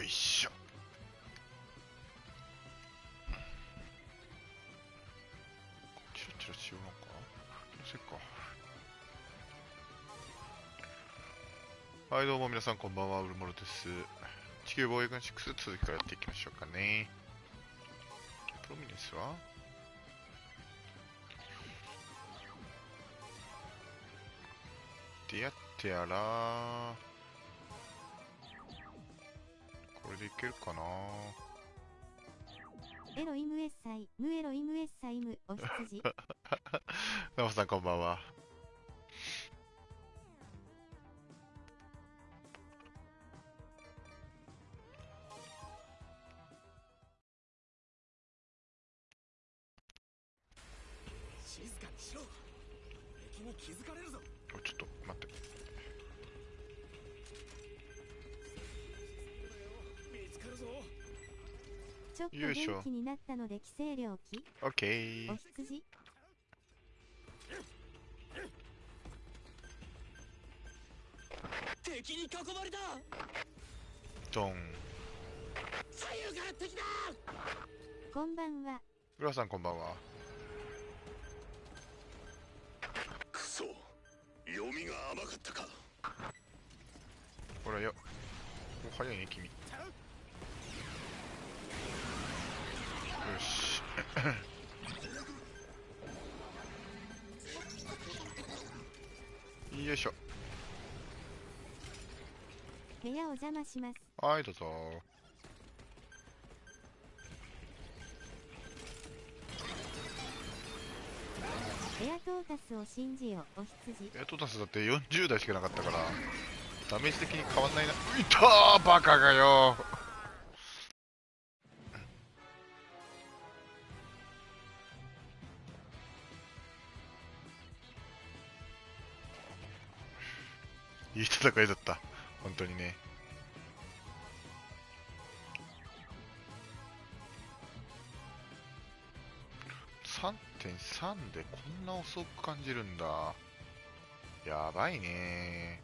よいしょ。チラチラしようのか。気のせいか。はいどうも皆さんこんばんは。ウルモロです。地球防衛軍6続きからやっていきましょうかね。プロミネスは？でやってやらでいけるかな？エロイムエッサイ、ムエロイムエッサイム、お羊。ナモさんこんばんはなったので規制領機、オッケーお羊？敵に囲まれた。ドン。左右から敵だこんばんは。浦さんこんばんは。クソ。読みが甘かったか。ほらよ。お早いね君よいしょ。部屋お邪魔します。はいどうぞ。エアトータスを信じよ、お羊。エトタスだって40代しかなかったからダメージ的に変わんないな。いたーバカがよいい戦いだった。本当にね。3.3でこんな遅く感じるんだ。やばいね。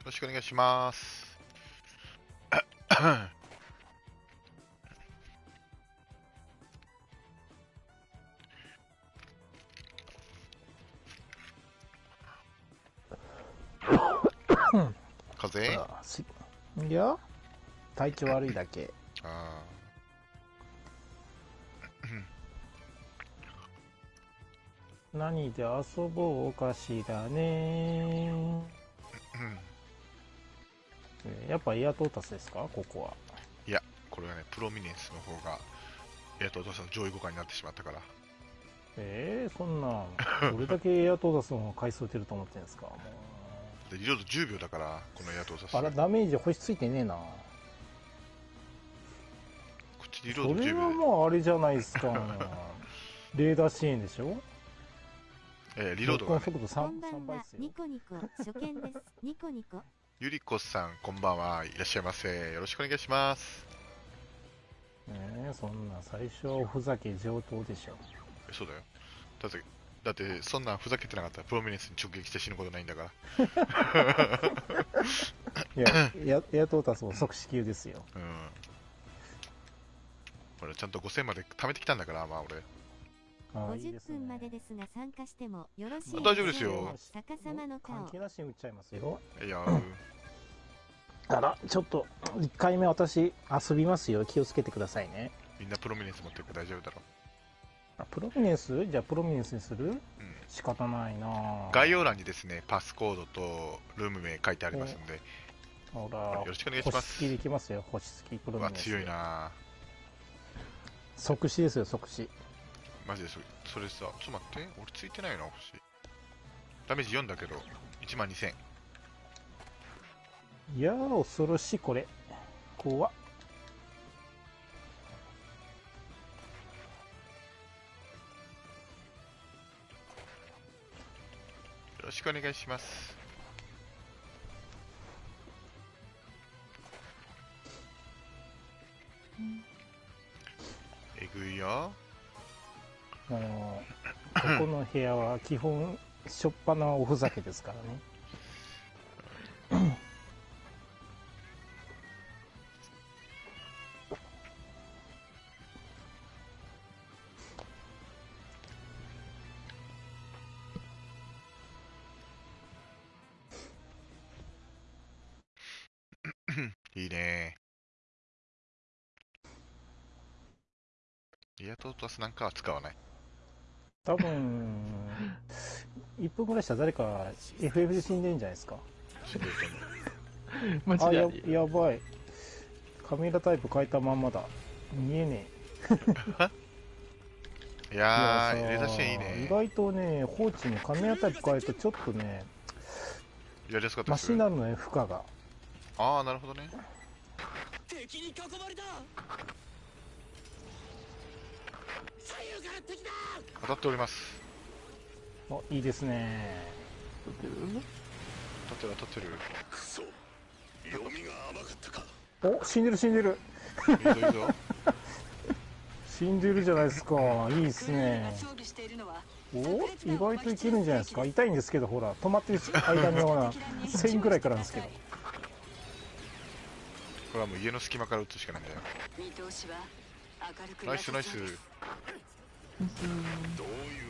よろしくお願いします。すいや体調悪いだけ。あ何で遊ぼうかしらね。やっぱエアトータスですか？ここは。いやこれはねプロミネンスの方がえっとお父さんの上位互換になってしまったから。えー、そんなどれだけエアトータスの方が回数打てると思ってんですか？もでリロード10秒だからこのエアトーサスうあらダメージ星ついてねえな。こっちリロード10それは秒でもうあれじゃないですか。レーダー支援でしょ？えーリロード。が、ね、こ速度 3, んばんは。3倍っす。よ。ニコニコ、初見です。ニコニコ。ゆりこさんこんばんは。いらっしゃいませ。よろしくお願いします。ねえそんな最初ふざけ上等でしょ。えそうだよ。だってだってそんなんふざけてなかった。らプロミネンスに直撃して死ぬことないんだから。いやエアエアトータスも即死球ですよ。うん。俺ちゃんと5000まで貯めてきたんだからまあ俺。50あーいいですね。分までですが参加してもよろしいあ大丈夫ですよ。逆さまの顔。関。係なしに打っちゃいますよ。いや。ー あらちょっと1回目私遊びますよ。気をつけてくださいね。みんなプロミネンス持ってるから大丈夫だろ。あプロミネンス？じゃあプロミネンスにする？う、うん、仕方ないなあ。概要欄にですねパスコードとルーム名書いてありますんで。ほらよろしくお願いします。星付きできますよ。星付きプロミネンス強いな即死ですよ即死。マジでそれそれさちょっと待って。俺ついてないな星。ダメージ4だけど。1万2000いやー恐ろしいこれ。怖っろしくお願いします。えぐいよ。もこの部屋は基本しょっぱなおふざけですからね トータスなんかは使わない。多分 1分ぐらいしたら誰か FF で死んでんじゃないですか 死んでると思う。マあややばいカメラタイプ変えたまんまだ見えねえ いやー、いや入れ出しいい意ね。外とね放置のカメラタイプ変えるとちょっとねやりやすかったマシになるのね負荷がああ、なるほどね。敵に囲まれた当たっております。あいいですね。撮ってる当たってる。当たってる。クソ。読みが甘かったか。お死んでる死んでる。いいぞいいぞ。死んでるじゃないですか。いいですね。お意外といけるんじゃないですか。痛いんですけどほら止まってる間にほら1000ぐらいからなんですけど。これはもう家の隙間から撃つしかないんだよ。見通しはナイスナイス。どうい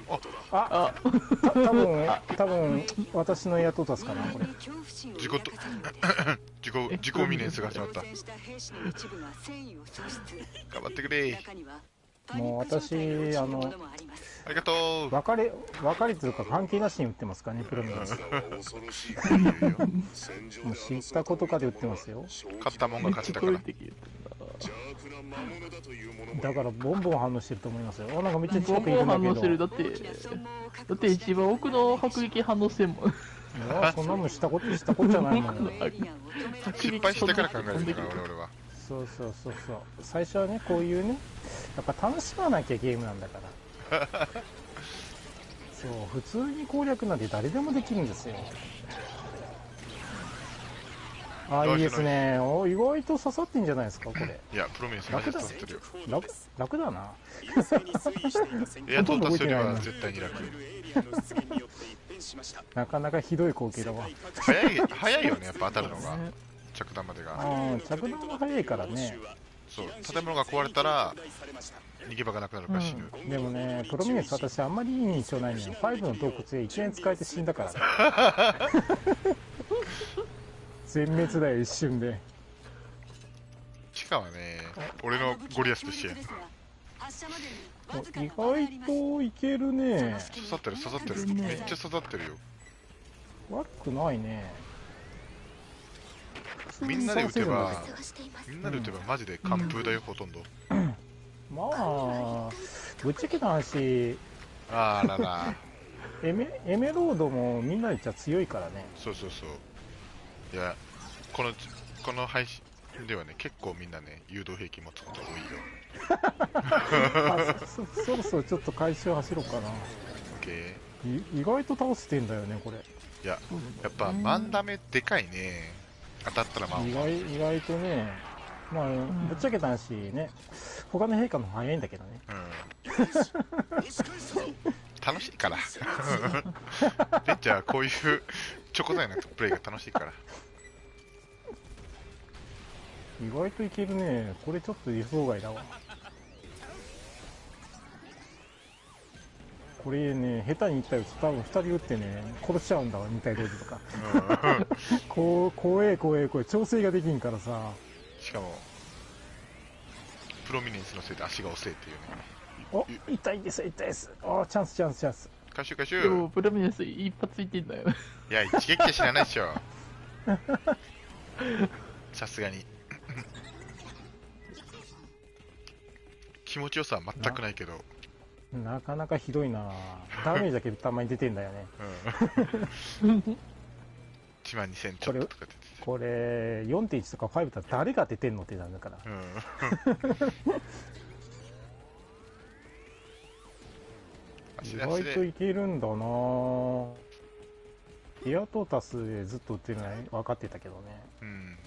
うことだ？あた多分多分私の雇ったすかなこれ。事故と抱かせるので自己、自己ミネンスが始まった。頑張ってくれ。もう私パニック状態に陥るものもありがとう。別れ別れというか関係なしに売ってますかねプロミネンスもう知ったことかで売ってますよ。勝ったもんが勝ちだからだからボンボン反応してると思いますよ。あなんかめっちゃ近ボンくいるんだけボン反応してる。どだってだって一番奥の迫撃反応してんも。んいやそんなのしたことしたことじゃないもん。失敗してから考えるんだから、俺々は。そうそうそうそう。最初はねこういうねやっぱ楽しまなきゃゲームなんだから。そう普通に攻略なんて誰でもできるんですよあいいですね。お意外と刺さってんじゃないですかこれ。いや、プロミネンスマジで刺さってるよ。楽楽だな。エアトータスよりはほとんど動いてないな絶対に楽。なかなかひどい光景だわ。早い、早いよね、やっぱ当たるのが。着弾までが。うん着弾が早いからね。そう、建物が壊れたら、逃げ場がなくなるから死ぬ。でもねプロミネンス私あんまりいい印象ないのよ。5の洞窟で1年使えて死んだからね 全滅だよ一瞬で地下はね、俺のゴリアスとして発射までにわずか意外といけるね刺さってる刺さってる。ねめっちゃ刺さってるよ。悪くないねみんなで撃てば、みんなで撃てばマジで完封だよ、ほとんど。まあぶっちゃけた話あらら。エメエメロードもみんなで言っちゃ強いからねそうそうそう。いや、この、この配信ではね、結構みんなね、誘導兵器持つこと多いよ。あそそそろそろちょっと回収走ろうかなオッケい意外と倒せてんだよねこれー。いや、やっぱ、マンダメでかいね。当たったらまあ、意外意外とねまあぶっちゃけた話ね他の陛下の方が早いんだけどねうん。楽しいから。ベンチャーはこういうチョコザイなプレイが楽しいから。意外といけるね。これちょっと予想外だわ。これね下手にいったやつ多分2人撃ってね殺しちゃうんだわ2体同時とか。うん。こう怖え怖え怖え。調整ができんからさ。しかも、プロミネンスのせいで足が遅いっていうね。お痛いです痛いです。あチャンスチャンスチャンス回収回収でもプロミネンス一発いってんだよいや、一撃は知らないでしょ。さすがに。気持ちよさは全くないけど。なかなかひどいなダメージだけたまに出てんだよねうん。1万2000ちょっととか出てて。これ4.1とか5だったら誰が出てんのってなんだからうん。意外とで。いけるんだなエアトータスでずっと売ってるのは分かってたけどねうん。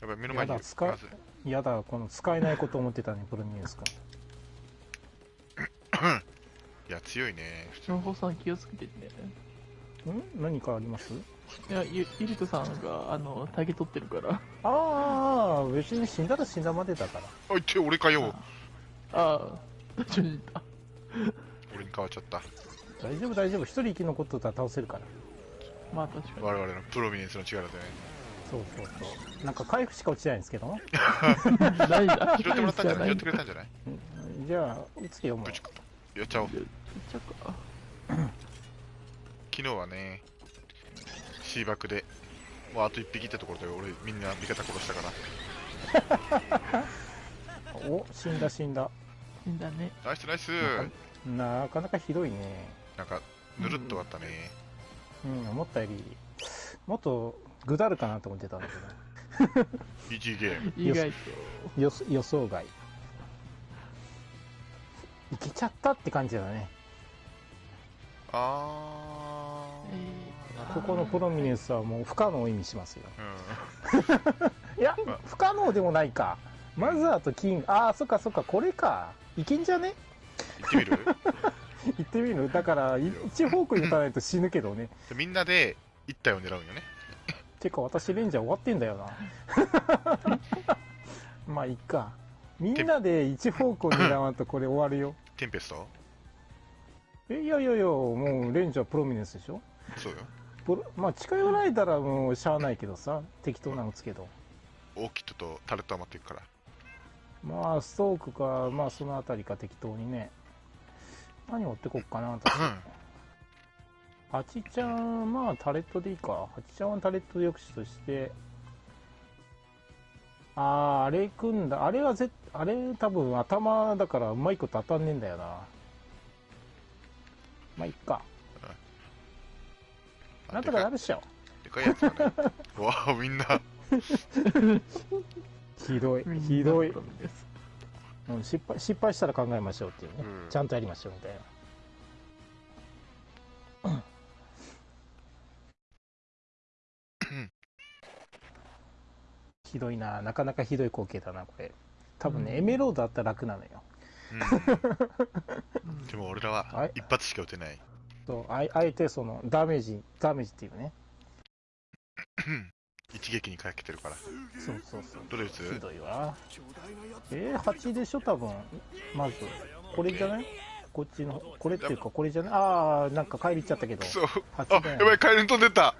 やっぱり目の前にやだ使うまずいやだこの使えないこと思ってたねプロミネンスか 強いね、普通情報さん気をつけてね。ん？何かあります？いや、ゆ、ゆりこさんが、あの、タゲ取ってるから。ああ、別に死んだら死んだまでだから。あ、いって、俺かよ。ああ、大丈夫だ。俺に変わっちゃった。大丈夫大丈夫。一人生き残っとったら倒せるから。まあ確かに。我々のプロミネンスの力でね。そうそうそう。なんか回復しか落ちないんですけども。ないだ。拾ってもらったんじゃない？拾いってくれたんじゃない？じゃあ、打つよもうぶ。ちやっちゃおう。やっちゃうか。昨日はね、シーバックで、もうあと一匹ってところで俺みんな味方殺したから。お、死んだ死んだ。いいんだね。ナイスナイスなかなかひどいね。なんか、ぬるっと終わったね。うん、思ったより、もっとぐだるかなと思ってたんだけど。1ゲーム。意外と。予予想外。いけちゃったって感じだね。あえーここのプロミネンスはもう不可能を意味しますよ。ー。うん。いやま、不可能でもないか。マザーとキング、ああ、そっかそっか、これか。いけんじゃね？行ってみる？行ってみる？だから、い一方向に打たないと死ぬけどね。でみんなで一体を狙うんよね。てか、私レンジャー終わってんだよな。まあ、いっか。みんなで一方向に狙わんとこれ終わるよ。テンペスト？え、いやいやいや、もうレンジャープロミネンスでしょ？そうよ。プロまあ、近寄られたらもうしゃあないけどさ、適当なの打つけど。オーキッドとタレット余っていくから。まあ、ストークか、まあ、そのあたりか適当にね。何持ってこっかな、私。ハチちゃん、まあ、タレットでいいか。ハチちゃんはタレット抑止として。ああ、あれ組んだ。あれはぜあれ多分頭だからうまいこと当たんねえんだよな。まあ、いっか。なんとかなるっしょ。でかいやつだね。わあ、みんな。ひどいひどいうん失敗失敗したら考えましょうっていうね、うんちゃんとやりましょうみたいな。ひどいな、なかなかひどい光景だな、これ。多分ね、うんエメロードあったら楽なのよ。うん。でも俺らははい一発しか撃てない。そうあえあえてそのダメージ、ダメージっていうね。一撃にかけてるから。そうそうそう。どれ撃ひつどいわ。えー、8でしょ、多分。まず。これじゃない？こっちの、これっていうか、これじゃない？ああ、なんか帰り行っちゃったけど。そう。あ、8だよやばい、カエルに飛んでった。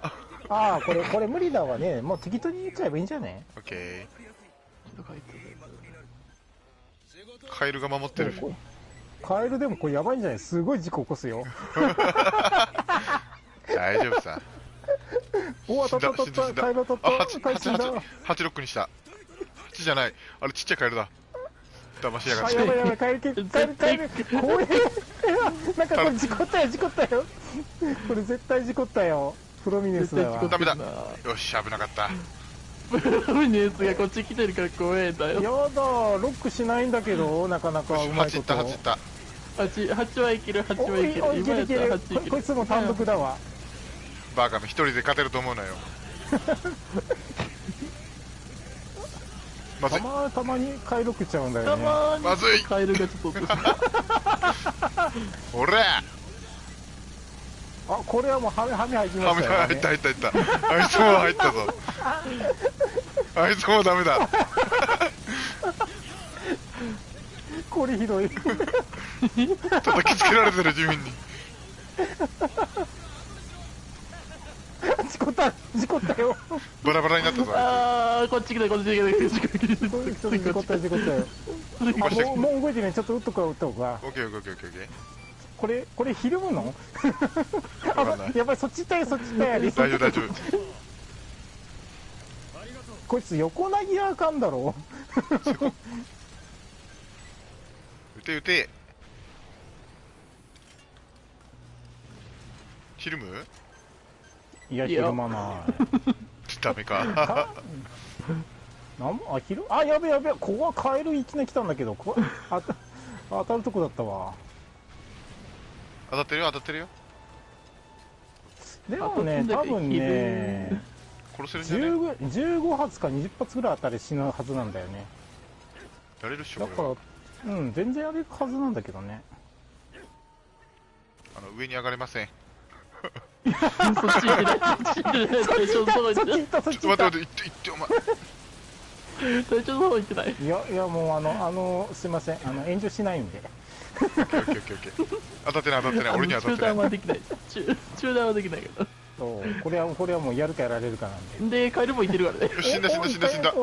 ああ、これ、これ無理だわね。もう適当に言っちゃえばいいんじゃね？オッケー。カエルが守ってる。カエルでもこれやばいんじゃない？すごい事故起こすよ。大丈夫さ。お当たった当たった。カエル当たあ、った。8、カエル死んだ。8、8ロックにした。8じゃない。あれちっちゃいカエルだ。騙しやがあ、って。やばいやばい、カエルけ、カエル、カエル、怖え。なんかこれ事故ったよ、事故ったよ。これ絶対事故ったよ。プロミネンスだわ。ダメだなよし、危なかった。プロミネンスがこっち来てるから怖えんだやだ、よ。ロックしないんだけど、なかなかよし、8いった、うまいこと。8いった。8、8はいける、8おはいける。いおい、いけるいける。今やったら8いこける。こいつも単独だわ。バーカめ一人で勝てると思うなよ。まずたい。またまにカエルロックしちゃうんだたよね。ままずいにカエルがちょっと落とした。おら あ、これはもうハメ、ハメ入りまハメしたよ、入った入った入った。あいつも入ったぞ。あいつもダメだ。これひどい。叩きつけられてる、地味に。事故った、事故ったよ。バラバラになったぞ、ああー、こっち来た、こっち来た、こっち来た、事故ったよ、事故ったよ。もう、もう動いてない。ちょっと打っとくわ、打っとくわ。オッケーオッケーオッケーオッケー。これ、これひるむの？やばい、そっち行ったよ、そっち行ったよ。大丈夫大丈夫。こいつ横投げはあかんだろ。撃て撃て。ひるむ？いや、いやひるまない。ダメか。なんもあ、ひる、あ、やべやべ、ここはカエルいきなり来たんだけど、こあた当たるとこだったわ。当たってるよ当たってるよ。でもね、多分ね、殺せるんじゃね15 15発か20発ぐらい当たり死ぬはずなんだよね。やれるっしょ、だ。から、うん、全然やれるはずなんだけどね。あの上に上がれません。そっち行ってない。そっち行ってない。ちょっと待って待って、行って、行って、お前。隊長の方行ってない。いやいやもうあのあのすいませんあの炎上しないんでオッケーオッケーオッケーオッケー。当たってない、当たってない。俺には当たってない。中断はできない。中中断はできないけど。そうこれはこれはもうやるかやられるかなんでで、カエルもいてるからね。死んだ死んだ死んだ死んだ。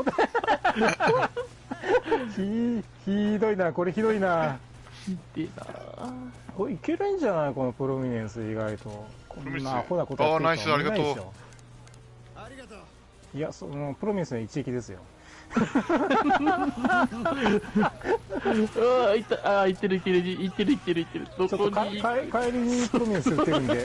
ひひどいなこれひどいなひでえなこれいけるんじゃないこのプロミネンス意外とこプロミネンスんなアホなことやってるあーナイスありがとういないでしょありがとう。いやそのプロミスの一撃ですよ。うわいったあーいってるいってるいってるいってる。いってるどちょっとかこに？か帰りにプロミス打ってるんで。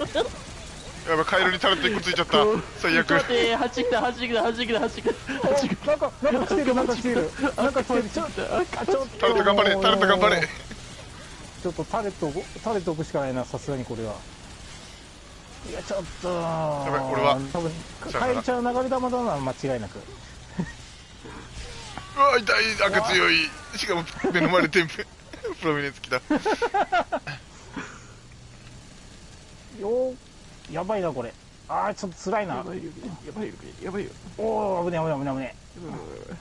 やばい、カエルにタレット一個ついちゃった。最悪ちょ。っと待って8来た8来た8来た8来た8来おなんかなんか来てるなんか来てる。なんか来てる。ちょたあちょっと。タレット頑張れ、タレット頑張れ。ちょっとタレットをタレット置くしかないなさすがにこれはいやちょっとやばい俺は多分さよなら帰りちゃう流れ玉だな間違いなく うわ、痛い、赤強い。しかも、目の前でテンプ。プロミネンス来た。よーやばいなこれあーちょっと辛いなやばいよやばいよやばいよおお危ねえ危ねえ危ねえ危ねえ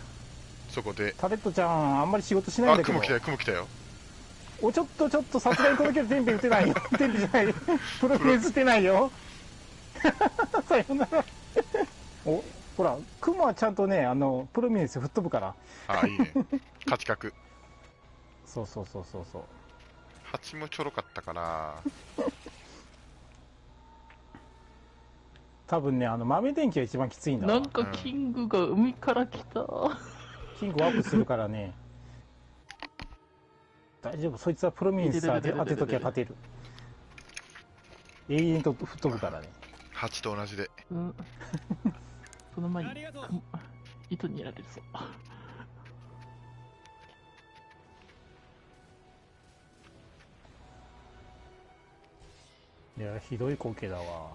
そこで。タレットちゃんあんまり仕事しないんあ、だけど雲来たよ、雲来たよ。おちょっとちょっとさすがにこの距離テンペ打てないよ。テンペじゃない。プロミネンス打てないよ。さよなら。おほらクモはちゃんとねあのプロミネンス吹っ飛ぶから。あ、いいね。勝ち角。そうそうそうそうそう。蜂もちょろかったから。多分ねあの豆電気が一番きついんだわ。なんかキングが海から来た。キングワープするからね大丈夫そいつはプロミネンス当て当てときゃ勝てる。永遠と吹っ飛ぶからね。蜂と同じで。うん。その前に糸にやられるぞ。いやひどい光景だわ。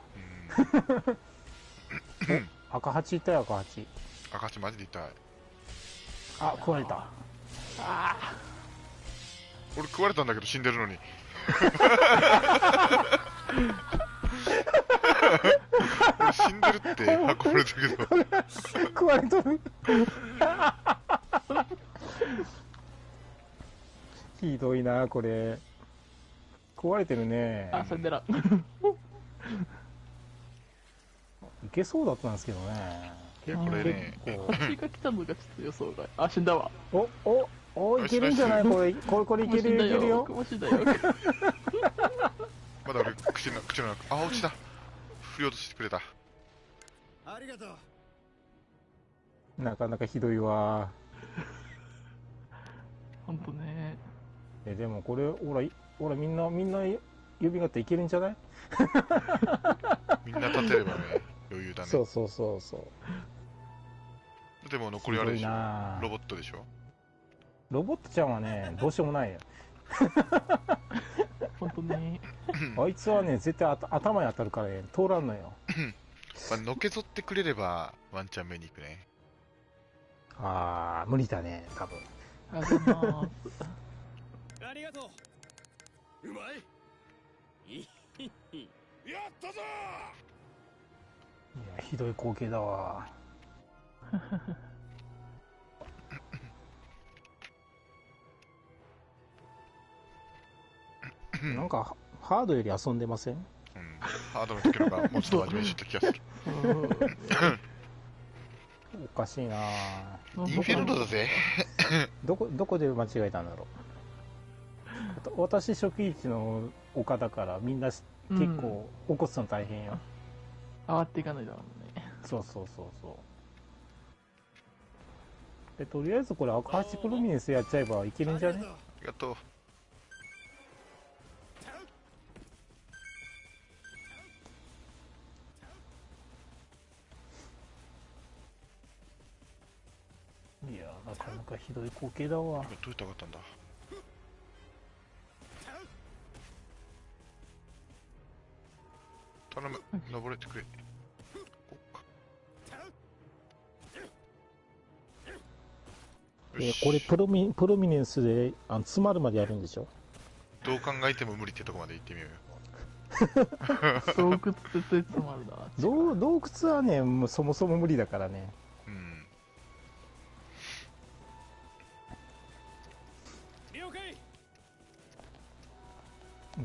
うん。赤八いたよ赤八。赤蜂マジで痛い。あ食われた俺食われたんだけど死んでるのに。俺死んでるって運ばれたけど。食われとるひどいなこれ。食われてるね。あサンデラいけそうだったんですけどね。いや、これね、結構蜂が来たのがちょっと予想外。あ死んだわ。おおおいけるんじゃない？これこれこれいけるよ。いけるよ。まだ俺、口の、口の中、あ、落ちた。振り落としてくれた。ありがとう。なかなかひどいわ。ほんとね。えでもこれほらいほらみんなみんな指がっていけるんじゃない？みんな立てればね、余裕だね。そうそうそうそう。でも残りあれでしょ？なロボットでしょ？ロボットちゃんはね どうしようもないよ。ほんとねあいつはね絶対頭に当たるからね通らんのよ。まあ、のけぞってくれれば、ワンチャン目に行くね。ああ無理だね多分。ありがとう。ううまい。やったぞいやひどい光景だわなんかハードより遊んでません？うん。ハードの時の方がもうちょっと真面目にした気がする。おかしいな。うんインフェルノだぜ。どこどこで間違えたんだろう？私初期位置の丘だからみんな結構起こすの大変よ、上がっていかないだろうね。そうそうそうそう。でとりあえずこれ赤八プロミネンスやっちゃえばいけるんじゃね？ありがとうなかなかひどい光景だわどうやって上がったんだ？頼む、登れてくれ。こっかえよしこれプロミプロミネンスであの詰まるまでやるんでしょ？どう考えても無理ってとこまで行ってみようよ。洞窟って説もあるな。洞洞窟はねもうそもそも無理だからね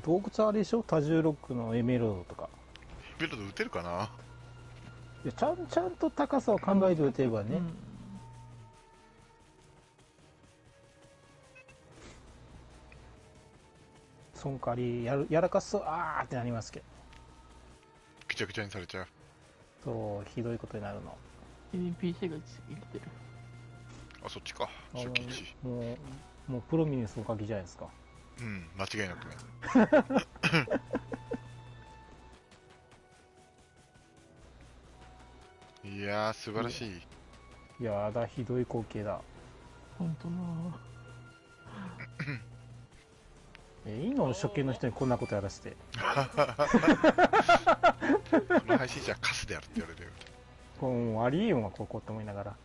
洞窟はあれでしょ？多重ロックのエメロードとか。ベルト撃てるかな？いやちゃんちゃんと高さを考えておけばね、うん。その代わりやるやらかすとあーってなりますけど。ぐちゃぐちゃにされちゃう。そうひどいことになるの。NPC が生きてる。あそっちか。あ初期値のもうもうプロミネンスおかげじゃないですかうん間違いなくね。いやー素晴らしい。やだひどい光景だ。ほんとな。えいいの初見の人にこんなことやらせて。この配信者はカスであるって言われる。よこうありえんわここって思いながら。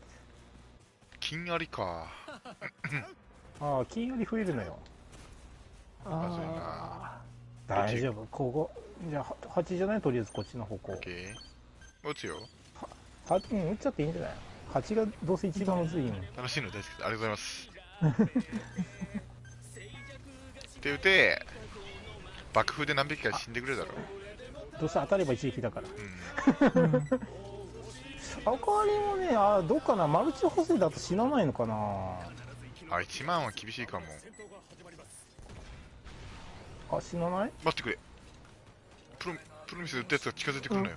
金ありか。ああ金より増えるのよ大丈夫。ここ。じゃあ8じゃない？とりあえずこっちの方向。オッケー。撃つよ。はうん打っちゃっていいんじゃない？8がどうせ一番むずいん楽しいの大好きありがとうございます。で撃て。爆風で何匹か死んでくれるだろどうせ当たれば一撃だから。うん。あかりもねあどうかな？マルチ補正だと死なないのかな？あ1万は厳しいかもあ死なない？待ってくれ。プロプロミスで撃ったやつが近づいてくるのよ、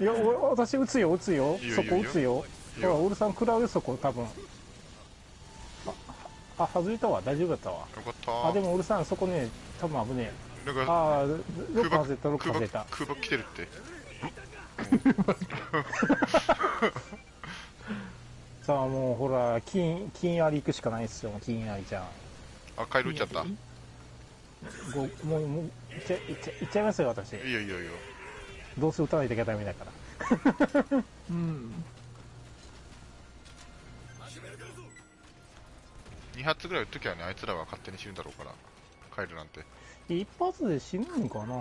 いや俺私撃つよ撃つよ。いいよそこ撃つよ。ほらオールさん食らうよそこ多分。ああ外れたわ。大丈夫だったわ。よかった。あでもオールさんそこね多分危ねえ。なんかああロック空爆外れたロック空爆外れた。空爆来てるって。さあもうほら金金あり行くしかないっすよ金ありちゃんあカエル撃っちゃった。もうもういっちゃいっちゃいっちゃいますよ私。いよいいよいいよ。どうせ撃たないといけダメだからうん。2発ぐらい撃っときゃねあいつらは勝手に死ぬだろうから。カエルなんて。一発で死ぬんかな。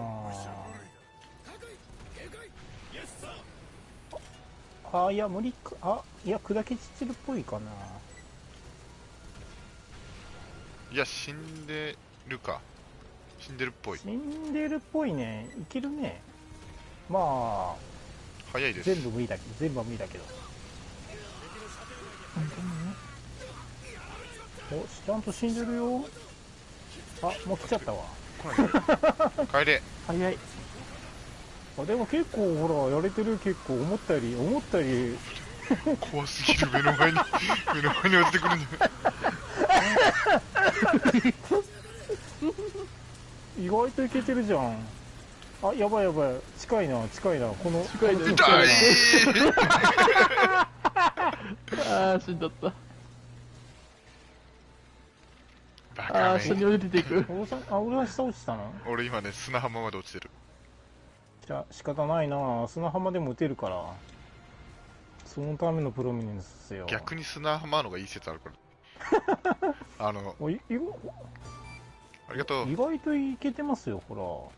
あいや無理か。あいや砕け散ってるっぽいかないや死んでるか。死んでるっぽい。死んでるっぽいね。いけるね。まあ早いです。全部無理だけど全部は無理だけど。おちゃんと死んでるよ。あもう来ちゃったわ。帰れ。早い。あでも結構ほらやれてる結構思ったより思ったより怖すぎる。目の前に 目の前に落ちてくるんだ。よ 意外といけてるじゃん。あやばいやばい。近いな近いな。この近いなこの痛い ああ、死んだった。バあカあ、下にめ降りていく。俺さんあ俺は下落ちたの俺今ね砂浜まで落ちてる。じゃあ仕方ないな。砂浜でも打てるからそのためのプロミネンスよ。逆に砂浜の方がいい説あるから。あのおいいありがとう。意外といけてますよほ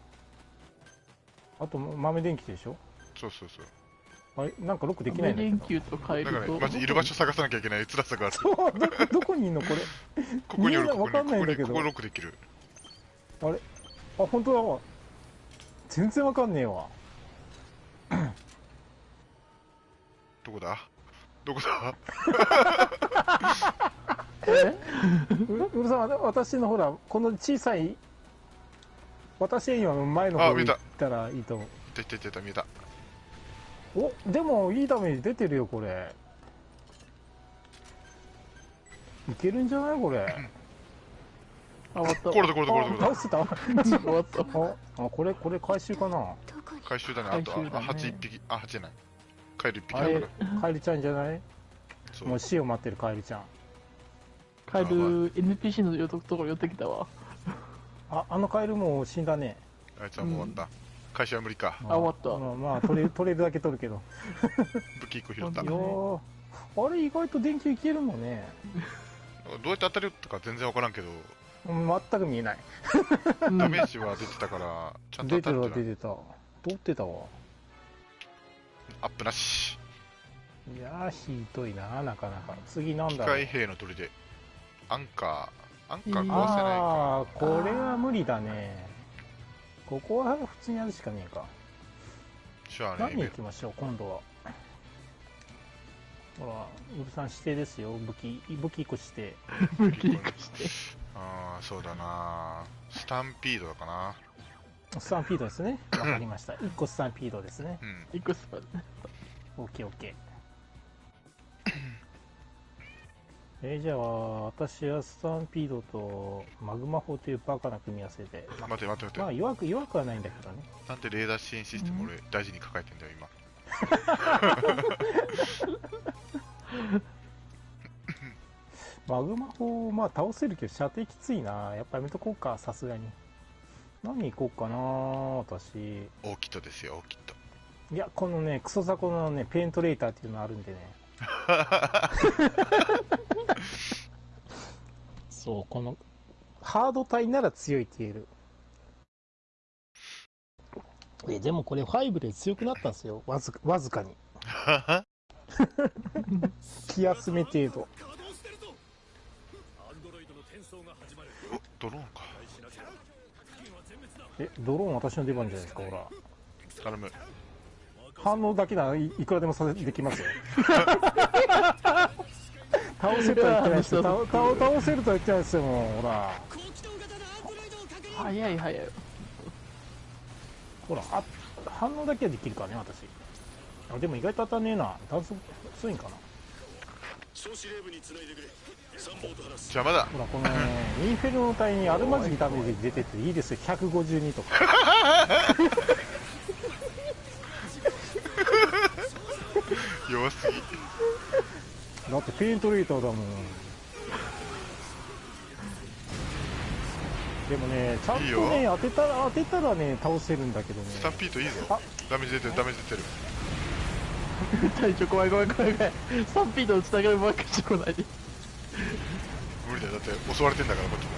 ら。あと豆電気でしょ？そうそうそう。あれなんかロックできないんだけど。連休とカエルと。マジいる場所探さなきゃいけない辛さがあるそうどどこにいんのこれ？ここにおるここにわかんないんだけど。ここにここロックできる。あれ？あ本当だ。わ全然わかんねえわどこだ？どこだ？え？ううるさん私のほらこの小さい私今前の方に行あ見えた。ったらいいと思う。いたいた見えた。おでもいいダメージ出てるよこれ。いけるんじゃないこれ？あ、終わった。これだこれだこれだこれだ。あ倒せた。終わった。ああこれこれ回収かな？回収だねあと回収だね。あ8一匹。あ8じゃないカエル1匹あれだからカエルちゃんじゃない？そう。もう死を待ってるカエルちゃん。カエル、NPC のところ寄ってきたわ。ああのカエルもう死んだね。あいつはもう終わった。回収は無理か。あ終わった。まあ、まあ、取れる取れるだけ取るけど。武器1個拾った。いどあれ意外と電球いけるもんね。うやって当たるとか全然分からんけど。うん全く見えない。うんダメージは出てたから、ちゃんと出てた当たるんじゃない出てた。通ってたわアップなし。いやーひどいななかなか次なん機だろう械兵の砦。アンカー、アンカー壊せないああか。これは無理だねここは普通にやるしかねえかじゃあね、何行きましょう今度はほらウルさん指定ですよ武器武器1個して武器化して。ああ、そうだなスタンピードだかな。スタンピードですね。わかりました。1個スタンピードですね。うん。一個スパね。オッケーオッケー。えーじゃあ私はスタンピードとマグマ砲というバカな組み合わせで。ま待て待て待て。まあ弱く弱くはないんだけどね。なんでレーダー支援システム俺大事に抱えてんだよ、今。マグマ砲まあ倒せるけど射程きついな。やっぱやめとこうかさすがに何行こうかな私。オーキットですよ、オーキット。いやこのねクソ雑魚のねペントレーターっていうのあるんでね。そうこのハード体なら強いって言える。えでもこれ5で強くなったんですよ。わずかわずかに。気休め程度。ドローンか。しなければ付近は全滅だえドローン私の出番じゃないですかほら。頼む。反応だけならいいくらでもさせできますよ。倒せるとは言ってないですよ。倒倒倒せるとは言ってないですよもうほら。早い早い。ほらあ反応だけはできるからね私。あでも意外と当たんねえな。弾速強いんかな邪魔だ。ほらこのねインフェルノ隊にアルマジキダメージ出てていいですよ152とか弱すぎ。だってペイントレーターだもんでもねちゃんといいね当てたら当てたらね倒せるんだけどねスタンピードいいぞあ。ダメージ出てる、ダメージ出てる。隊長怖い怖い怖い怖い。スタンピードをつながるばっかし来ないで。無理だよ。だって襲われてんだから、こっちも。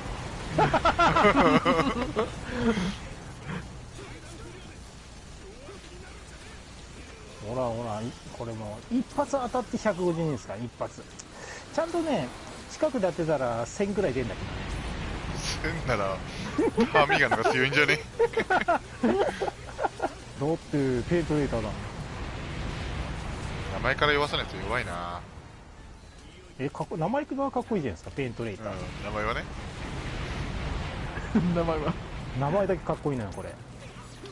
ほらほらいこれもう一発当たって152ですか？ら一発ちゃんとね近くで当てたら1000くらい出るんだけどねせんなら、ハーミーガンの方が強いんじゃね？だってペイントレーターだもん名前から弱さないと弱いなえかっこ名前がかっこいいじゃないですかペイントレーうん名前はね。名前は。名前だけかっこいいのよこれ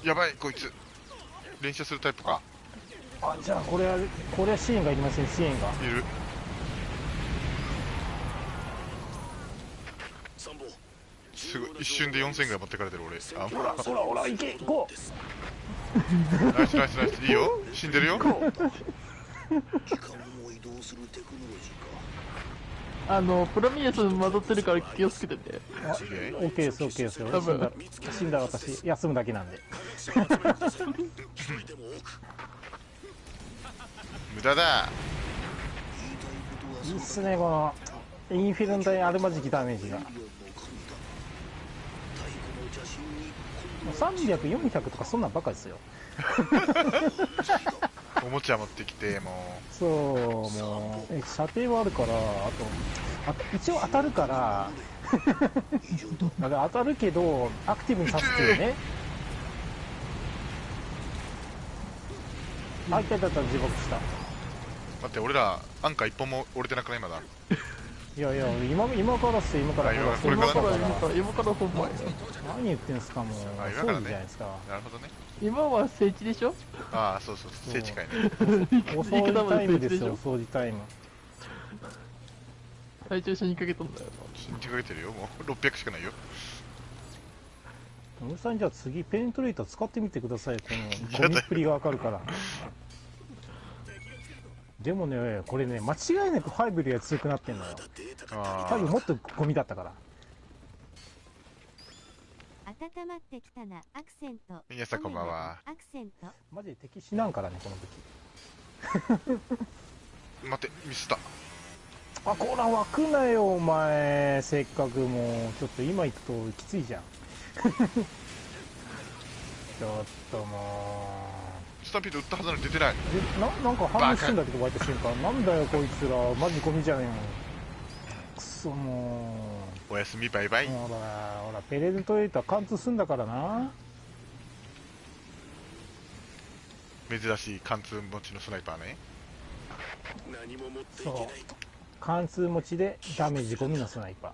やばい、こいつ。連射するタイプか。あじゃあこれはこれは支援がいりません支援がいる。すごい。一瞬で4000ぐらい持ってかれてる俺。あ、ほらほらほら行け行こナイスナイスナイス。いいよ。死んでるよ。時間を移動するテクノロジーかあの、プロミネス混ざってるから気をつけてね。うあ OK です OK ですよ。多分。死んだ死んだ私休むだけなんで。無駄だ。いいっすねこのインフィルン隊アルマジキダメージが。300、400とかそんなんばかですよ おもちゃ持ってきて、もそうもう。え射程はあるからあとあと一応当たるから。だから当たるけどアクティブに刺すっていうねあいたいたいた自爆した。う。待って、俺ら、アンカー一本も折れてなくない？まだ。いやいや今今からっすよ。今からあ今ほらこれから。今から、今今から、今から本番よ。何言ってんすかもう。そうからね。じゃないですか。なるほどね。今は聖地でしょ？ああ、そうそう、聖地かいね。お掃除タイムですよ お掃除タイム隊長一緒にかけたんだよ。信じかけてるよ、もう。600しかないよ。野村さんじゃあ次ペントレーター使ってみてくださいこの ゴミっぷりがわかるからでもねこれね間違いなく5よりは強くなってんのよあ多分もっとゴミだったから温まってきたな。アクセント。皆さんこんばんは。アクセント。マジで敵死なんからねこの武器あ。待って、ミスった。あこら湧くなよお前。せっかくもうちょっと今行くときついじゃん。ちょっともスタンピード撃ったはずなのに出てない。うでななんか反応してんだけど湧いた瞬間。なんだよこいつら。マジゴミじゃねえの。くそもおやすみバイバイ。うほらほらペレントレーター貫通すんだからな。珍しい貫通持ちのスナイパーね。何も持っていけない貫通持ちでダメージゴミのスナイパー。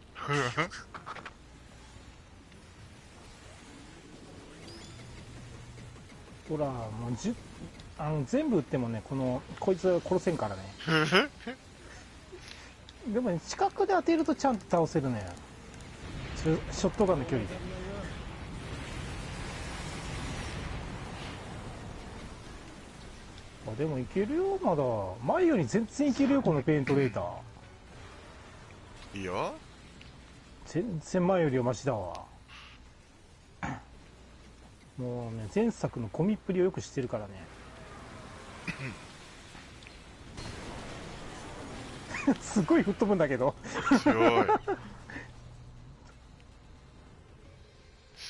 ほらもうあの全部撃ってもねこのこいつは殺せんからね。でもね近くで当てるとちゃんと倒せるねショショットガンの距離で。あでもいけるよまだ。前より全然いけるよこのペイントレーター。いいよ全然前よりはマシだわ。もうね前作のゴミっぷりをよく知ってるからね。すごい吹っ飛ぶんだけど。強い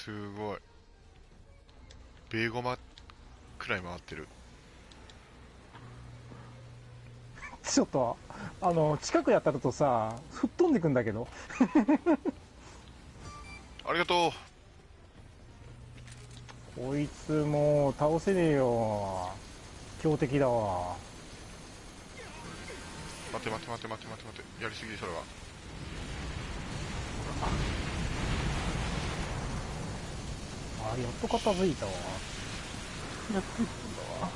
すごい。ベーゴマくらい回ってる。ちょっとあの近くやったるとさ吹っ飛んでくんだけど。ありがとこいつもう倒せねえよ。強敵だわ。う待て待て待て待て待て待て。やりすぎそれはあやっと片付いたわ。やってったわ。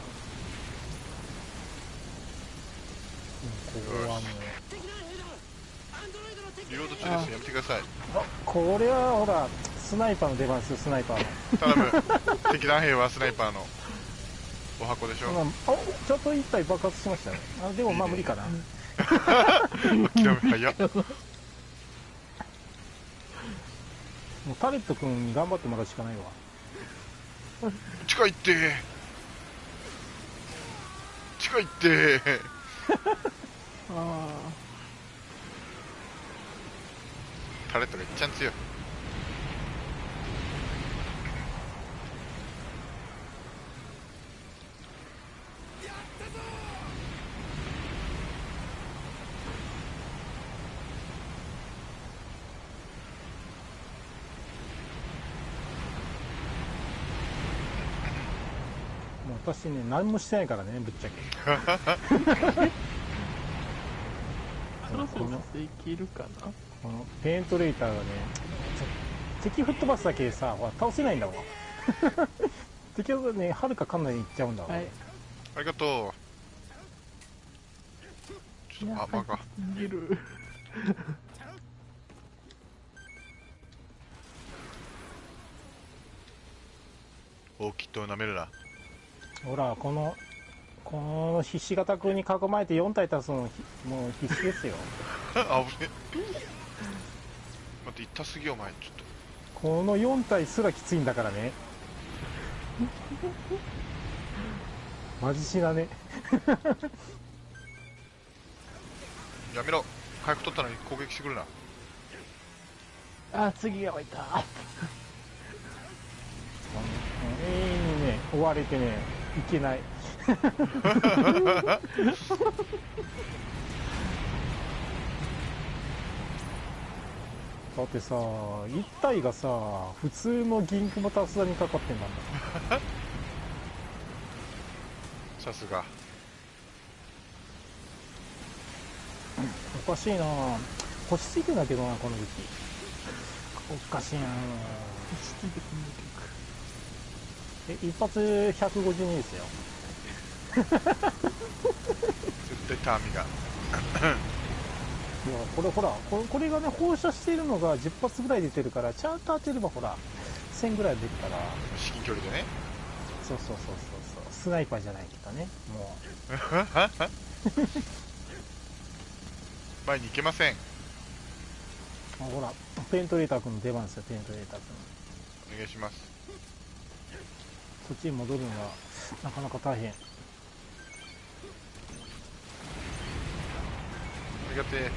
うんここはもう。リロード中です。やめてください。あこれはほらスナイパーの出番ですよスナイパーの。頼む。敵弾兵はスナイパーの。お箱でしょ。まあ、あちょっと一体爆発しましたね。あでもまあ無理かな。諦め早っもうタレット君に頑張ってもらうしかないわ。近いって。近いって。あタレットがいっちゃん強いもう私ね。何もしてないからねぶっちゃけ。あそろそろでいけるかな？このペイントレーターがね敵吹っ飛ばすだけでさほら倒せないんだわ 敵はねはるかかなりいっちゃうんだわ、はい。ありがとう。ちょっとあバカ逃げる。大きっと舐めるなほらこのこのひし形君に囲まれて4体足すのひもう必死ですよ。あぶね。待って痛すぎよお前ちょっと。この4体すらきついんだからね。マジ死だね。やめろ。回復取ったのに攻撃してくるな。あ次が湧 いた永遠にね。追われてねいけない。だってさ1体がさ普通の銀クもタスダにかかってんだもん。さすが。おかしいな。星ついてんだけどなこの武器おかしいな。落ち着いてくんえ一発152ですよ。絶対ターミがいやこれほらこれこれがね放射しているのが10発ぐらい出てるからちゃんと当てればほら1000ぐらい出るから。至近距離でね。そうそうそうそうそう。スナイパーじゃないけどねも前に行けません。ほらペントレーター君の出番ですよペントレーター君。お願いします。そっちに戻るのはなかなか大変。ありがてえ。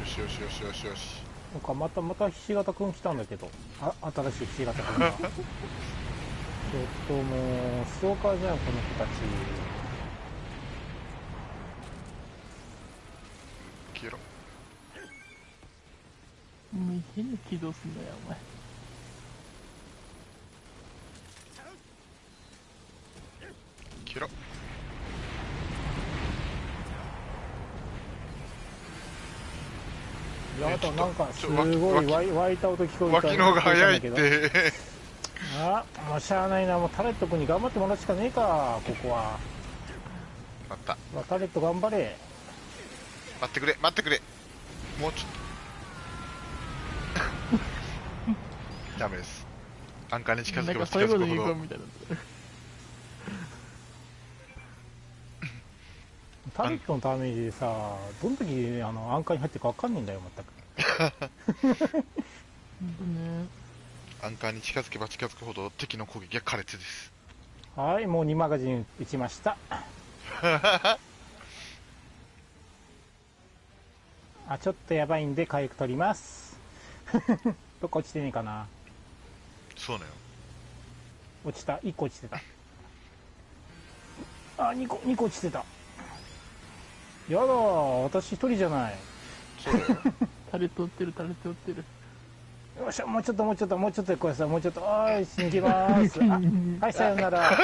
よしよしよしよしよし。なんかまたまたひし形くん来たんだけど。あ新しいひし形くんがちょ っともうストーカーじゃんこの子たち。消えろもう変な起動すんだよお前。消えろいやあとなんかすごいわ湧い湧いた音聞こえた脇の方が早いって。ど。あもうしゃあないな。もうタレット君に頑張ってもらうしかねえかここは。待った。うわタレット頑張れ待ってくれ待ってくれ。もうちょっと。ダメです。アンカーに近づなんけば近づくほど。言うみたいな。タレットのダメージでさどの時あのアンカーに入ってるか分かんねえんだよ全く。ねアンカーに近づけば近づくほど敵の攻撃は苛烈です。はいもう2マガジン打ちました あちょっとやばいんで回復取ります。どっか落ちてねえかな。そうなよ落ちた。1個落ちてた。あ2個2個落ちてた。やだ私一人じゃない。そうだよ。タレット売ってるタレット売ってる。よっしゃ。もうちょっともうちょっともうちょっとでこれさもうちょっとおーい行きます。あはいさよなら。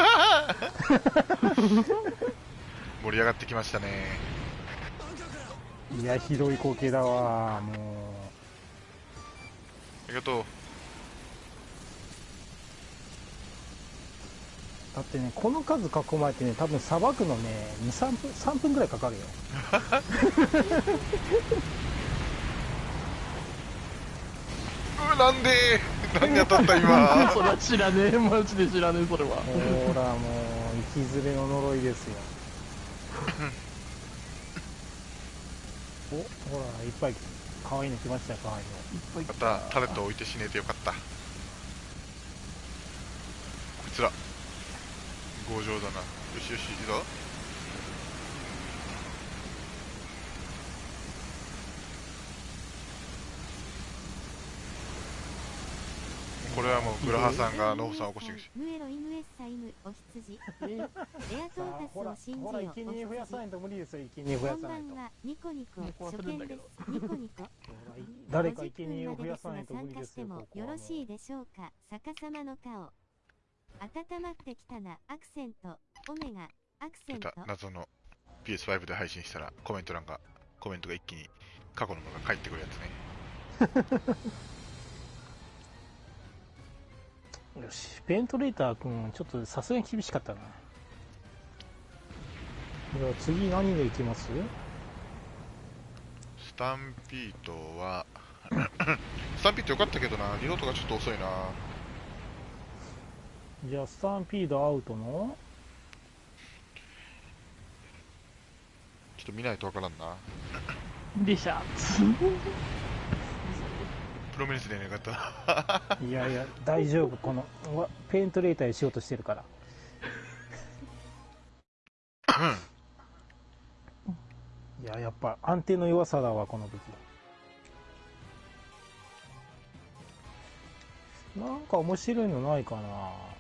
盛り上がってきましたねいやひどい光景だわもありがとう。うだってねこの数囲まれてね多分さばくのね23分3分ぐらいかかるよ。うなんでなんで当たった今。それは知らねえマジで知らねえそれは。ほらもう生きずれの呪いですよ おほらいっぱい可愛いの来ましたよ可愛いの。いっぱいまたタレット置いて死ねてよかった。こちら。強情だな。よしよしいいぞ。これはもうグラハさんがノホさんを起こしてくし。ムエロイムエッサイムお羊レアトーほらカスを信じほらよ生贄増やさないおと無理ですよ。生贄増や羊こんばさないとんはニコニコ初見ですニコニコ誰か生50贄を増や分までですがさないと無理ですよ参加してもここよろしいでしょうか逆さまの顔温まってきたなアクセントオメガアクセ出ントた謎の PS5 で配信したらコメント欄がコメントが一気に過去のものが返ってくるやつねよしペントレーター君ちょっとさすがに厳しかったな。では次何でいきます？スタンピートは スタンピートよかったけどな。リロードがちょっと遅いな。じゃあスタンピードアウトの？ちょっと見ないとわからんな。でしゃプロミネスでねよかった。いやいや大丈夫。このペントレーターでしようとしてるから。いややっぱ安定の弱さだわこの武器。なんか面白いのないかな。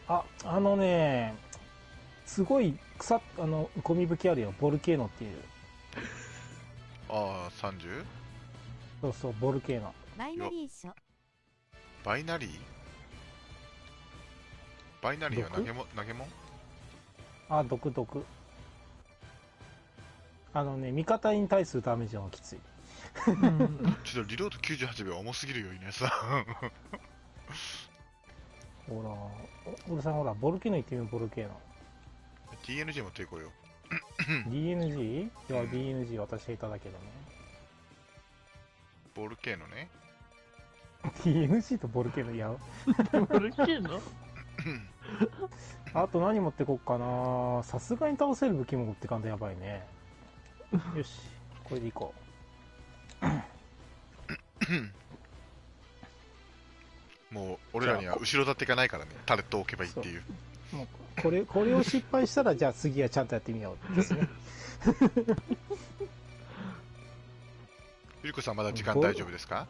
ああのねすごい草あのゴミ武器あるよ。ボルケーノっていう。ああ 30? そうそうボルケーノバイナリー書バイナリー？バイナリーは投げも投げも？んあ毒毒。あのね味方に対するダメージがきつい。う んちょっとリロード98秒重すぎるよ稲 さん。ほらお俺さんほらボルケーノ言ってみようボルケーノ。TNG 持っていこうよ。DNG? いや、うん。DNG 私がいただけどね。ボルケーノね DNG とボルケーノ、いや、ボルケーノ？あと何持ってこっかな？さすがに倒せる武器も持ってかんとやばいね。よし、これでいこもう俺らには後ろ盾がないからね。タレットを置けばいいっていう。う。もうこれ、これを失敗したら、じゃあ次はちゃんとやってみようですね。ゆりこさんまだ時間大丈夫ですか？あー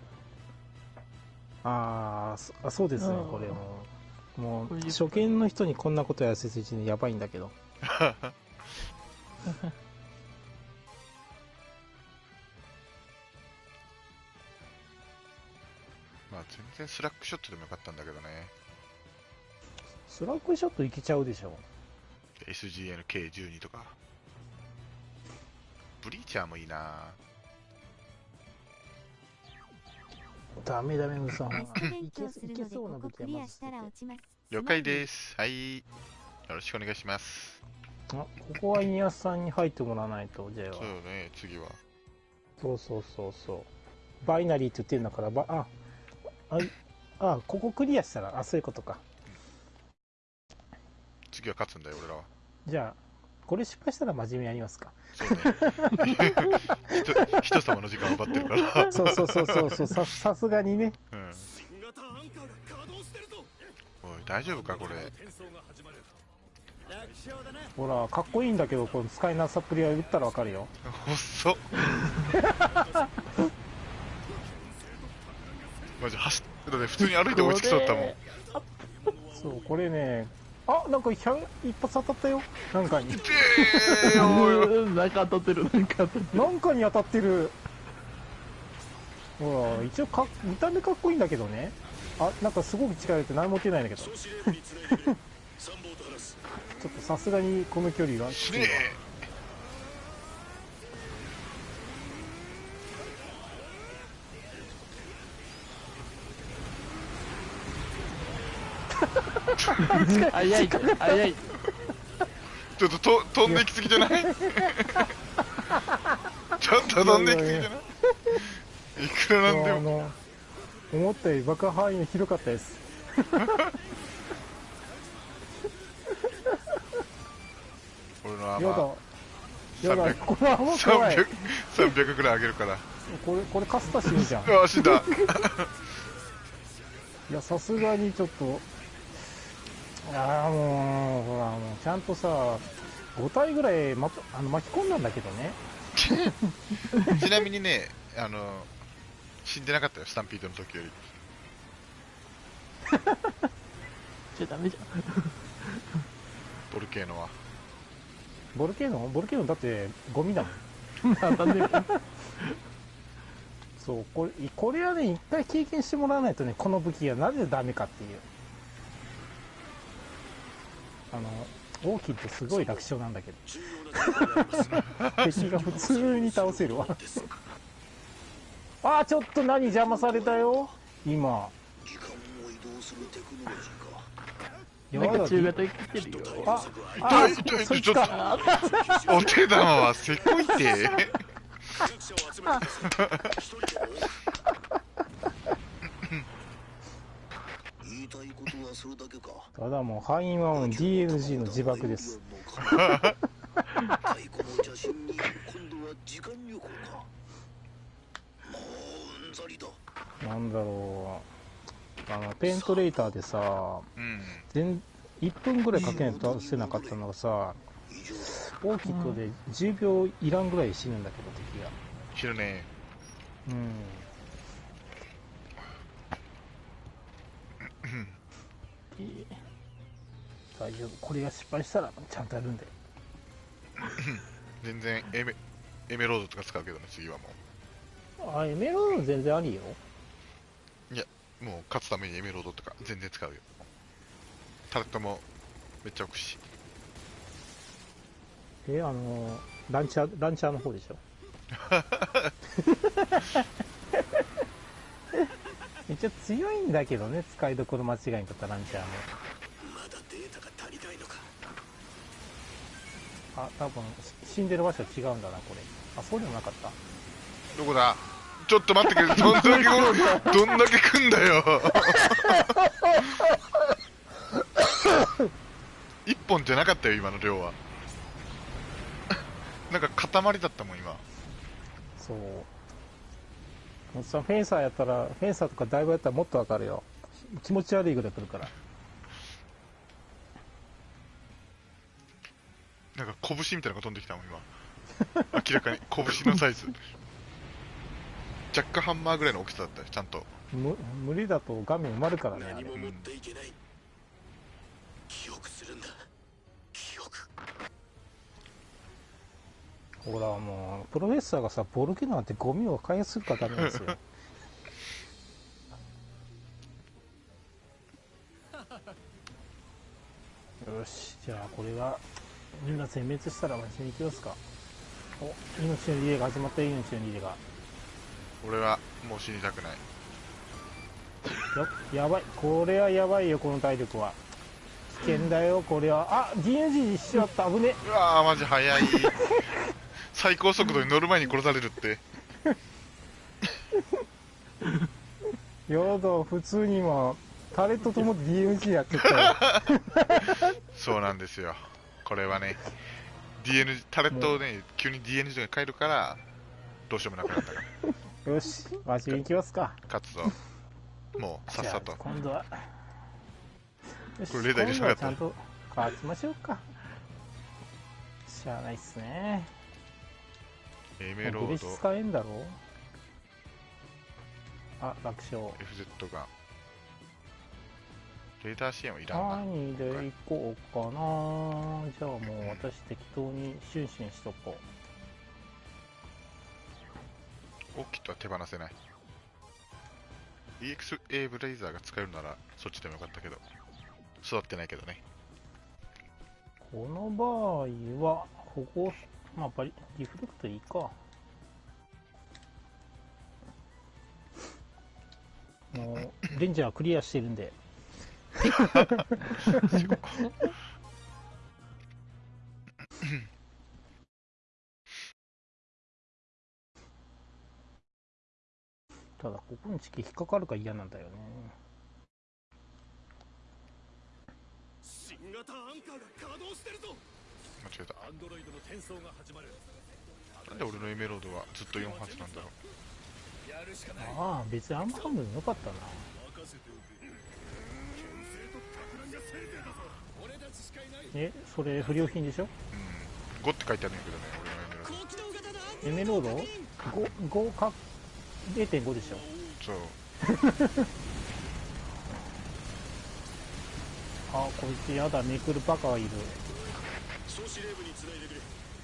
そあそうですねうん。これも。うもう初見の人にこんなことやらせてうちにやばいんだけど。まあ全然スラックショットでもよかったんだけどね。スラックショットいけちゃうでしょ。SGNK12 とか。ブリーチャーもいいなダメダメムさん。いけいけそうな武まず捨ててたら落ちます。了解です。はい。よろしくお願いします。あここはイニアスさんに入ってもらわないと J は。そうよね次は。そうそうそうそう。バイナリーって言ってるんだからばああいあここクリアしたらあそういうことか。次は勝つんだよ俺らは。じゃあこれ失敗したら真面目にやりますか。そうね 人人様の時間を奪ってるから。そうそうそうそうそう。ささすがにね。うん。おい大丈夫かこれ。ほらかっこいいんだけどこの使いなさっぷりは打ったらわかるよ。細っ。マジ走ってたね。普通に歩いて追いつきそうだったもん。そうこれねあなんか100一発当たったよ。なんかに。なんか当たってる。なんか当たってる。なんかに当たってる。ほら一応か見た目かっこいいんだけどね。あなんかすごく力入れて何も打てないんだけど。ちょっとさすがにこの距離は。きついわ 早い。早い。ちょっとと飛んでいきすぎじゃない？ちょっと飛んでいきすぎじゃない？いくらなんでも。あの思ったより爆破範囲が広かったです。俺のアやだ。マやだ。300これはもう怖い。300 300ぐらい上げるから。これこれカスタ死ぬじゃん。うわ死んだ。いやさすがにちょっとああもうほらもうちゃんとさ5体ぐらい、ま、あの巻き込んだんだけどね。ちなみにねあの死んでなかったよスタンピードの時より。じゃダメじボルケーノは。ボルケーノ？ボルケーノだってゴミだもん。そうこれこれはね一回経験してもらわないとねこの武器がなぜダメかっていうあのオーキッドすごい楽勝なんだけど。敵 が普通に倒せるわ。あーちょっと何邪魔されたよ。今。時間を移動するテクノロジーか。やなんかだ中型来てるよ。あ痛あそっとか お手玉はせこいて弱者を集めてください一人でも言いたいことはそれだけか。ただもう範囲はもう DNG の自爆です。太鼓の邪神に今度は時間旅行か。もううんざりだ。なんだろう。あのペントレーターでさうん全1分ぐらいかけないと倒せなかったのがさ以上大きくで10秒いらんぐらい死ぬんだけど敵が。知るね。うん大丈夫。これが失敗したらちゃんとやるんで。全然エメエメロードとか使うけどね次はもあエメロード全然ありよ。うもう勝つためにエメロードとか全然使うよ。タレットもめっちゃ置くし。えあのランチャーランチャーの方でしょ 一応強いんだけどね使いどころ間違いにとったランチャーも。まだデータが足りないのか。あ多分し死んでる場所違うんだなこれ。あそうでもなかった。どこだ？ちょっと待ってくれ。どんだけ どんだけ来んだよ。一本じゃなかったよ今の量は。なんか塊だったもん今。そうおっさんフェンサーやったらフェンサーとかだいぶやったらもっとわかるよ。気持ち悪いぐらい来るから。なんか拳みたいなのが飛んできたもん今。明らかに。拳のサイズ。ジャックハンマーぐらいの大きさだったよちゃんと。む無理だと画面埋まるからね何も持っていけない記憶するんだ記憶ほらもうプロフェッサーがさボルケなんてゴミを開発するからダメですよ。よしじゃあこれがみんな全滅したらマジに行きますか。お命のリレーが始まった。よ命のリレーが。俺はもう死にたくない。ややばい。これはやばいよこの体力は。危険だよこれは。あ DNG しちまった。危ねうわーマジ速い 最高速度に乗る前に殺されるって。やだ普通に今タレットと思って DNG やってたよ。そうなんですよ。これはね DN タレットをね急に DN が変えるからどうしようもなくなったから。よしマジに行きますか。勝つぞ。もうさっさと。今度は。これレーダー入れてなかった。ちゃんと勝ちましょうか。しゃあないっすねエメロード。使えんだろ？あ楽勝 FZ がレーダー支援はいらんな。何で行こうかな。じゃあもう私適当にシュンシュンしとこオッキットは手放せない。EXA ブレイザーが使えるならそっちでもよかったけど。育ってないけどね。うこの場合は保護まあバリリフレクトいいか。もうレンジャークリアしてるんで。ただここにチキ引っかかるか嫌なんだよね。新型アンカーが稼働してるぞ。間違えた。アンドロイドの転送が始まる。なんで俺のエメロードはずっと4発なんだろう。ああ別にあんまハムでもよかったな。えそれ不良品でしょ？うん。5って書いてあるんやけどね俺のエメロー高機動型のエメロード？5, 5か0.5でしょ。ドそう。あこいつやだめくるバカがいる総司令部に繋いでくれ。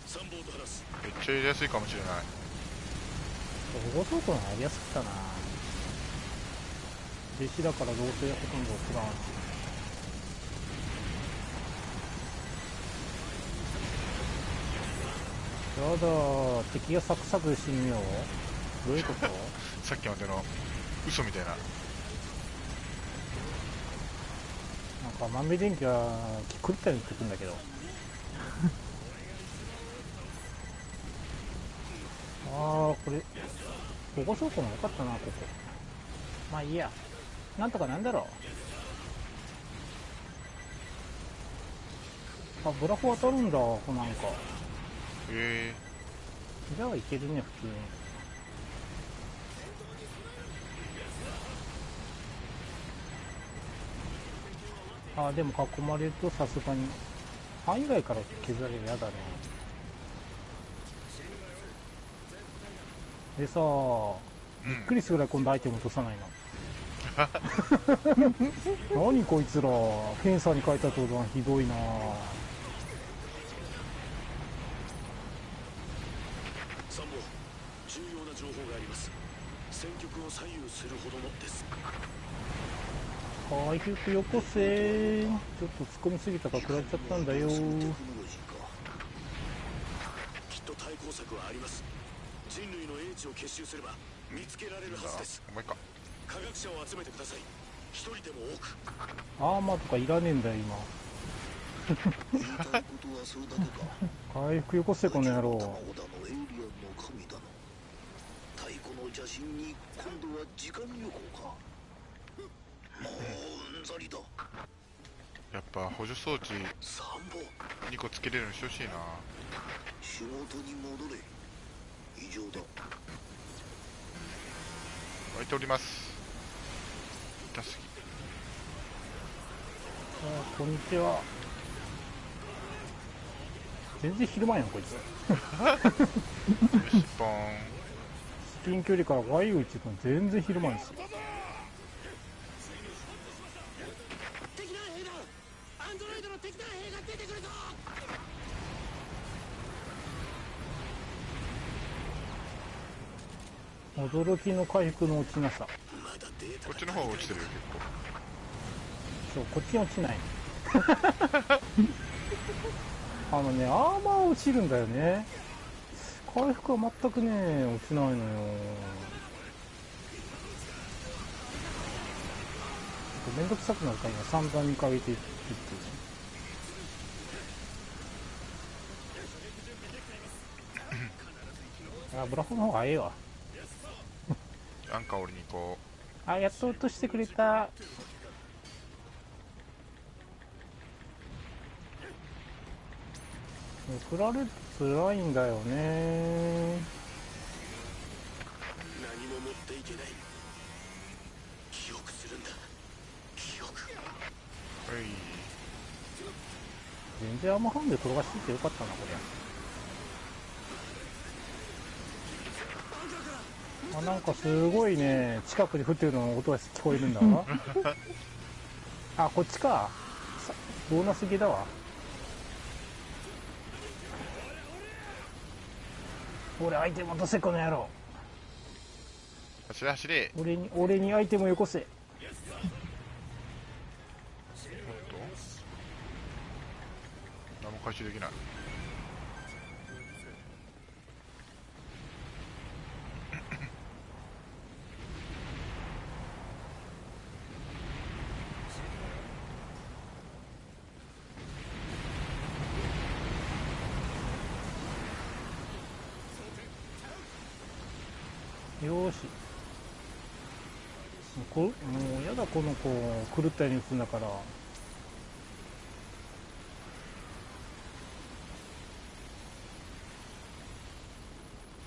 3ボート離す。めっちゃやりやすいかもしれない。保護倉庫のやりやすかったな。弟子だからどうせほとんど送らんしやだ敵がサクサク死ぬよどういうこと？さっきまでの嘘みたいな。なんか豆電気が狂ったように言ってくんだけどああこれ保護倉庫もよかったなここ。まあいいや。なんとかなんだろう。あブラフ当たるんだなんか。え。じゃあいけるね普通に。あでも囲まれるとさすがに範囲外から削られるやだねでさー、うびっんくりするぐらい今度アイテム落とさないの。何こいつら。フェンサーに書いた途端ひどいな。参謀重要な情報があります。戦局を左右するほどのです。回復よこせ。ちょっと突っ込みすぎたから食らっちゃったんだよ。きっと対抗策はあります。人類の英知を結集すれば見つけられるはずです。お前か科学者を集めてください。一人でも多く。アーマーとかいらねえんだよ今。言いたいことはそれだけか。回復よこせこの野郎。卵だのエイリアンの神だの太古の邪神に今度は時間旅行か。もううんざりだ。やっぱ補助装置参謀2個つけれるようにしてほしいな。仕事に戻れ異常だ湧いております痛すぎ。あこんにちは。全然昼間やんこいつ。よしポーン近距離からワイ打ちの全然広まるし敵団兵だアンドロイドの敵団兵が出てくるぞ驚きの回復の落ちなさ。こっちの方は落ちてるよ結構。そうこっちに落ちない。あのねアーマー落ちるんだよね。回復は全くね落ちないのよ。めんどくさくなるから今3番にかけていって あブラフの方がええわアンカー降りに行こあやっと落としてくれた。送られると辛いんだよね。何も持っていけない。記憶するんだ。記憶。うはい。全然アーマーハンデ転がしててよかったなこれあなんかすごいね。近くに降ってるのの音が聞こえるんだわ。あこっちか。さボーナスゲーだわ。俺アイテム落とせこの野郎。走れ走れ。俺に俺にアイテムよこせ。何も回収できないよーしもうこもうやだこの子狂ったように打つんだから。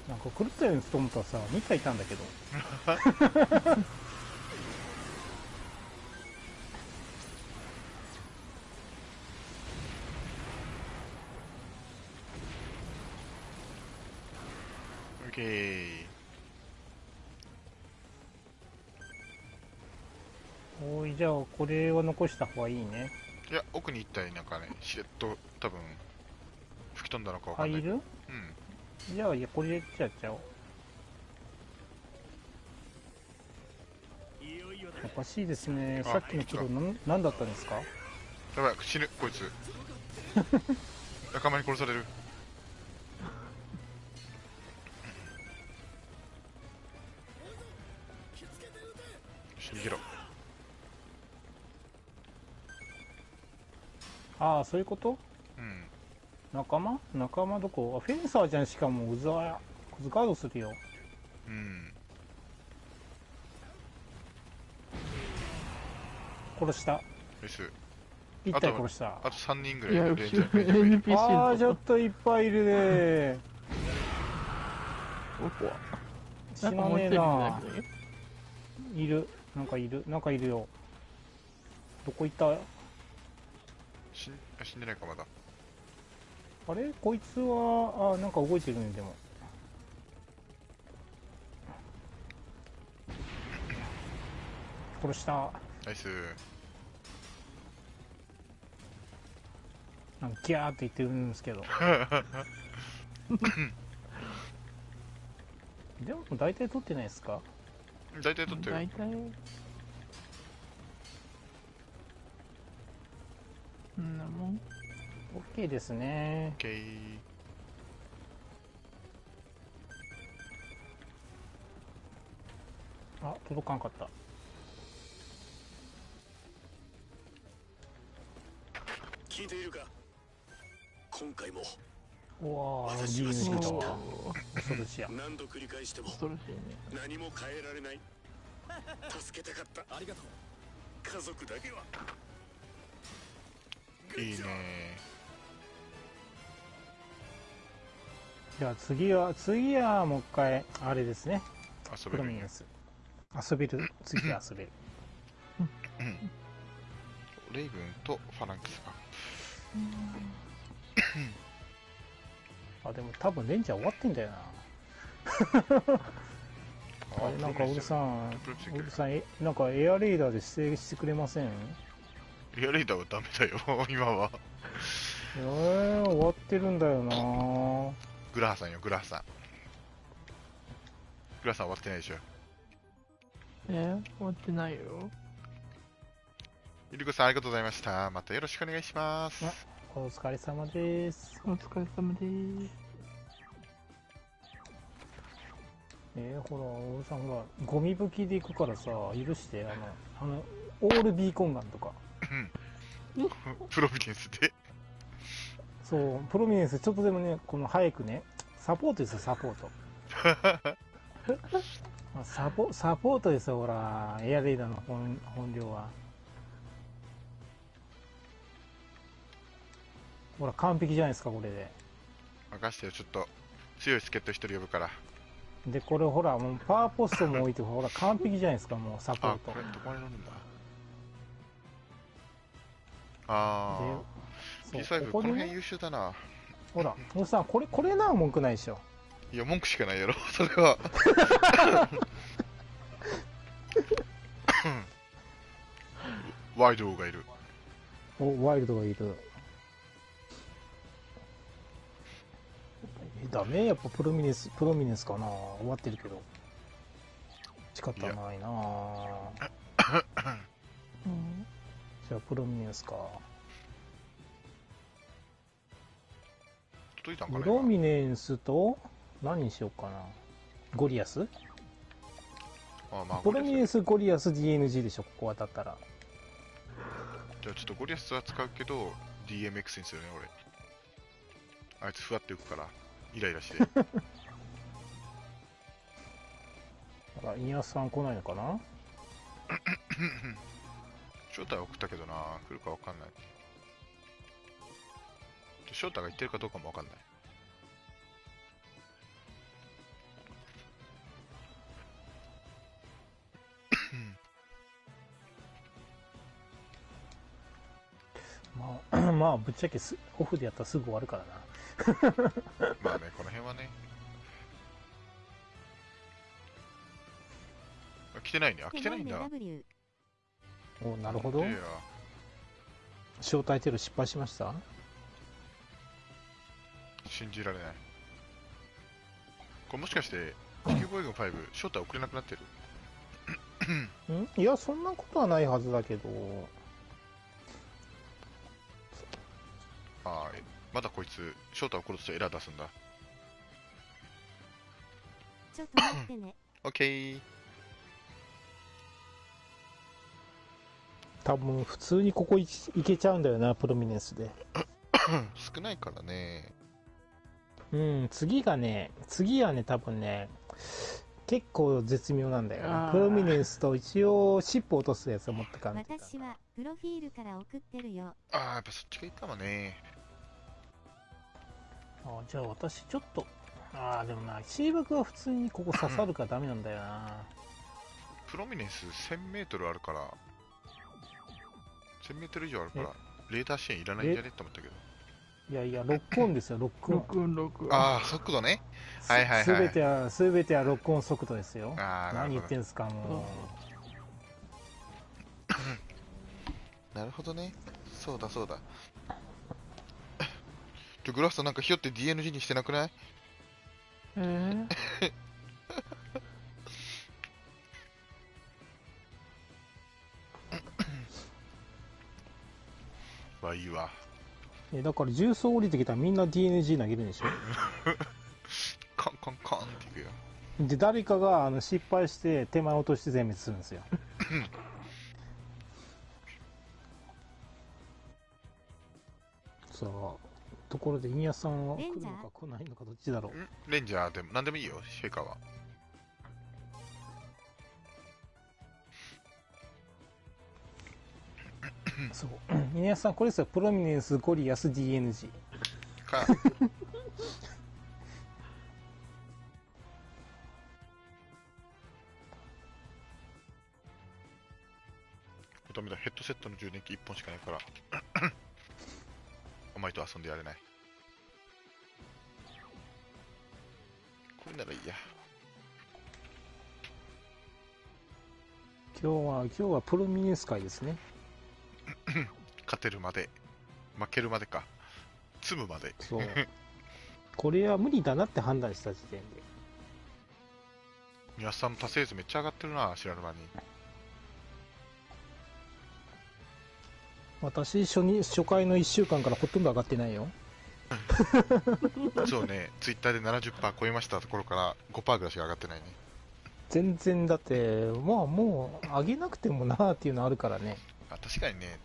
なんか狂ったように打つと思ったらさ2体いたんだけど。オじゃあこれは残した方がいいね。いや奥に行ったりなんかね。しれっと多分吹き飛んだのかわかんない入る？うん。じゃあいやこれやっちゃおう。おかしいですね。あさっきの黒なん何だったんですか？やばい死ぬこいつ。仲間に殺されるああそういうこと？うん。仲間？仲間どこ？あフェンサーじゃんしかも。うざやガードするよ。うん。殺した。です1体殺した。あと3人ぐい。や、らいいる。NPC ああちょのっといっぱいいるね。どこ死なねえな。いるなんかいる。なんかいるよ。どこ行った？死んあ死んでないかまだ。あれ？こいつはあなんか動いてるねでも。殺した。ナイス。なんかギャーって言ってるんですけど。でも大体取ってないですか？大体取ってる。大体うんなもん OK ですね。OK あ届かんかった。聞いているか？今回も。うわー私 D は抜けたわおー恐ろしや。何度繰り返しても。恐ろしいね。何も変えられない。助けたかった。ありがとう。家族だけはいいね。じゃあ次は次はもう一回あれですね。プ遊べるん遊べる。次遊べる。レイブンとファランキスかあでも多分レンジャー終わってんだよな。あれなんかオルさんプロミネンスオルさんえなんかエアレーダーで指定してくれませんエアレーダーはダメだよ、今は。えー、終わってるんだよなグラハさんよ、グラハさん。グラハさん終わってないでしょ。え終わってないよ。ゆりこさんありがとうございました。またよろしくお願いします。お疲れ様ですお疲れ様です。えー、ほらオルさんほらゴミ吹きで行くからさ許してあのあのオールビーコンガンとかプロビデンスで。そうプロミネンスちょっとでもねこの早くねサポートですよサポート。あ サポサポートですよほらエアレーダーの本本領は。ほら完璧じゃないですかこれで。任してよ、ちょっと。強い助っ人一人呼ぶから。でこれほらもうパワーポストも置いてほら完璧じゃないですかもうサポーあ、トこれどこに乗るんだ？あー、で P5 そうこの辺優秀だな。ほらおさんこれこれな文句ないでしょ。いや、文句しかないやろ、それは。ワイドがいる。おワイルドがいる。えダメ？やっぱプロミネンスプロミネンスかな？終わってるけど。仕方ないな うん。じゃあプロミネンスか。届いたんかなプロミネンスと何にしようかな。ゴリアス？あまあ、プロミネンスゴリアス。DNG でしょここ当たったら。じゃあちょっとゴリアスは使うけど、DMX にするね、俺。あいつふわって浮くから、イライラして。あらイニアスさん来ないのかな？正体は送ったけどな、来るかわかんない。正体が言ってるかどうかもわかんない。まあまあぶっちゃけすオフでやったらすぐ終わるからなまあね、この辺はね。来てないね。あ、来てないんだ。おなるほど。いや。招待テロ失敗しました？信じられない。これもしかして、地球防衛軍5、正体送れなくなってる？ん？いやそんなことはないはずだけど。ああ、えまだこいつ、正体送ろうとしてエラー出すんだ。ちょっと待ってね。オッケー。多分普通にここいいけちゃうんだよなプロミネンスで。少ないからね。うん次がね次はね多分ね結構絶妙なんだよプロミネンスと一応尻尾落とすやつを持ってかん私はプロフィールから送ってるよ。ああ、やっぱそっちがいいかもね。あじゃあ私ちょっとああでもなシーバクは普通にここ刺さるからダメなんだよな。プロミネンス1000メートルあるから、1000メートル以上あるから、レーダー支援いらないんじゃね？って思ったけど。いやいやロックオンですよロックオン録音録音。ああ、速度ね。はいはいはいすべてはすべてはロックオン速度ですよああ、な何言るほど。ってんすかもなるほどね。そうだそうだ。ちょ、グラフさんなんかひよって DNG にしてなくない？えー、まあいいわ。うえだから重曹降りてきたらみんな DNG 投げるんでしょ？カンカンカンっていくよ。で誰かがあの失敗して手前落として全滅するんですよさあところでイニアさんは来るのか来ないのかどっちだろう？ん？レンジャーでも、なんでもいいよ、シェイカーは。そう。イニアさんこれですよ。プロミネンスゴリアス DNG か、ダメだ、ヘッドセットの充電器1本しかないから。お前と遊んでやれない。これならいいや。今日は今日はプロミネス会ですね 勝てるまで負けるまでか。積むまで。そう。これは無理だなって判断した時点で。宮下さんの達成率めっちゃ上がってるな知らぬ間に。私初に初回の1週間からほとんど上がってないよ。そうね。ツイッターで70%超えましたところから5%ぐらいしか上がってないね。全然だってまあもう上げなくてもなーっていうのあるからねあ確かにね。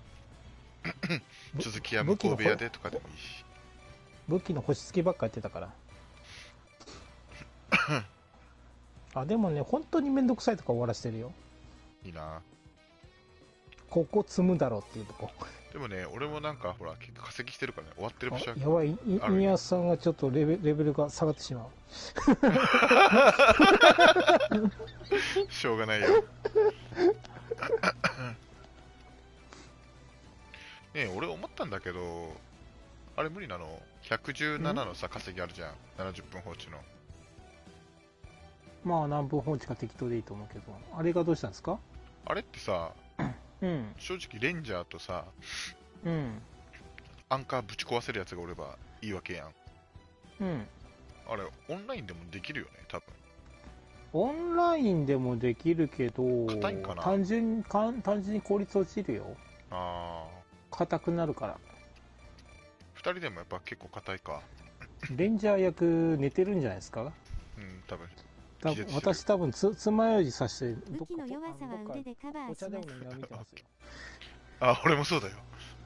ぶ 続きは向こう部屋でとかでもいいし。武器の星付きばっかやってたから。あでもね本当にめんどくさいとか終わらしてるよ。いいな。ここ積むだろうっていうとこ。でもね俺もなんかほら結構化石してるからね。終わってるあ場所はやばい。宮さんがちょっとレベレベルが下がってしまう。しょうがないよ ねえ俺思ったんだけどあれ無理なの？117のさ稼ぎあるじゃん。70分放置の。まあ何分放置か適当でいいと思うけど。あれがどうしたんですか？あれってさうん。正直レンジャーとさうん。アンカーぶち壊せるやつがおればいいわけやん。うん。あれオンラインでもできるよね多分。オンラインでもできるけど単純単純に効率落ちるよ。あ硬くなるから。あ2人でもやっぱ結構硬いか。レンジャー役寝てるんじゃないですか？うん多分。私多分つ爪楊枝さして武器の弱さはどっか腕でカバーお茶でもします飲みな見てますよ。あ俺もそうだよ。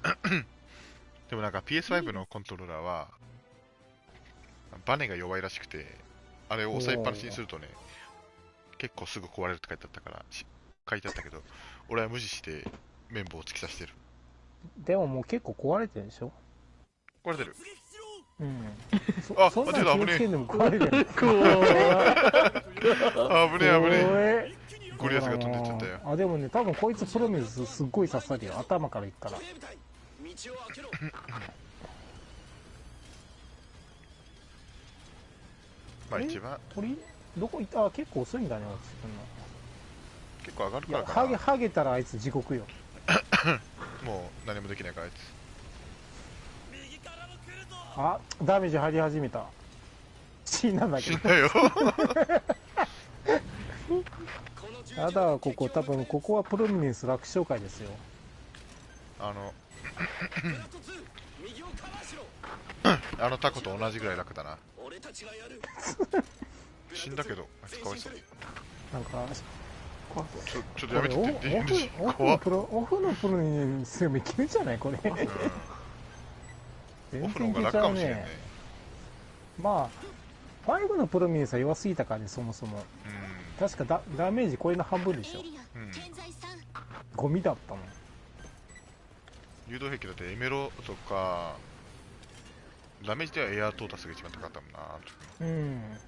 でもなんか PS5 のコントローラーはバネが弱いらしくてあれを押さえっぱなしにするとね結構すぐ壊れるって書いてあったからし書いてあったけど俺は無視して綿棒を突き刺してるでももう結構壊れてるでしょ？壊れてる。うん。あそそんな待っての気をつけんでも壊れるよあぶねえ危ねえ。えゴリアスが飛んでっちゃったよ。あでもね多分こいつプロミスすっごい刺さるよ。頭からいくから。まあ一番。鳥？どこ行った？あ結構遅いんだね落ちてくんの。結構上がるからかな。ハゲハゲたらあいつ地獄よもう何もできないからあいつ。あダメージ入り始めた。死んだんだけど。死んだよ。やだここ多分ここはプロミネンス楽勝会ですよ。あのベラト2右をカバーしろあのタコと同じぐらい楽だな。死んだけどあいつかわいそう。なんかこちょちょっとやめてオフのプロオフのプロミネンスでもいけるじゃないこれうんオ全フの方が楽かもしれんね。ねまあ5のプロミネンスは弱すぎたからねそもそも。確かダダメージこれの半分でしょ。うん、うん、ゴミだったもん。誘導兵器だってエメロとかダメージではエアートータスが一番高かったもんなうん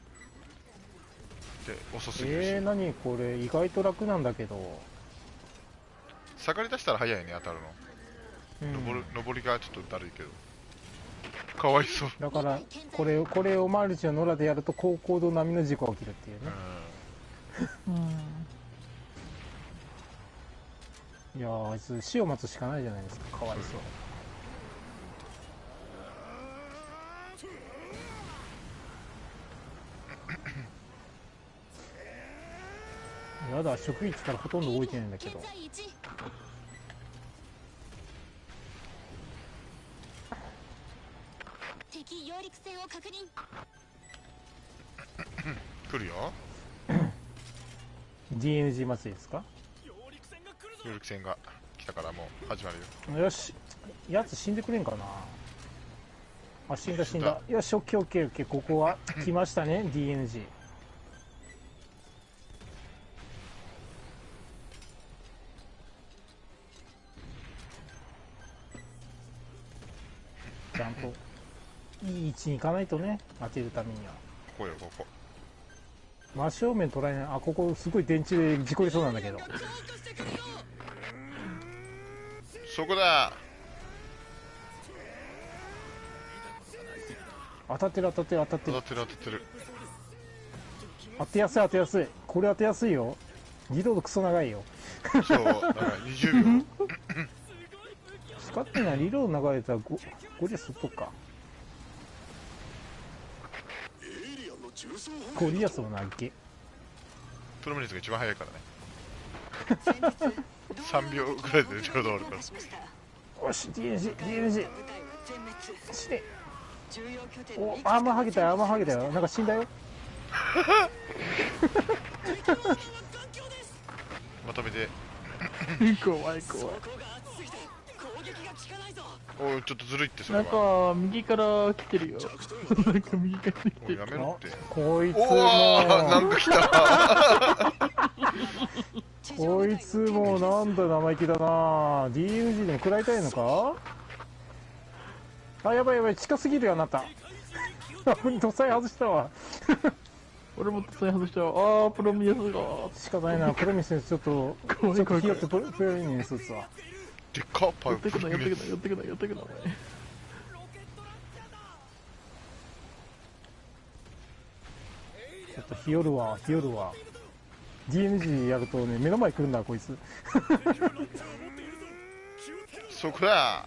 で遅すぎるし、えー、何これ意外と楽なんだけど、下がり出したら早いね当たるうん。の、登る登りがちょっとだるいけど。かわいそう。だからこれこれをマルチの野良でやると高高度並みの事故が起きるっていううねん、いやーあいつ死を待つしかないじゃないですか。かわいそうやだ職員からほとんど動いてないんだけど。敵揚陸船を確認。来るよ。DNG 祭りですか？協力戦が来たからもう始まるよ。よし。やつ死んでくれんかな？あ死んだ死んだ。よしオッケーオッケーオッケー。ここは来ましたね DNG ちゃんと。いい位置に行かないとね当てるためには。ここよここ。真正面捉えない。あここすごい電池で事故りそうなんだけど。そこだ。当たってる当たってる当たってる。当たってる当たってる。当てやすい当てやすい。これ当てやすいよ。リロードクソ長いよ。そう、なんか20秒。使ってないリロード流れたらゴゴリアス取っとくか。ゴリアスも投げプロミネスが一番早いからね。先日3秒ぐらいでちょうど終わるから。よし全滅しておアーマーハゲたよアーマーハゲたよ。なんか死んだよ。まとめて、怖 い怖い。おい、ちょっとずるいって、それなんは。か、右から来てるよ。なんか右から来てもうやる。めろって。こいつおおなんもか来たこいつもなんだ生意気だな DNG でも食らいたいのか？あやばいやばい近すぎるよあなた土佐外したわ俺もそれ外しちゃう。あー、プロミネスが。仕方ないなプロミスちょっとちょっとひよってプロプロミネス打つわでっかパイプ寄ってくな、寄ってくな、寄ってくな、寄ってくな、お前。ちょっとひよるわひよるわ DNG やるとね目の前来るんだこいつ。そこだ。あ、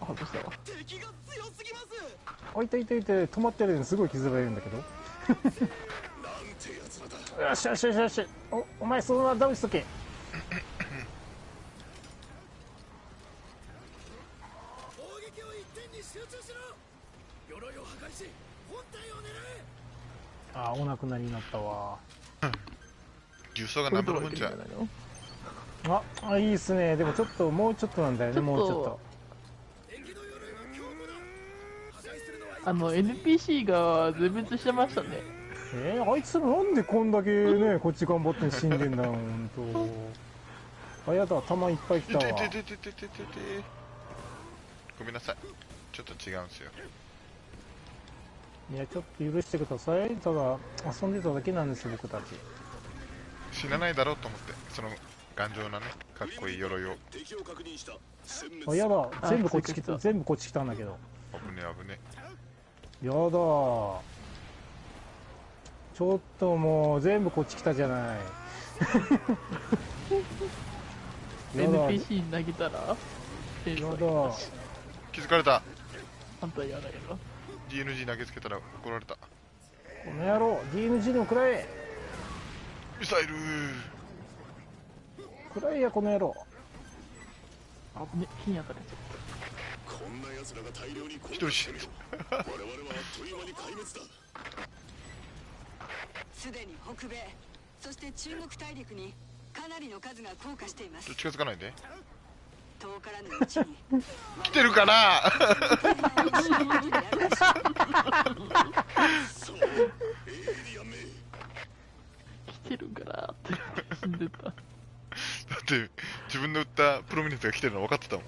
外した？わ。あいたいたいた止まってるのにすごい傷がいるんだけど。よしよしよしよしおお前そのままダウンしとけあお亡くなりになったわ。重曹が何分じゃ。ああいいっすね。でもちょっともうちょっとなんだよねもうちょっと。あの NPC が全滅してましたね。えー、あいつらなんでこんだけね こっち頑張って死んでんだよんと。あやだ弾いっぱい来たわ。ごめんなさい。ちょっと違うんすよ。いやちょっと許してください。ただ遊んでただけなんですよ僕たち。死なないだろうと思ってその頑丈なねかっこいい鎧を。敵を確認した。殲あ滅やだ。全部こっち来た。た。全部こっち来たんだけど。危ね危ねやだ。ちょっともう全部こっち来たじゃない。やだ。NPC に投げたら、やだ。気づかれた。反対嫌だけど。DNG 投げつけたら怒られた。この野郎 DNG でも食らえ。ミサイル。食らえやこの野郎。あぶね、火に当たるやこんな奴らが大量に攻一人死んだ 我々はあっという間に壊滅だ。すでに北米そして中国大陸にかなりの数が降下しています。近づかないで遠からぬうちに。来てるかな？来てるからって死んでた。だって自分の撃ったプロミネンスが来てるの分かってたもん。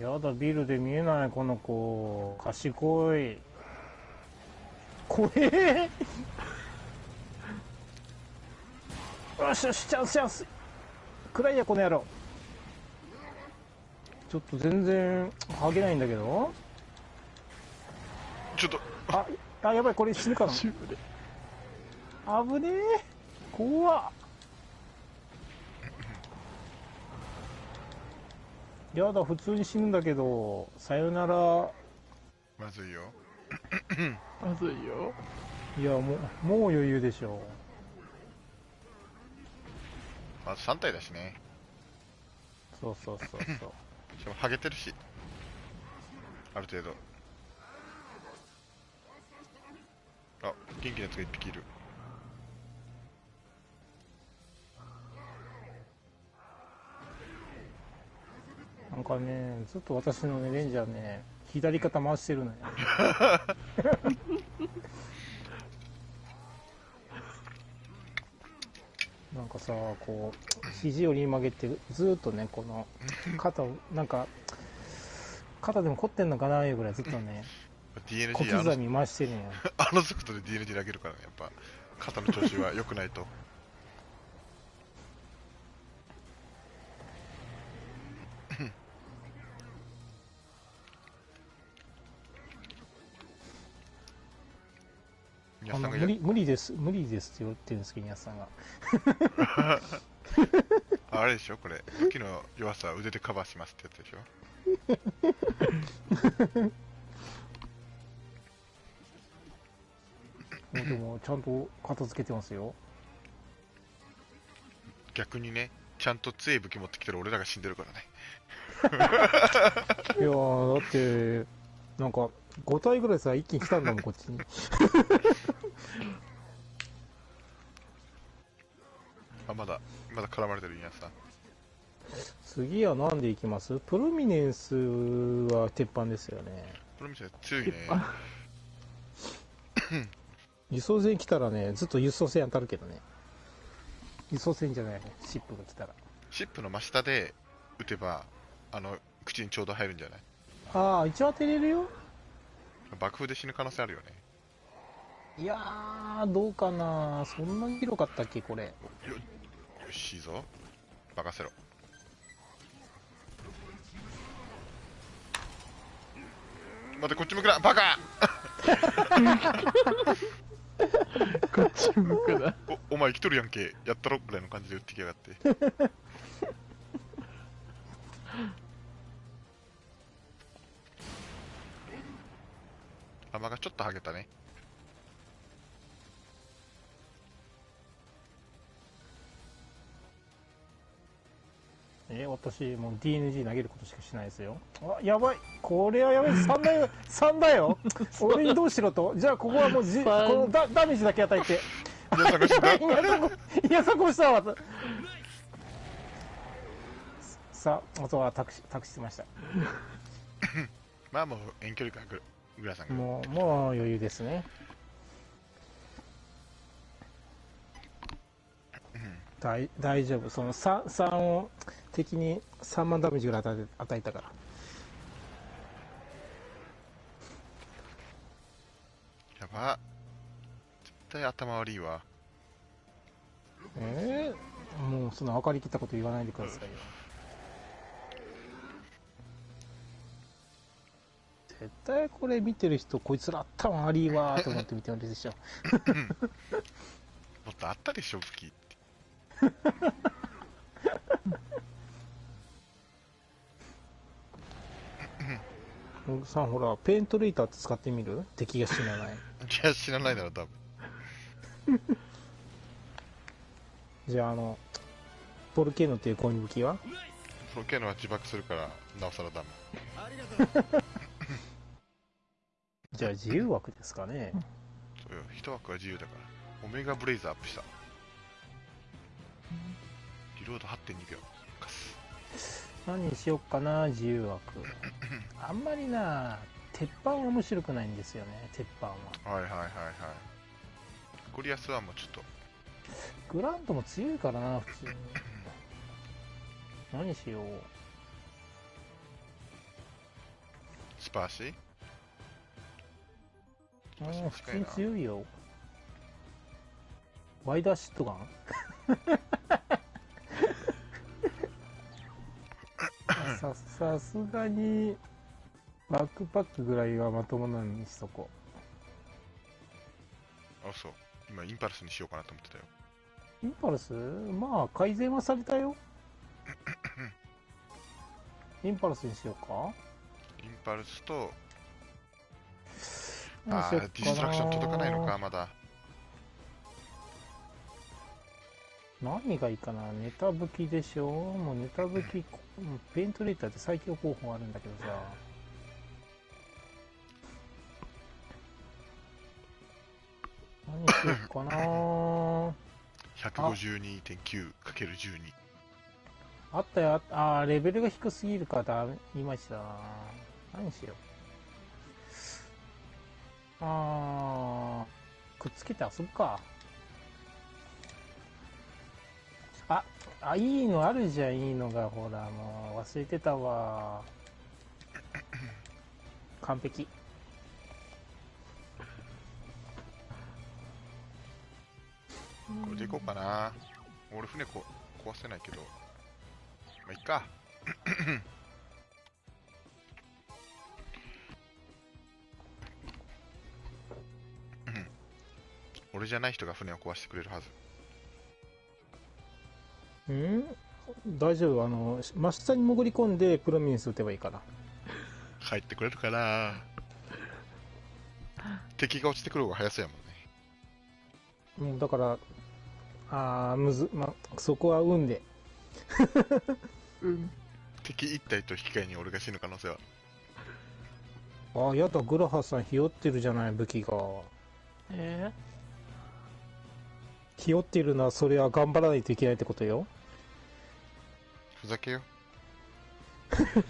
やだビルで見えないこの子。賢い。怖えよしよしチャンスチャンス。くらいやこの野郎。ちょっと全然剥げないんだけど。ちょっと。ああやばいこれ死ぬかな。危ねえ。怖っ。やだ普通に死ぬんだけど。さよなら。まずいよまずいよ。いやもうもう余裕でしょまず3体だしね。そうそうそうそう。しかもハゲてるし。ある程度。あ元気なやつが1匹いる。なんかねずっと私のねレンジャーね左肩回してるのよ なんかさこう肘折り曲げてずっとねこの肩をなんか肩でも凝ってんのかないうぐらいずっとね小 DNG あ刻のみ回してるんよ あの速度で DNG 投げるからねやっぱ肩の調子は良くないとあの無理無理です無理ですって言ってるんですけど皆さんが。あれでしょこれ。武器の弱さは腕でカバーしますってやつでしょ。でもちゃんと片付けてますよ。逆にねちゃんと強い武器持ってきてる俺らが死んでるからね。いやーだってなんか5体ぐらいさ一気に来たんだもんこっちに あまだまだ絡まれてる皆さん次は何でいきます？プロミネンスは鉄板ですよね。これ見て強いね。輸送船来たらねずっと輸送船当たるけどね。輸送船じゃないね。シップが来たら。シップの真下で撃てばあの口にちょうど入るんじゃない？ああ一応当てれるよ。爆風で死ぬ可能性あるよねいやーどうかな。そんなに広かったっけこれ。よよしいいぞ。任せろ。待ってこっち向くな。バカ！こっち向くな。おお前生きとるやんけ。やったろぐらいの感じで撃ってきやがって。弾がちょっと剥げたねえ私もう DNG 投げることしかしないですよ。あやばい。これはやばい。3だよ。3だよ。俺にどうしろと。じゃあここはもうじ こ三のダダメージだけ与えて。いやそこした わ。さああとは託し託してました。まあもう遠距離からググラさんが。もうもう余裕ですね大大丈夫。その 3, 3を敵に3万ダメージぐらい与え与えたから。やば。絶対頭悪いわ。えー、もうその分かりきったこと言わないでくださいよ。絶対これ見てる人こいつら頭悪いわーと思って見てるでしょ もっとあったでしょ武器さんほらペイントレーターって使ってみる？敵が死なない。いや知らないだろ多分じゃああのボルケーノっていう攻撃は？ロケのは自爆するからなおさらダメ。じゃあ自由枠ですかね。そうよ一枠は自由だから。オメガブレイズアップしたリロード8.2秒カス何にしよっかな自由枠。あんまりな鉄板は面白くないんですよね鉄板は。はいはいはいはい。ゴリアスはもうちょっと。グラントも強いからな普通に。何しよう。スパーシあー普通に強いよ。ワイダーシットガン？ささすがにバックパックぐらいはまともなのにしとこあそう。今インパルスにしようかなと思ってたよ。うインパルス？まあ改善はされたよ。インパルスにしようか。インパルスと何あーディストラクション届かないのかまだ何がいいかなネタ武器でしょもうネタ武器、イントレーターって最強候補あるんだけどさ。何しよっかな。152.9×12 あったよあーレベルが低すぎるからだいまいちだな。何しよう。あーくっつけて遊ぶかああいいのあるじゃんいいのが。ほらもう忘れてたわ。完璧。これでいこうかな。俺船こ壊せないけど。まあいっか。俺じゃない人が船を壊してくれるはず。うん？大丈夫。あの真下に潜り込んでプロミネンス撃てばいいから帰ってくれるかな敵が落ちてくる方が早そうやもんね。もうだからあーむず、ま、そこは運で。うん。敵1体と引き換えに俺が死ぬ可能性は。ああやだグラハさんひよってるじゃない武器が。えひよってるのはそれは頑張らないといけないってことよふざけよ。ー、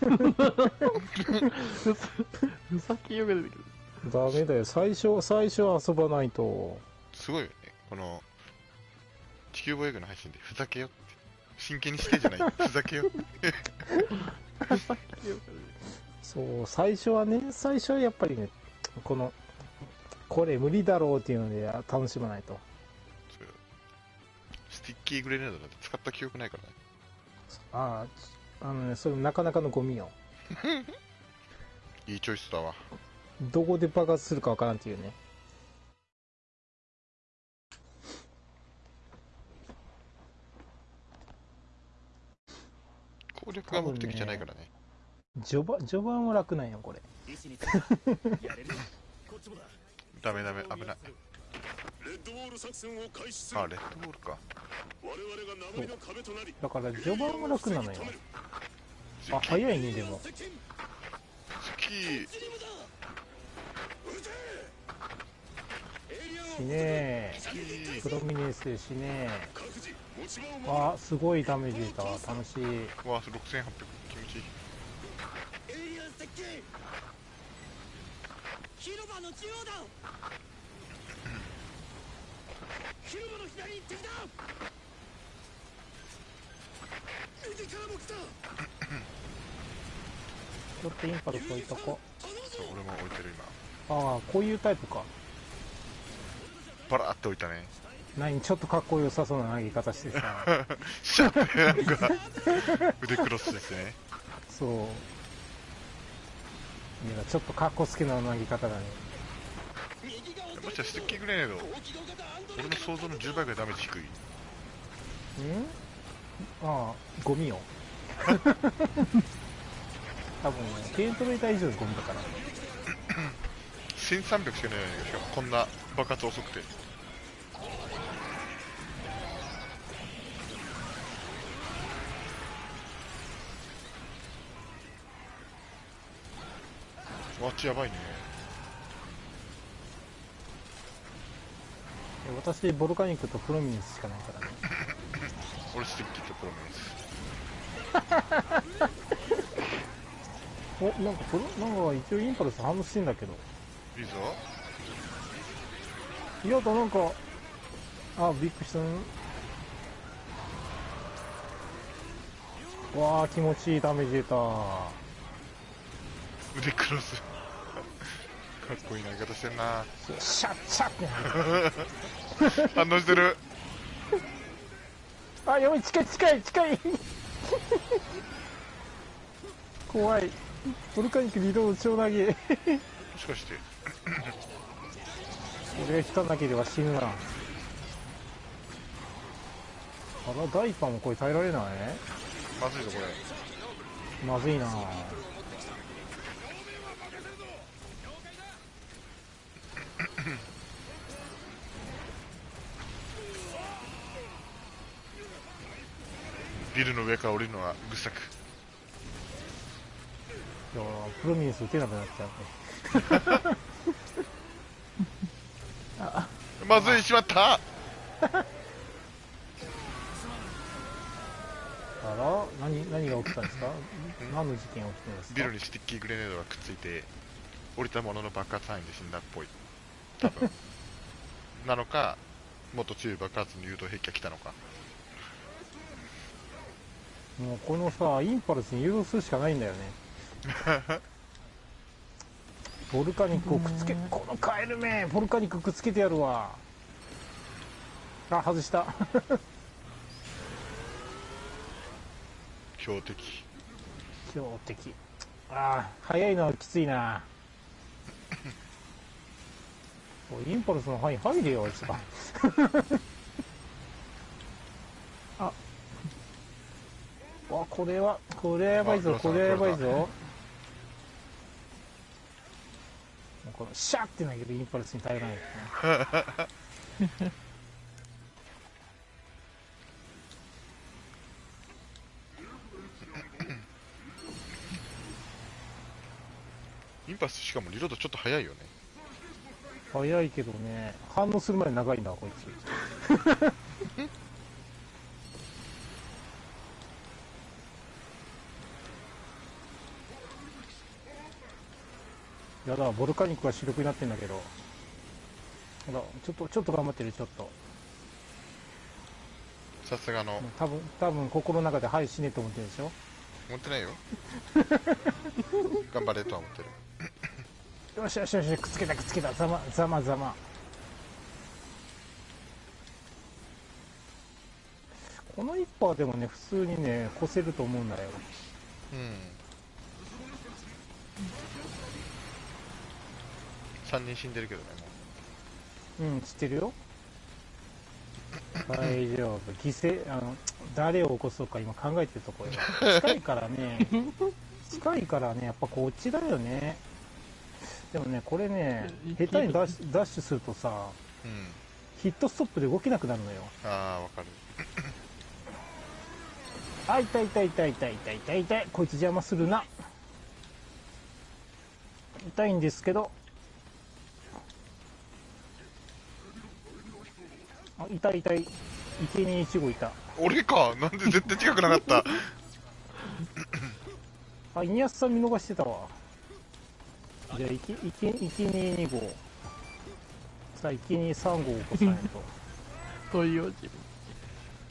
ふざけようが出てくる。ダメだよ最初最初は遊ばないとすごいよね。この、地球防衛軍の配信でふざけよって。真剣にしてじゃない。ふざけよ。ふざけようがそう最初はね最初はやっぱりねこのこれ無理だろうっていうので楽しまないとスティッキーグレネードなんて使った記憶ないからね。あああのねそれなかなかのゴミよ いいチョイスだわ。どこで爆発するかわからんっていうね攻略が目的じゃないからね。序盤序盤は楽なんよこれ ダメダメ、危ない。レッドウォール作戦を開始すあ、レッドボールか。我々が名前の壁となりだから序盤は楽なのよ。あ早いねでも。スキー、しね。え。プロミネンスでしね。えあすごいダメージ出た。楽しい。わあ、6800。気持ちいい。エイリアン接近。広場の中央だ広場の左に敵だ右からも来た。ちょっとインパルス置いとこ。そう、俺も置いてる今。ああこういうタイプか。バラーって置いたね。何ちょっとかっこよさそうな投げ方してさシャッてな。んか、腕クロスしてね。そう。いやちょっとかっこつけな投げ方だねもしかしてスティッキーグレネード、俺の想像の10倍ぐらいダメージ低い。ん？ああゴミよ 多分ね軽トレーター以上のゴミだから1300しかないのに、しかもこんな爆発遅くて。わっちやばいね。私ボルカニックとプロミネンスしかないからね俺スティッキーとプロミネンス。おなんかプロなんか一応インパルス反応してんだけどいいぞ。いやだなんかあびっくりしたわあ気持ちいいダメージ出た腕クロス。かっこいい投げ方してんな。シャッシャッって反応してる。あやばい近い近い近い怖いボルカニックリロード超投げもしかして。俺が引かなければ死ぬなあらダイパーもこれ耐えられない？まずいぞ、これ。まずいなビルの上から降りるのはぐっさく。いやプロミネンス撃てなくなっちゃうねまずい、しまったあら何何が起きたんですか？何の事件が起きてるんですか？ビルにスティッキーグレネードがくっついて、降りたものの爆発範囲で死んだっぽい。多分。なのか、もっと強い爆発の誘導兵器が来たのか。もうこのさインパルスに誘導するしかないんだよね ボルカニックをくっつけこのカエルめボルカニックくっつけてやるわあ外した強敵。強敵ああ早いのはきついな インパルスの範囲入れよ、あいつが。あ。わ、これは、これはやばいぞ、あこれはやばい黒ぞ。もうこのシャーって投げるインパルスに耐えられない。インパルスしかもリロードちょっと早いよね。早いけどね、反応するまで長いんだ、こいつ。やだ、ボルカニックが主力になってんだけど。ほら、ちょっと、ちょっと頑張ってる、ちょっと。さすがの、多分、多分心の中で、はい、死ねと思ってるでしょ思ってないよ。頑張れとは思ってる。よしよしよし、くっつけたくっつけた、ざま、ざまざま。この一歩はでもね、普通にね、越せると思うんだよ。うん。3人死んでるけどね、もうん、知ってるよ。大丈夫。犠牲、あの、誰を起こそうか今考えてるところよ。近いからね、近いからね、やっぱこっちだよね。でもね、これね、下手にダッシュダッシュするとさ、う。うん。ヒットストップで動けなくなるのよ。ああ、わかる。あ、痛い痛い痛い痛い痛い痛い痛い。こいつ邪魔するな。痛いんですけど。あ、痛い痛い。生贄1号いた。俺か？なんで絶対近くなかった？あ、イニアスさん見逃してたわ。じゃあ、いき、いき、いきに2号。さあ、いきに3号起こさないと。そういう自分。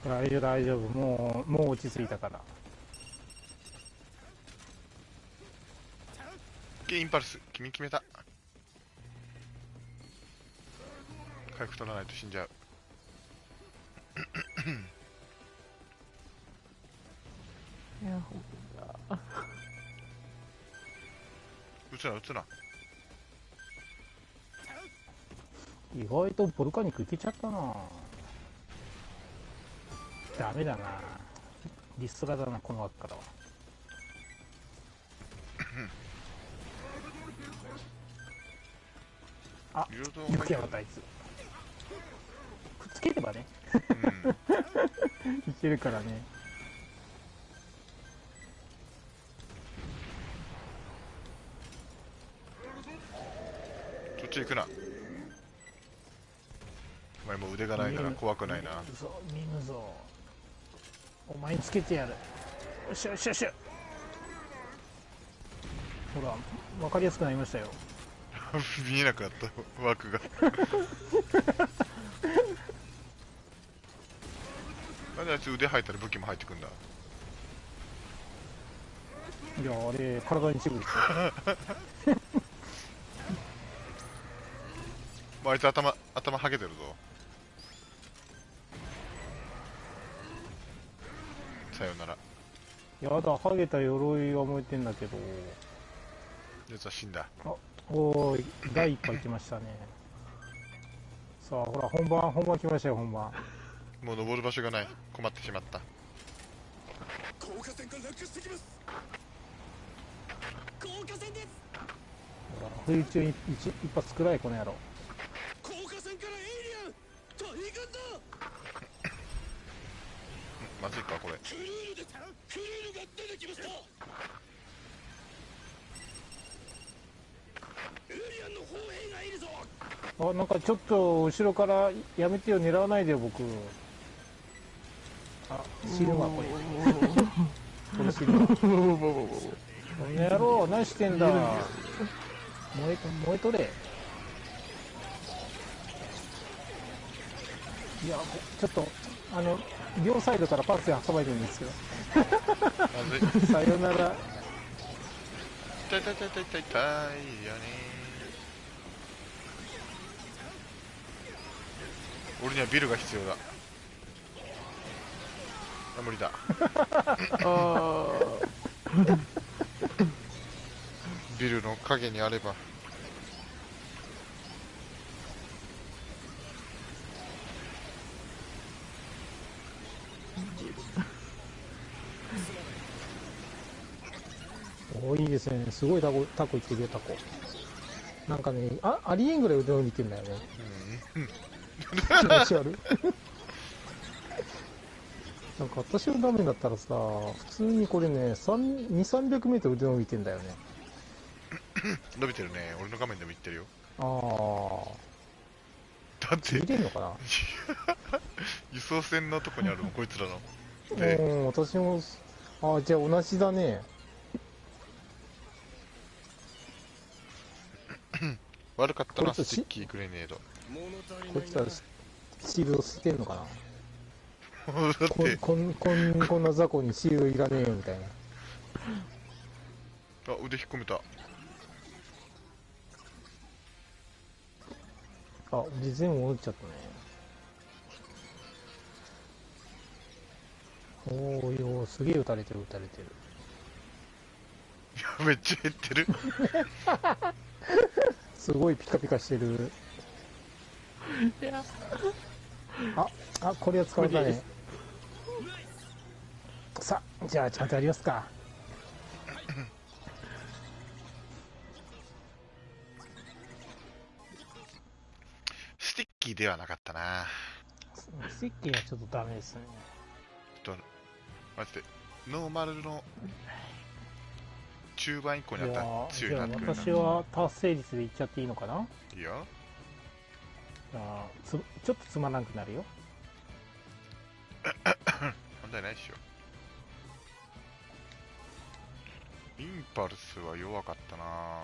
大丈夫、大丈夫。もう、もう落ち着いたから。インパルス、君決めた。回復取らないと死んじゃう。いや、つな、撃つな。意外とボルカニックいけちゃったなダメだなリストラだな、この枠からは。あ、よくやがった、あいつ。くっつければね、うん。いけるからね。っち行くな。お前もう腕がないから怖くないな。見るぞ、見るぞ。お前につけてやる。よっしゃよっしゃよっしゃ。ほら、わかりやすくなりましたよ。見えなくなった枠が。なんであいつ腕入ったら武器も入ってくんだ？いや、あれ、体に一部ですよ。まああいつ頭、頭はげてるぞ。さよなら。やだ、ハゲた鎧が燃えてんだけど。実は死んだ。おーい、第一波行きましたね。さあ、ほら、本番、本番来ましたよ、本番。もう登る場所がない。困ってしまった。降下線が落下してきます降下線ですほら、冬中に一一発くらい、この野郎。まずいか、これ。クルールですクルールが出てきましたエイリアンの砲兵がいるぞあ、なんかちょっと後ろからやめてよ、狙わないでよ、僕。あ、死ぬわ、これ。これ死ぬわ。この野郎、何してんだ。燃え、燃えとれ。いや、ちょっと、あの、両サイドからパスで挟まれてるんですけど。さよなら。痛い痛い痛い痛い痛い。よね俺にはビルが必要だ。あ無理だ。あビルの影にあればおいいですね。すごいタコ、タコいってるよ、タコ。なんかね、あ、ありえんぐらい腕伸びてんだよね。気持ち悪い。なんか私のダメだったらさ、普通にこれね、3 2、300メートル腕伸びてんだよね。伸びてるね。俺の画面でも言ってるよ。ああ、だって見、れんのかな？輸送船のとこにあるもん、こいつらの。でうん、私も、ああ、じゃあ同じだね。悪かったのはこいつスティッキーグレネード。こないつらシールド捨てんのかな？だって、こんこんこんこんな雑魚にシールドいらねえよみたいな。あ、腕引っ込めた。あ、で全部落ちちゃったね。おーいよー、すげえ撃たれてる撃たれてる。いや、めっちゃ減ってる。すごいピカピカしてる。いや、あ、あ、これは使われたね。さあ、じゃあちゃんとやりますか。スティッキーではなかったな。スティッキーはちょっとダメですね。ちょっと、マジで、ノーマルの中盤以降にあったら強いなってくるな。私は達成率でいっちゃっていいのかな？いいよ。あつちょっとつまらなくなるよ。問題ないっしょ。インパルスは弱かったな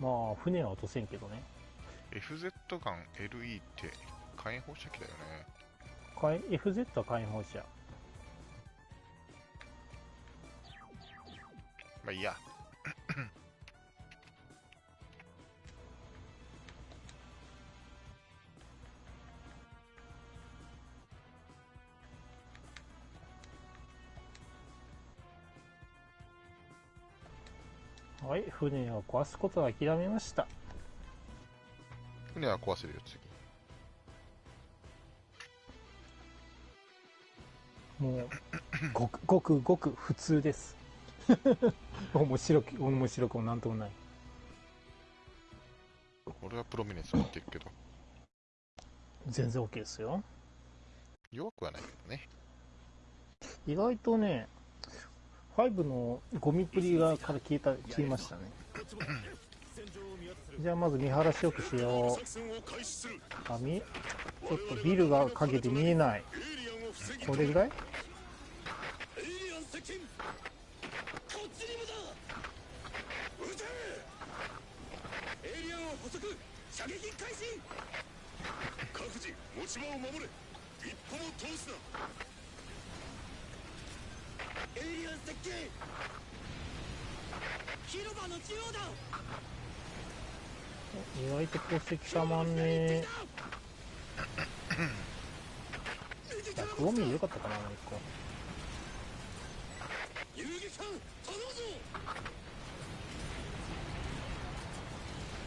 まあ、船は落とせんけどね。FZ ガン LE って火炎放射器だよね。かい FZ は火炎放射。まあいいや。はい、船を壊すことは諦めました。船は壊せるよ、次。もう、ごくごくごく普通です。面白く、面白くもなんともない。俺はプロミネンス持っていくけど、全然 OK ですよ。弱くはないけどね。意外とね、5のゴミっぷりがから消えた、消えましたね。じゃあまず見晴らしよくしよう。ちょっとビルが陰で見えない。これぐらい？射撃開始。各自持ち場を守れ。一歩も通すな。エイリアン接近広場の中央だ意外と功績たまんねえ。105ミリよかったかな、もう一個。遊撃艦頼むぞ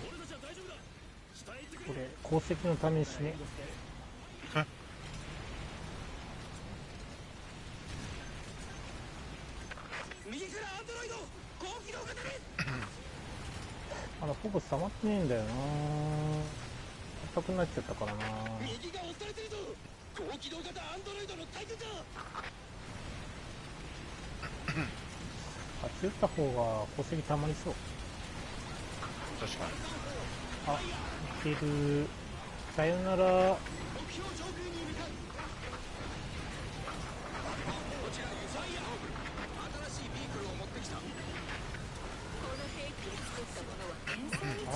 俺たちは大丈夫だ下へ行ってくれこれ、功績のために死ね。右からアンドロイド高機動型にまだほぼ溜まってねえんだよな硬くなっちゃったからな右が押されてるぞ高機動型アンドロイドの対空かあっち打った方が功績たまりそう。確かに。あ、いける。さよなら。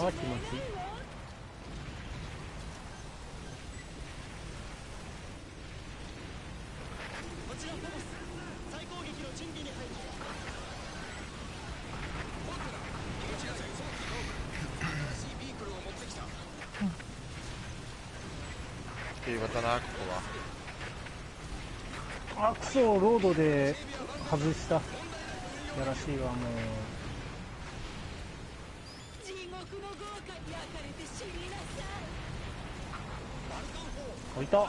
を持ってきた平和だな、ここは。あ、クソ、ロードで外した。やらしいわ、もう。下完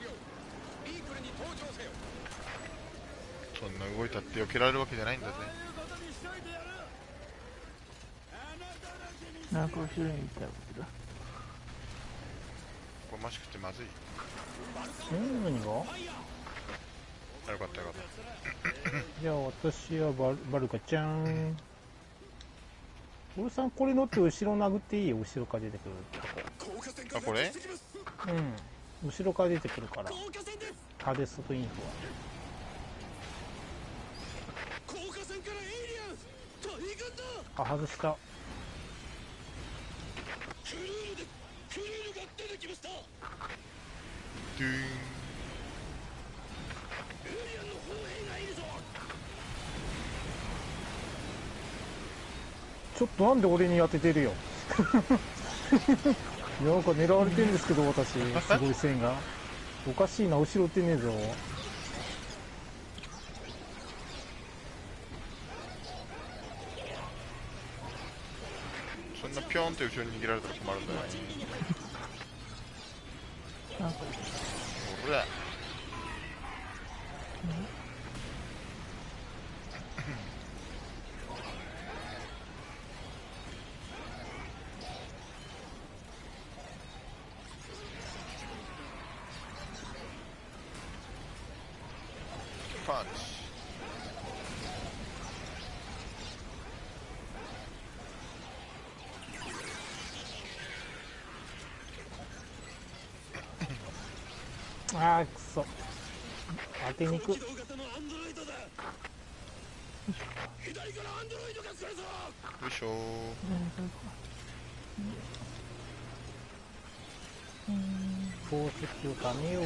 了ビークルに登場せよそんな動いたって避けられるわけじゃないんだぜ。なんか後ろに行ったけど。これマシくてまずい。うん何が？あよかったよかった。じゃあ私はバルバルカちゃん。俺さんこれ乗って後ろ殴っていい？よ後ろから出てくるあこれ？うん。後ろから出てくるから。ハデストインフ降下線からエイリアン。大軍だ。はあ外した。クルールでクルールが出てきました。エドゥーンイリアンの砲兵がいるぞちょっとなんで俺に当ててるよ。なんか狙われてんですけど私。すごい線が。おかしいな後ろってねえぞ。そんなピョンって後ろに逃げられたら困るん だよほらパンチあーくそ当てにく左からアンドロイドが来るぞよいしょ。宝石を貯めよう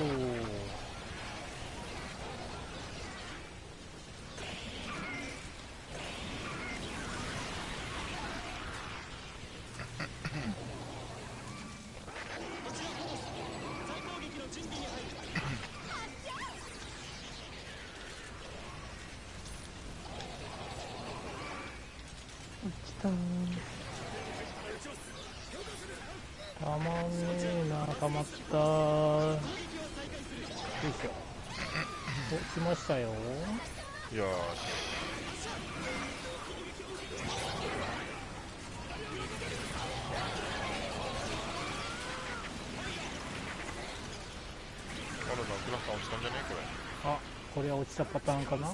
まんねえなたまったよ。いしょお来ました。よよーしあらなグラフさん落ちたんじゃね？これ。あこれは落ちたパターンかな来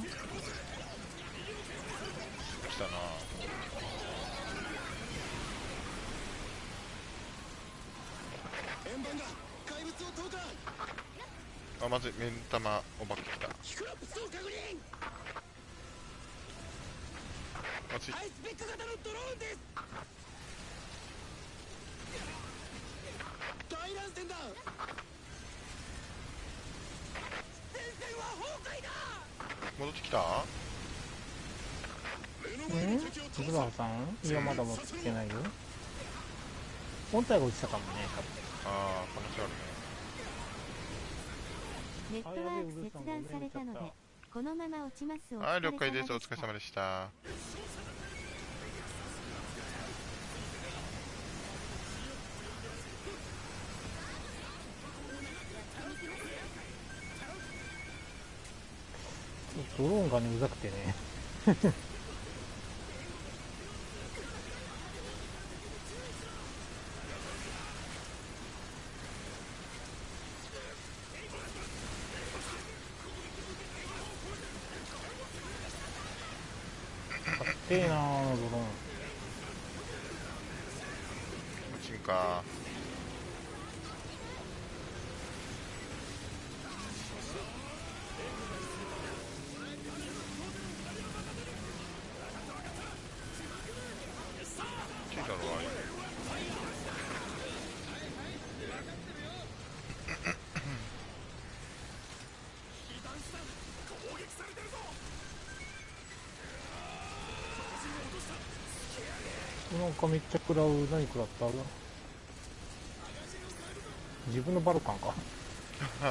たな円盤が怪物を投下あまずい目ん玉お化け来たまずいハイスペック型のドローンです大乱戦だ前線は崩壊だ戻ってきた？んズバハさん？いやまだ持ってきてないよ。本体が落ちたかもねああ可能性あるねネットワーク切断されたのでこのまま落ちますおはい疲れ了解です。お疲れ様でした。ドローンがねうざくてねらう何食らった自分のバルカンか。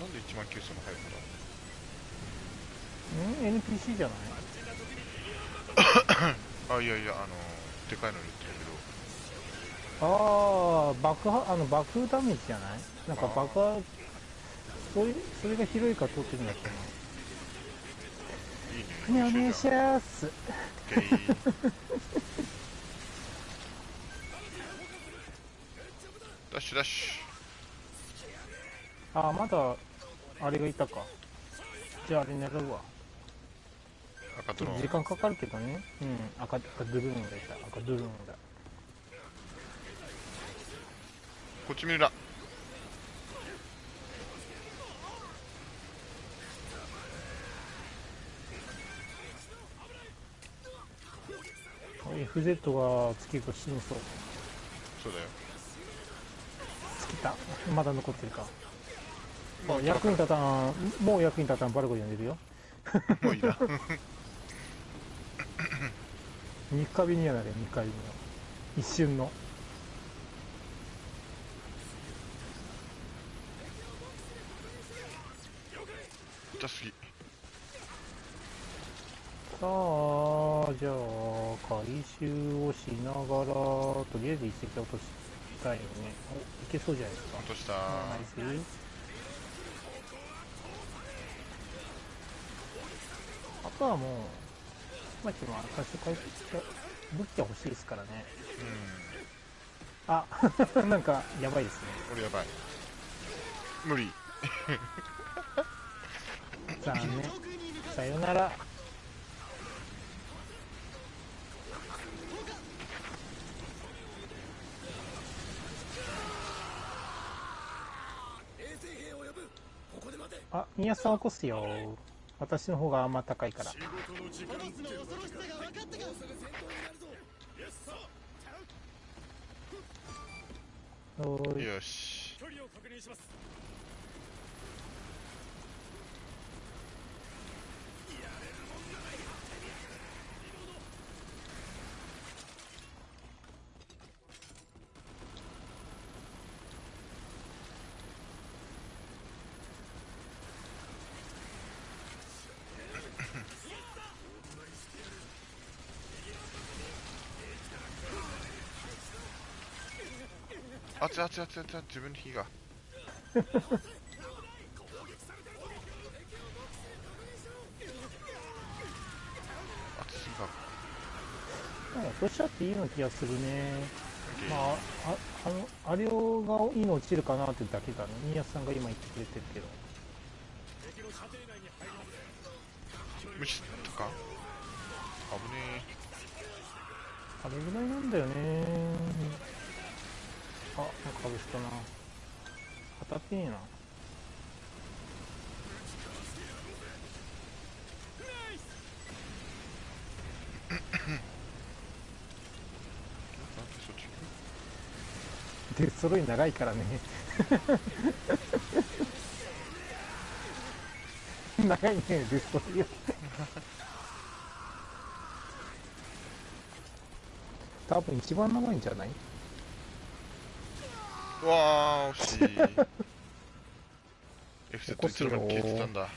なんで1万9000も入るんだ？うん NPC じゃない？あいやいやあのでかいのに言ってるけど。ああ爆破あの爆風ダメージじゃない？なんか爆破それそれが広いから取ってるんだっけな？ねなお願いしゃます。ダッシュダッシああまだあれがいたか。じゃああれ狙うわ。ュ赤とのちょっと時間かかるけどね。うん。赤赤ドゥルーンがいた。赤ドゥルーンだこっち見るな FZ がつけると死にそう。そうだよ。尽きた。まだ残ってるか。もう役に立たんもう役に立たんバルコでるよ。もういいな。三日日にやなれ三日日の。一瞬の。痛すぎさあじゃあ回収をしながらとりあえず一石落としたいよね。おいけそうじゃないですか。落とした。ナイス。あとはもうまあちょっとまあ最初回復武器が欲しいですからね。うん。あ なんかやばいですね。俺やばい。無理。残念。さよならあ宮さん起こすよ。私の方があんま高いから。仕事の時間の恐ろしさが分かったかもうすぐ戦闘になるぞよっさおーいよし距離を確認します熱い熱い熱い熱い自分の火が。熱すぎかなんか落としちゃっていいような気がするね。まあああのあれがいいの落ちるかなってだけだね。宮さんが今言ってくれてるけど。無視とか？危ねあれぐらいなんだよねあなんか外したな。当たってねえな。で揃い長いからね。長いねデストロイヤー多分一番長いんじゃない？うわー惜しい。FZ いつの間に消えてたんだ。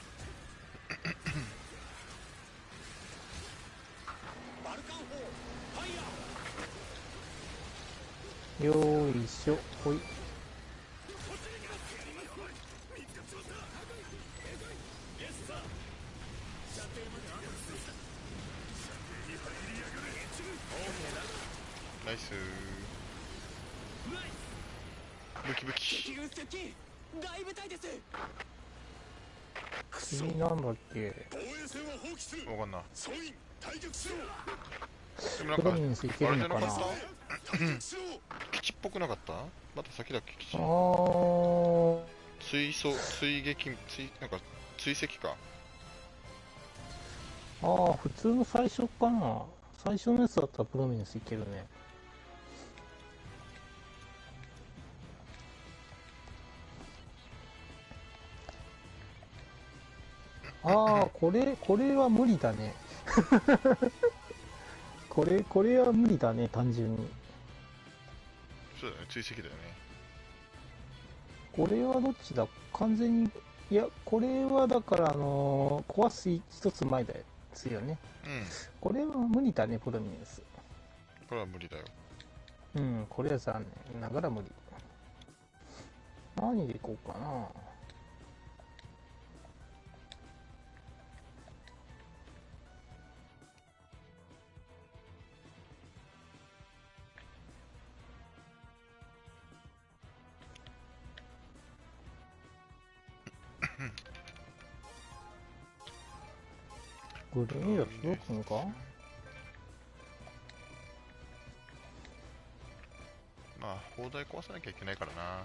よーいしょほい。ナイスブキブキ。敵軍接近大部隊です。次なんだっけ？防衛線は放棄する。わかんな。い総員退却しろ。でもなんか。プロミネンスいけるのかな？基地っぽくなかった？また先だっけ？基地。あー。追走追撃追なんか追跡か。あー普通の最初かな。最初のやつだったらプロミネンスいけるねああこれこれは無理だね これこれは無理だね単純にそうだね追跡だよねこれはどっちだ？完全にいや、これはだから、あのー壊す一つ前ですよね。うん。これは無理だね、プロミネンス。これは無理だよ。うん、これは残念ながら無理。何でいこうかな。グレード届くのか？まあ、砲台壊さなきゃいけないからな。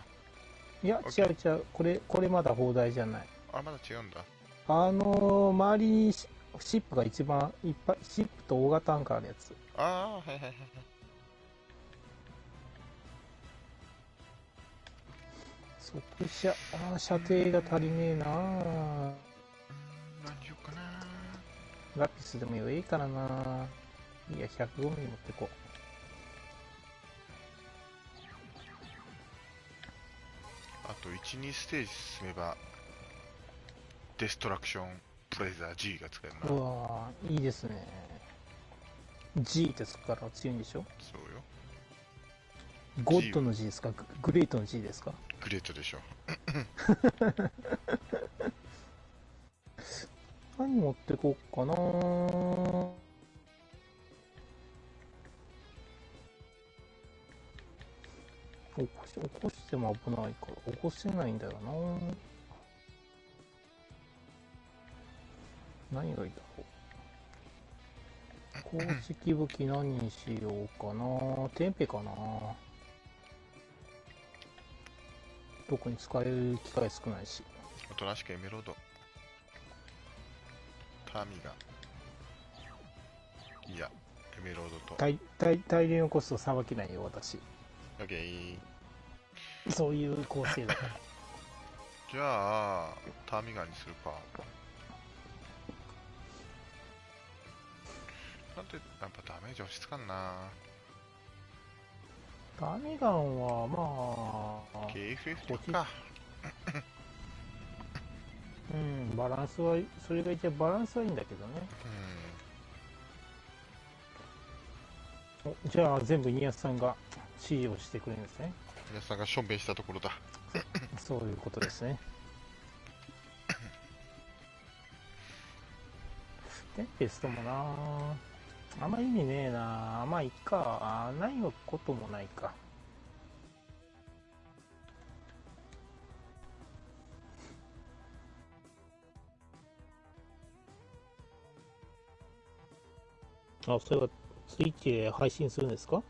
いや、違う違う。これ、これまだ砲台じゃない。あ、まだ違うんだ。あのー、周りにシシップが一番いっぱい、シップと大型アンカーのやつ。ああ、はいはいはいはい。速射、あー射程が足りねえなうーん、何しようかな。ラピスでもいいからないや、105ミリ持ってこあと1、2ステージ進めば、デストラクションプレイザー G が使えるう。うな。わーいいですね。G ってつくから強いんでしょ？そうよ。ゴッドの G ですか？ググレートの G ですか？グレートでしょ。何持ってこっかな起こし、起こしても危ないから、起こせないんだよな何がいいだろう。公式武器何にしようかなテンペかな特に使える機会少ないし。おとなしくエメロード。タミが。いや、エメロードと。大大大量のコストさばけないよ、私。オッケー。そういう構成だから。じゃあ、ターミガンにするか。なんで、やっぱダメージ押しつかんな。ダミガンは、まあ、KFF とか。うん、バランスは、それが一応バランスはいいんだけどね。うん。おじゃあ、全部ニアさんが指示をしてくれるんですね。皆さんがしょんべんしたところだ。そういうことですね。テンペストもなあんま意味ねえなまあいっか。ないこともないか。あ、それはスイッチで配信するんですか？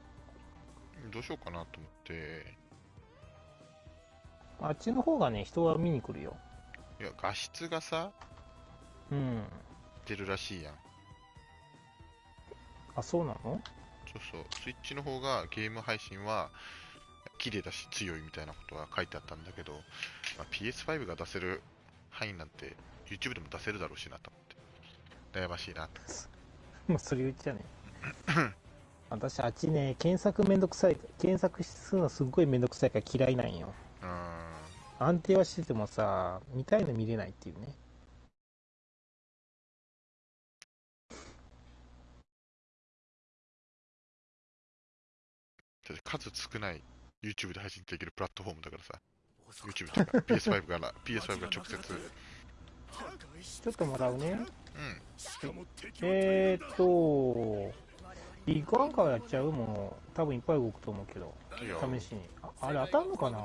どうしようかなと思って。あっちの方がね、人は見に来るよ。いや、画質がさ、うん。出るらしいやん。あ、そうなの？そうそう。スイッチの方がゲーム配信は、綺麗だし強いみたいなことは書いてあったんだけど、まあ、PS5 が出せる範囲なんて YouTube でも出せるだろうしなと思って。悩ましいなと。まあ、それ言っちゃね。私、あっちね、検索めんどくさい、検索するのすっごいめんどくさいから嫌いなんよ。うーん。安定はしててもさ、見たいの見れないっていうね。だって数少ない YouTube で配信できるプラットフォームだからさ。YouTube とか PS5 から、PS5 が直接。ちょっともらうね。うん。えーっと、ビッグアンカーやっちゃうもう、多分いっぱい動くと思うけど、試しに。ああれ当たんのかな？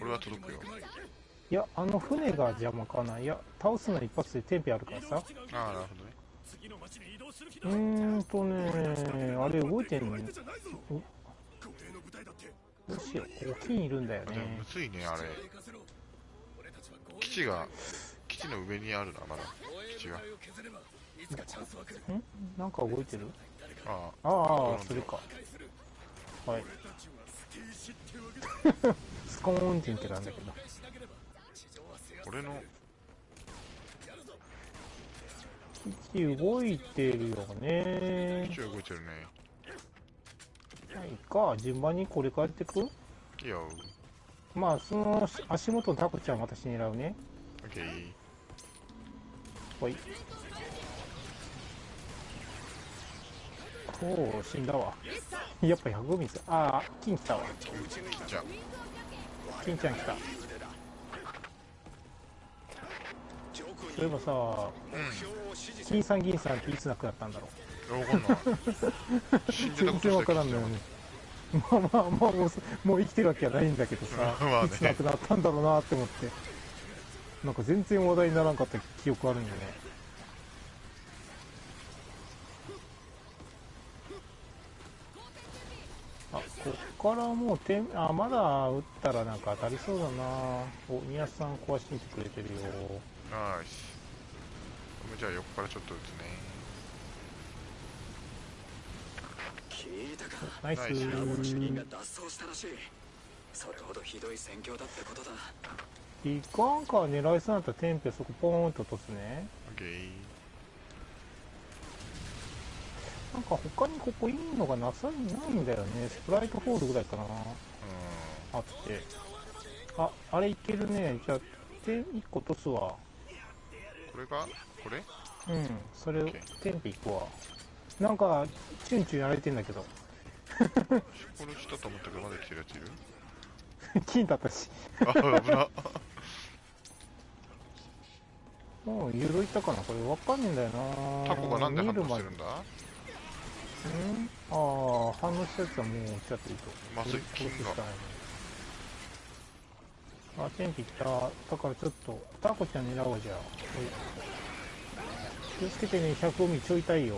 俺は届くよ。いや、あの船が邪魔かな。いや、倒すの一発でテンペあるからさ。ああ、なるほどね。うーんとね、あれ動いてんの？どうしよう。沖にいるんだよねむ。ずいね、あれ。基地が、基地の上にあるな、まだ。基地が。ん？なんか動いてる？あああ、それか。はい。スコーンって言ってたんだけど。あ、俺の、基地動いてるよね基。地が動いてるね。はいか、順番にこれからやってく？いいよ。まあ、その足元のタコちゃん私狙うね。オッケー。ほい。おお、死んだわ。やっぱ105ミス。ああ、金来たわ。金ちゃん来た。そういえばさ、うん。金さん銀さんっていつ亡くなったんだろう。全然わからんのよね。まあまあまあもうす、もう生きてるわけはないんだけどさ、まあねいつ亡くなったんだろうなって思って。なんか全然話題にならんかった記憶あるんよね。あ、こっからもう点、あ、まだ打ったらなんか当たりそうだなお、宮さん壊してみてくれてるよ。ナイス。じゃあ横からちょっと打つね。聞いたかナイスナイスラボの主任が脱走したらしいそれほどひどい戦況だってことだいかんか狙いそうになったらテンペそこポーンと落とすね。オッケー。なんか他にここいいのがなさないんだよね。スプライトホールぐらいかな。うあって。あ、あれいけるね。じゃあ、点1個落とすわ。ん。これが、これ？うん。それ、テンペいくわ。なんか、チュンチュンやられてんだけど。これしたと思ったけどまだ来てるやついる？金だったし。あ、危な。もう、ユーロいったかな。これわかんねえんだよな。タコがなんで反応してるんだ？うん？ああ、反応したやつはもう落ちちゃっていいと。まずい金があ、天気来た。だからちょっと、タコちゃん狙おうじゃ気をつけてね、100オミちょいたいよ。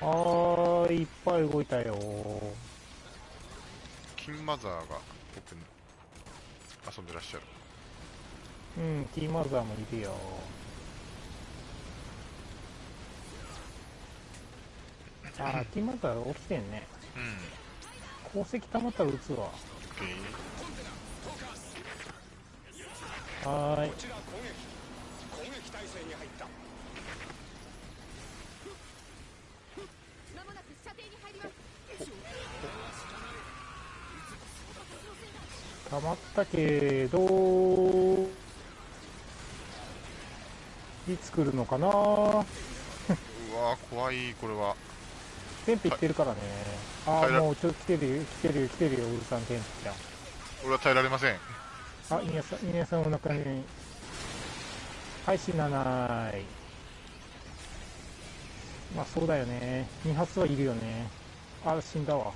あー、いっぱい動いたよ。金マザーが僕に遊んでらっしゃる。うん、ティーマザーもいるよ。あー、ティーマザー起きてんね。うん。宝石溜まったら撃つわ。はーい。こちら攻撃攻撃態勢に入ったまもなく射程に入ります溜まったけど、いつ来るのかな？うわー怖いこれはテンペ行ってるからね。ああ、はいもうちょっと来てるよ、来てるよ、来てるよ、ウルさんテンペちゃん。俺は耐えられませんあ、皆さん、皆さんお腹に。はい、死なない。まあそうだよね。2発はいるよね。あ、死んだわ。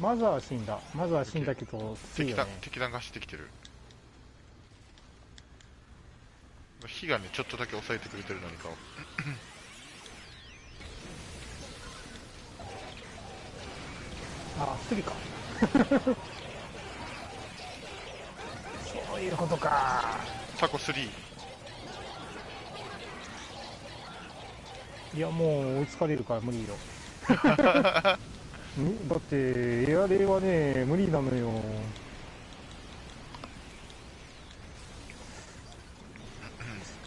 まずは死んだ。まずは死んだけど、敵弾よね。敵弾が走ってきてる火がねちょっとだけ抑えてくれてる何かをあ、スリか。そういうことか。タコ3いや、もう追いつかれるから無理よ。ん？だって、エアレイはね、無理なのよ。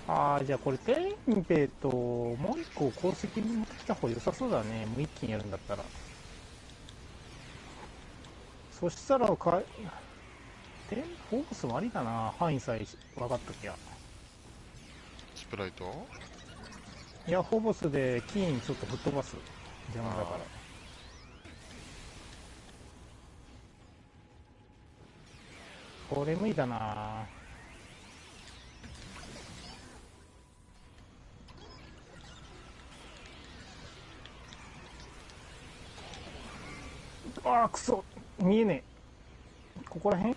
ああ、じゃあこれ、テンペと、もう一個鉱石に持ってきた方が良さそうだね。もう一気にやるんだったら。そしたらか、テン、フォーブスもありだな。範囲さえ分かっときゃ。スプライト？いや、フォーボスで金ちょっと吹っ飛ばす。邪魔だから。これ無理だなああ、くそ見えねえ。ここら辺？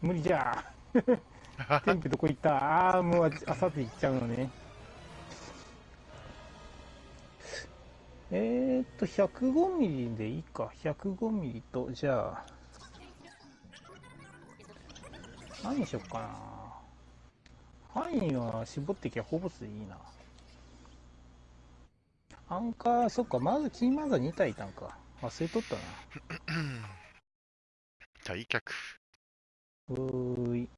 無理じゃ。テンペどこ行った？ああ、もうああさって行っちゃうのね。えーっと、105ミリでいいか。105ミリと、じゃあ、何にしよっかな。範囲は絞ってきゃほぼでいいな。アンカー、そっか、まずキーマザー2体いたんか。忘れとったな。退却うーい。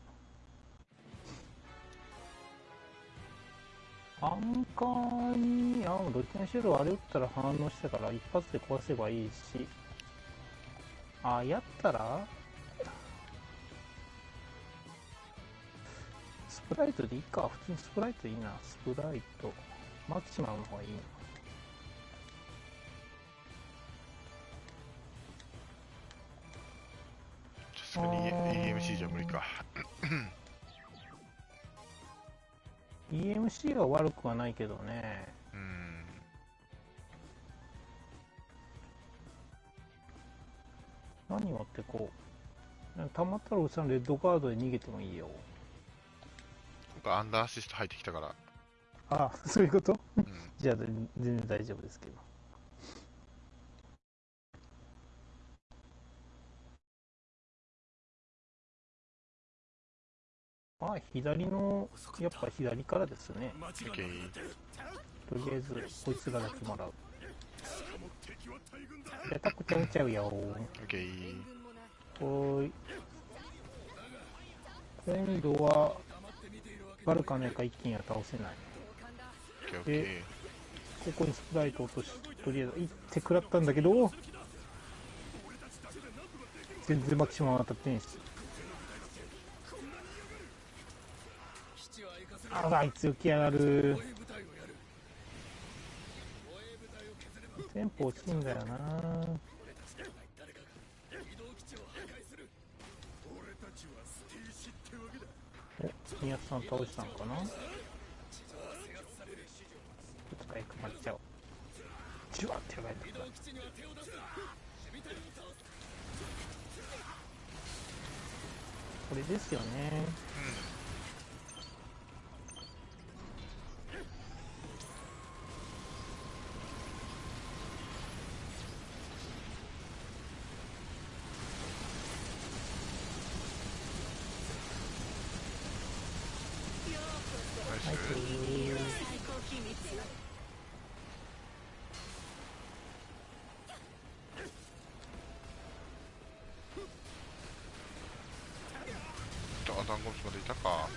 アンカーに、あ、どっちにしろあれ打ったら反応したから一発で壊せばいいし。あ、やったら？スプライトでいいか。普通にスプライトいいな。スプライト。マキシマムの方がいいな。さすがに EMC じゃ無理か。EMC は悪くはないけどね。うん。何持ってこう。たまったらうさんレッドカードで逃げてもいいよ。僕アンダーアシスト入ってきたから。あ、そういうこと？うん。じゃあ全全然大丈夫ですけど。まあ、左の、やっぱ左からですね。とりあえず、こいつらだけもらう。しかも敵は大軍だで、タクちゃうちゃうよ。オッケー。い。今度は、バルカネか一気には倒せない。オッケーオッケー。ここにスプライト落とし、とりあえず行って食らったんだけど、全然マキシマム当たってんし。あら、あいつ浮き上がる。テンポ落ちるんだよなお、宮津さん倒したのかな？ちょっと早く待っちゃおう。じゅわってやばいんだこれですよね。はい、ナイス。最高機密あ、ダンゴムスまでいたか。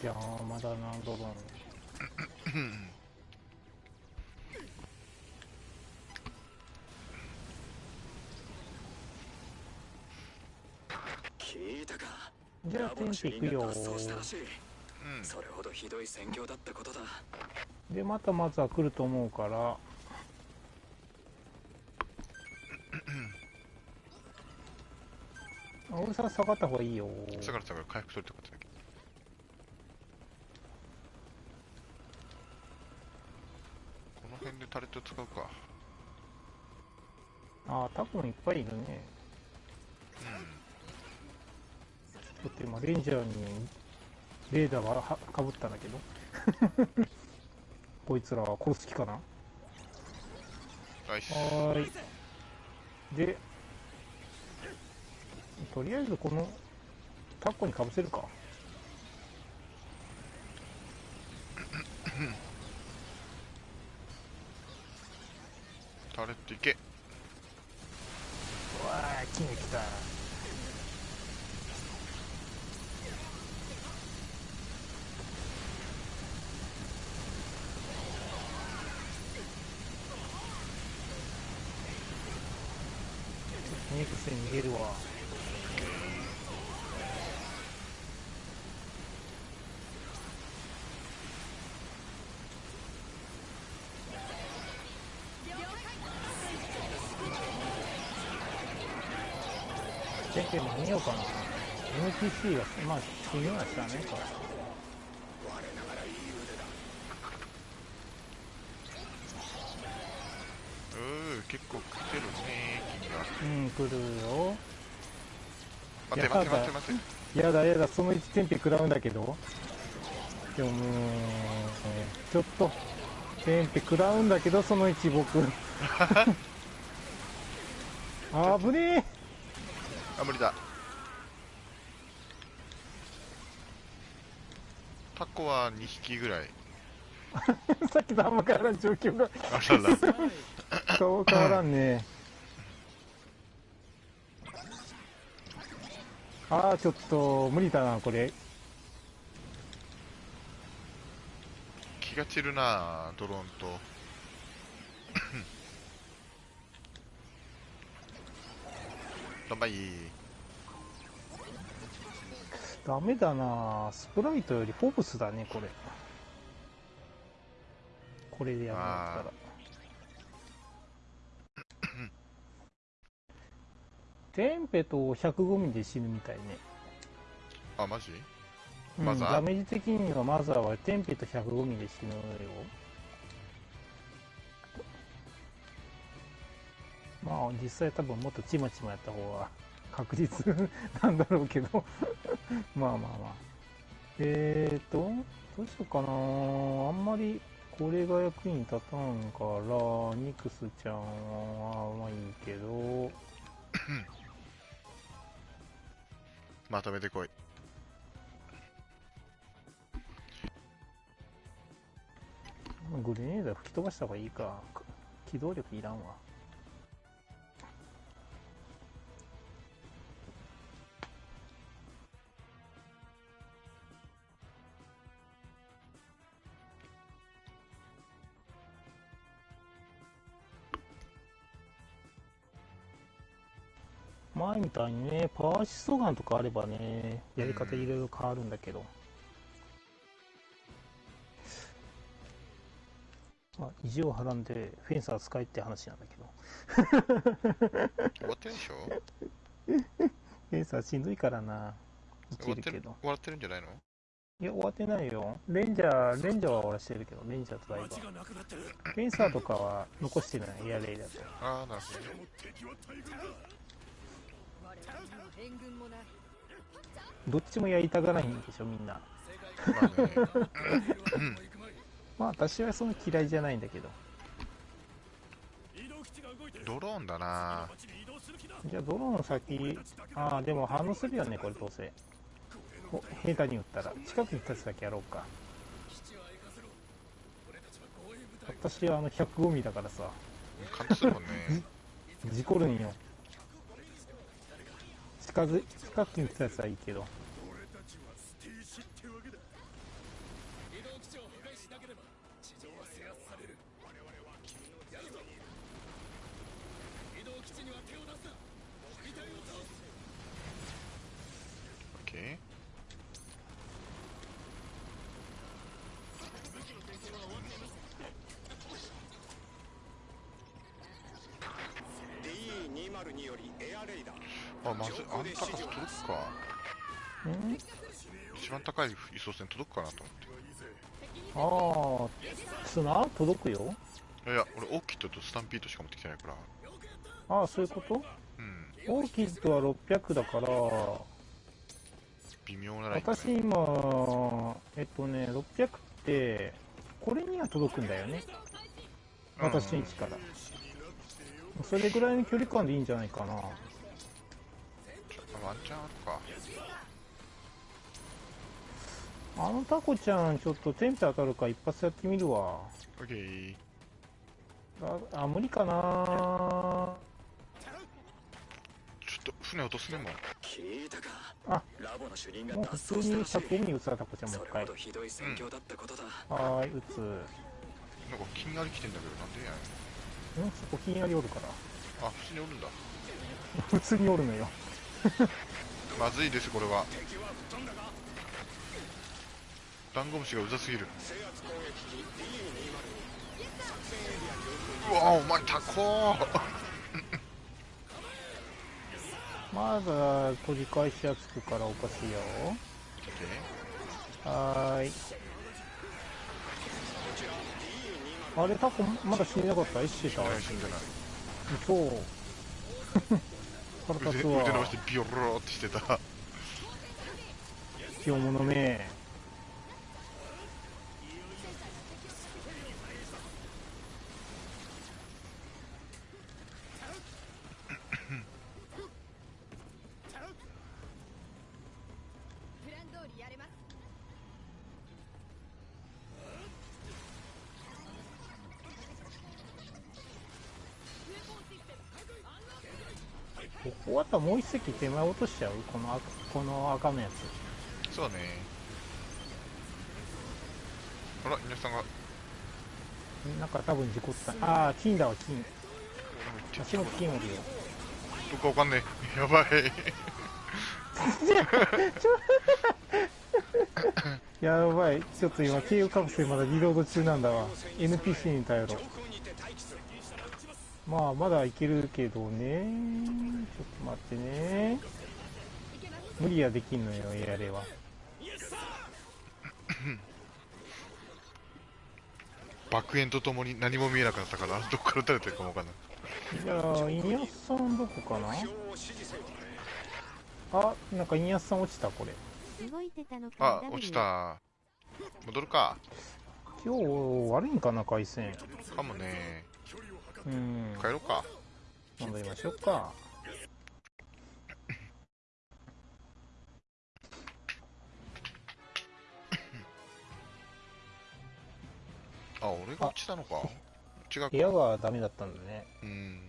いやー、まだな、ドローン。聞いたか？じゃあ、テンペ行くよ。それほどひどい戦況だったことだで、またまずは来ると思うか？ら、青さん下がった方がいいよ。下がる下がる。回復するってことだけ。この辺でタレット使うか。ああ、多分いっぱいいるね。だって今、レンジャーにレーダーがはかぶったんだけど。こいつらは殺す気かな？はーい。で、とりあえずこのタコにかぶせるか。タレットいけ。うわあ、木に来た。ニクス逃げるわ。じゃけ間に合うかな ?NPC が、まあ、死ぬはしたね、これ。うー、結構来てるね、金が。うん、来るよ。待って待って待って待って。やだやだ、その1テンペ食らうんだけど。でももう、ちょっと、テンペ食らうんだけど、その1僕。あぶね。えあ、無理だ。タコは2匹ぐらい。さっきとあんま変わらん状況が。そう変わらんねああちょっと無理だなこれ気が散るなドローンと。どんばい。ダメだな。スプライトよりフォブスだねこれ。これでやるんだったらテンペと105ミリで死ぬみたいね、あ、マジ？うんマザー？ダメージ的にはマザーはテンペと105ミリで死ぬよまあ実際多分もっとちまちまやった方が確実なんだろうけど。まあまあまあ。えーとどうしようかな。あんまりこれが役に立たんからニクスちゃんはまあいいけど。まとめてこい。グレネードは吹き飛ばした方がいいか。機動力いらんわ前みたいにね、パワーシストガンとかあればね、やり方いろいろ変わるんだけど。まあ、意地をはらんでフェンサー使いって話なんだけど。終わってるでしょ？フェンサーしんどいからな。い終わってるけるけど。終わってるんじゃないの？いや、終わってないよ。レンジャー、レンジャーは終わらしてるけど、レンジャーとダイバー。フェンサーとかは残してない、エアレイだと。ああ、なるほど どっちもやりたがらないんでしょ、みんな。まあ 私はその嫌いじゃないんだけど。ドローンだなじゃあ、ドローン先、ああ、でも反応するよね、これどうせ。お、下手に撃ったら。近くに立つだけやろうか。私はあの105ミリだからさ、感動するもんね。事故るんよ。近づ、近くに立つやつはいいけど。俺たちはスティーシってわけだ移動基地を破壊しなければ地上は制圧される我々は君のやるぞ移動基地には手を出すな機体を倒すオッケー。2 0 2よりエアレイダーあ、まず、あんたか届くか。ん一番高い輸送船届くかなと思って。ああ、砂届くよ。いや、俺、オーキッドとスタンピードしか持ってきてないから。ああ、そういうこと？うん。オーキッドは600だから、微妙なラインだね。私今、えっとね、600って、これには届くんだよね。私の位置から。それぐらいの距離感でいいんじゃないかな。あワンチャンあるか。あのタコちゃん、ちょっとテンペ当たるか一発やってみるわ。オッケー。あ、あ無理かなちょっと船落とすねもん。聞いたか？あラボの主任がもう普脱通に走したらしい100に打つタコちゃんもう一回。ひどい戦況だったことだ、はーい、打つ。なんか気になりきてんだけど、なんでや？ねん。んそこひんやりおるから。あ、普通におるんだ。普通におるのよ。まずいです、これは。ダンゴムシがうざすぎる。うわお前タコーまだ取り返しやつくからおかしいよ。はーい。あれ、タコまだ死んでなかった？生きてた？死んでない。そう。腕腕。伸ばしてビヨロロってしてた。卑怯者め。終わったらもう一席手前落としちゃう？この赤この赤のやつ。そうね。あら皆さんが。なんか多分事故った。ああ金だわ金。足元金おるよ。どっかわかんねえ。やばい。やばい。ちょっと今経由カプセルまだリロード中なんだわ。NPC に頼ろうまあまだいけるけどね。ちょっと待ってね。無理はできんのよエアレは。爆炎とともに何も見えなくなったからどっから撃たれてるかもわかんない。じゃあイニアスさんどこかな？あなんかイニアスさん落ちたこれ。あ落ちた。戻るか。今日悪いんかな回線。かもねうん帰ろうか戻りましょうかあ俺が落ちたのか違うか部屋がダメだったんだねうん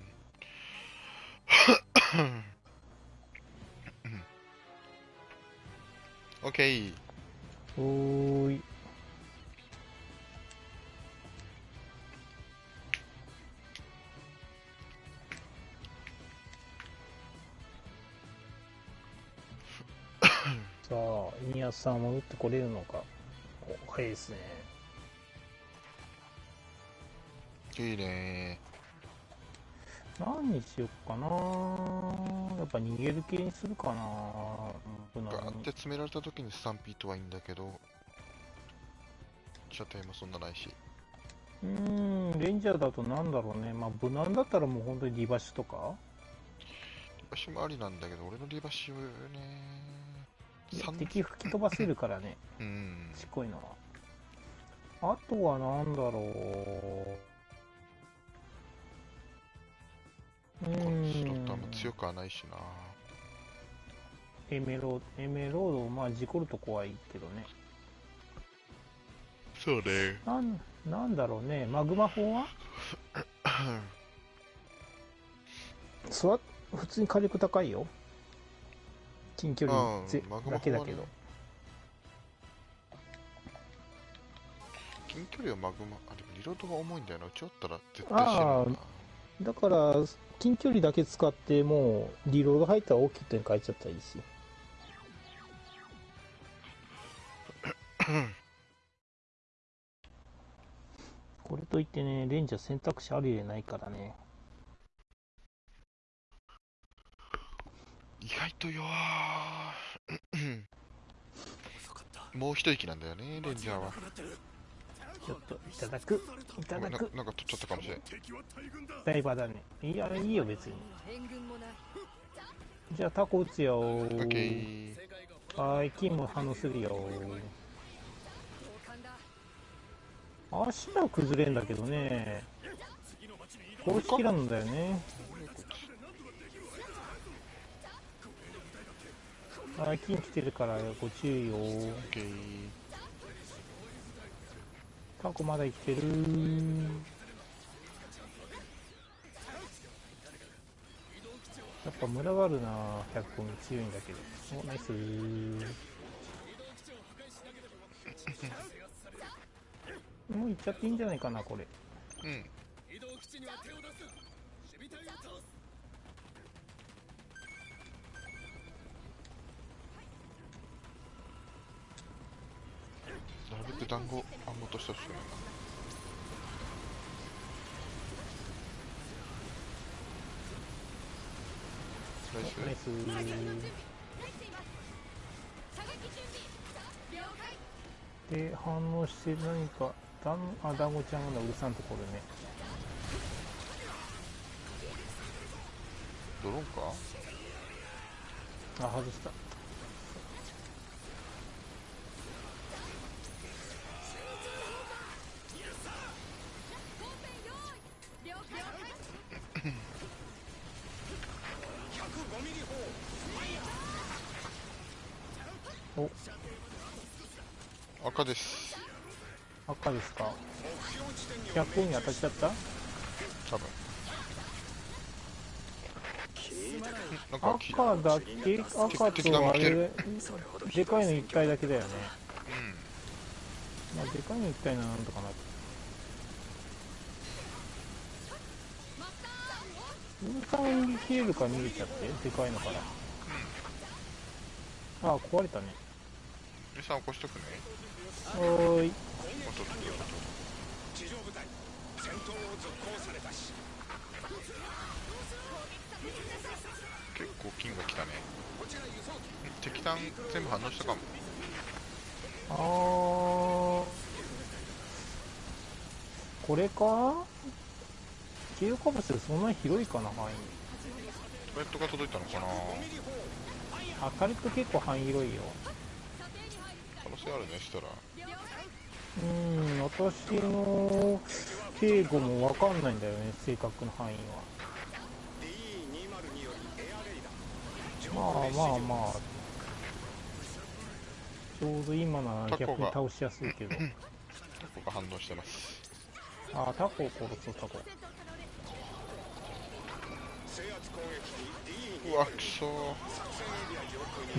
オッケーおーいさあイニアスさんは戻ってこれるのか。お早いですね。いいね。何にしよっかな。やっぱ逃げる系にするかな。ガーって詰められた時にスタンピートはいいんだけど。射程もそんなないし。うーんレンジャーだとなんだろうね。まあ無難だったらもう本当にリバシとか？リバシもありなんだけど俺のリバシはね敵吹き飛ばせるからね。うん。ちっこいのは。あとはなんだろう。うこのスロッートあんまん強くはないしな。エメロエメロードまあ事故ると怖いけどね。そうねなんなんだろうね。マグマ砲は？スワ普通に火力高いよ近距離うんぜマグマだけだけど。近距離はマグマあでもリロードが重いんだよな。撃ち終わったら絶対死ぬな。だから近距離だけ使ってもうリロード入ったら大きい点変えちゃったらいいし。これといってねレンジャー選択肢ある入れないからね意外と弱もう一息なんだよねレンジャーは。ちょっといただく。いただく。なんか取っちゃったかもしれん。ダイバーだね。いやいいよ別に。じゃあタコ撃つよ。ー。はーい金も反応するよ。足は崩れんだけどね。殺しきらんだよねあ金来てるからご注意よオッケータコまだ生きてる。やっぱ群がるな100個に強いんだけど。おナイス。もう行っちゃっていいんじゃないかなこれ。うん。なるべく団子あんま落としてほしくないな。ナイス？ナイス。で反応して何かだんあ団子ちゃんがうるさんところね。ドローンか？あ外した赤です。赤ですか？100個に当たっちゃった？警なんかき、赤だけ？赤とあれ？でかいの一体だけだよね。うん。まあでかいの一体ならなんとかなる。ウルさんは逃げ切れるから逃げちゃって？でかいのから。あ壊れたねミさん起こしとくね。おーい。おっとっとっとっ地上部隊戦闘を続行されたしと結構金が来たね。敵弾全部反応したかも。あー。これか？キールカプセルそんなに広いかな範囲。トレットが届いたのかな。あタレット結構範囲広いよ性あるね、したら。うん私の警護もわかんないんだよね正確な範囲は。D202 よりエアレイダーまあまあまあ。ちょうど今なら逆に倒しやすいけど。タコが反応してます。あタコを殺そうタコ。制圧攻撃機 D2 うわ、くそ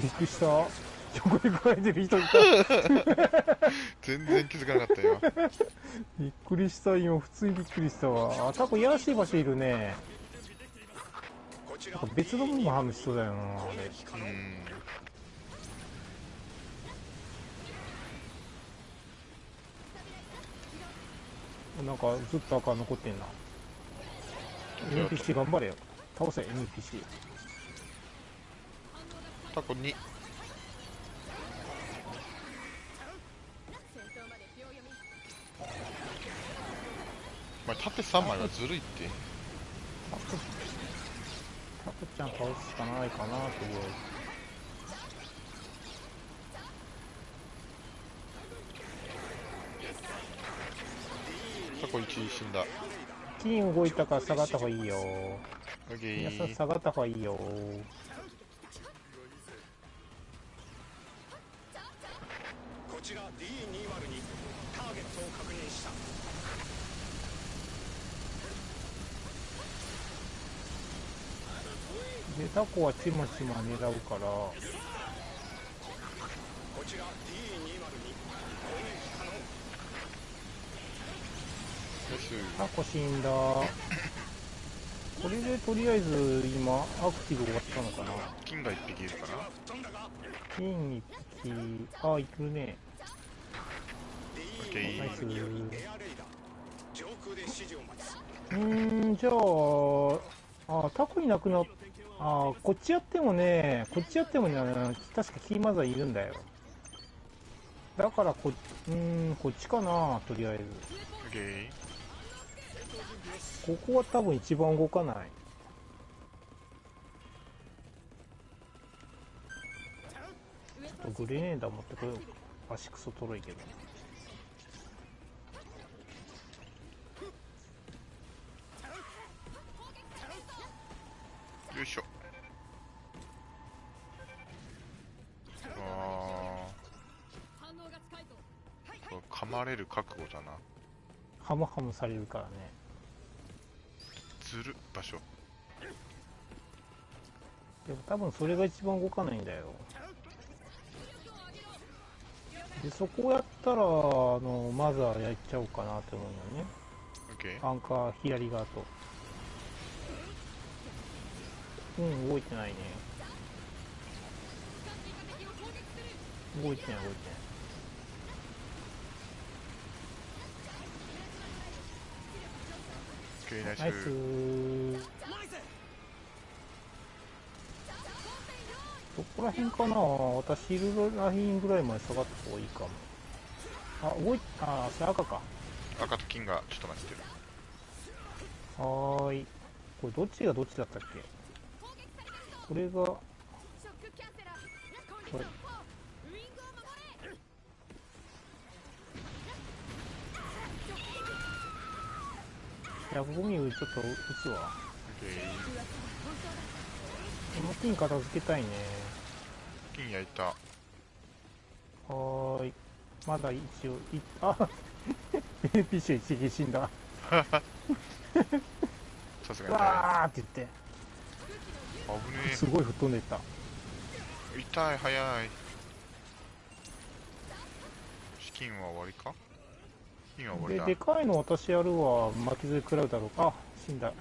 びっくりした横で来られてる人いた。全然気づかなかったよ。びっくりした今。普通にびっくりしたわ。あタコいやらしい場所いるね。別のものもハムしそうだよなあれ。うん。なんかずっと赤残ってんな。NPC 頑張れよ。倒せ NPC タコ2。まあ、縦3枚はずるいって。タコちゃん倒すしかないかなとりあタコ1死んだ。金動いたから下がった方がいいよオッケ皆さんー。下がった方がいいよこちら D202 ターゲットを確認したでタコはちまちま狙うから。こちら D202 攻撃可能です。タコ死んだ。これでとりあえず今アクティブ終わったのかな。金が1匹いるかな。金一匹。あいるね。オッケー。ナイス。うーんじゃああタコいなくなっあこっちやってもねこっちやってもね確かキーマザーいるんだよ。だからこうーんこっちかなとりあえず。ここは多分一番動かない。ちょっとグレネーダー持ってこよう。足クソとろいけどよいしょ。あー。これ噛まれる覚悟だな。ハムハムされるからねずる場所。でも多分それが一番動かないんだよでそこをやったらあのマザーやっちゃおうかなって思うよね。アンカー左側とうん動いてないね。動いてない動いてない。ナイス。ナイス。どこら辺かな？私ヒルラインぐらいまで下がった方がいいかも。あ動いあそれ赤か。赤と金がちょっと待ってる。はーい。これどっちがどっちだったっけ？これがこれ105ミリちょっと撃つわこの金片付けたいねー。金焼いた。はーいまだ一応いあ NPC 一撃死んだ さすがにね。わーって言って危ねすごい吹っ飛んでった。え痛い早い。資金は終わりか？資金は終わりだ。ででかいの私やるわ。巻き添え食らうだろう。かあ死んだ。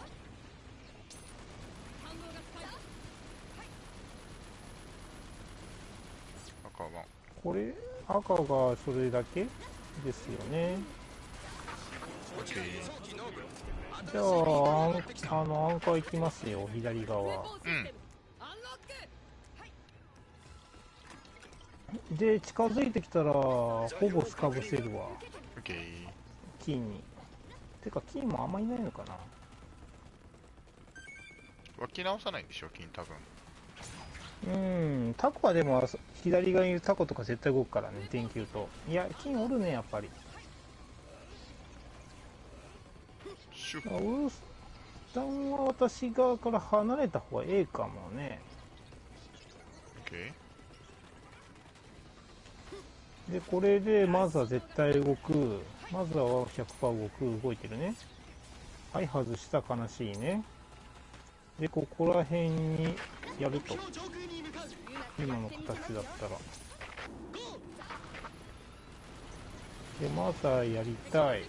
赤はこれ赤がそれだけ？ですよね。オッケーじゃああのアンカー行きますよ左側。うん。で近づいてきたらほぼスカブせるわ。オッケー金に。てか金もあんまいないのかな。湧き直さないんでしょ金多分。うん。タコはでも左側にいるタコとか絶対動くからね電球と。いや金おるねやっぱりシュあウルスタンは私側から離れた方がええかもね。オッケでこれでまずは絶対動く。まずは100%動く動いてるね。はい外した悲しいね。でここら辺にやると。今の形だったら。でまずはやりたい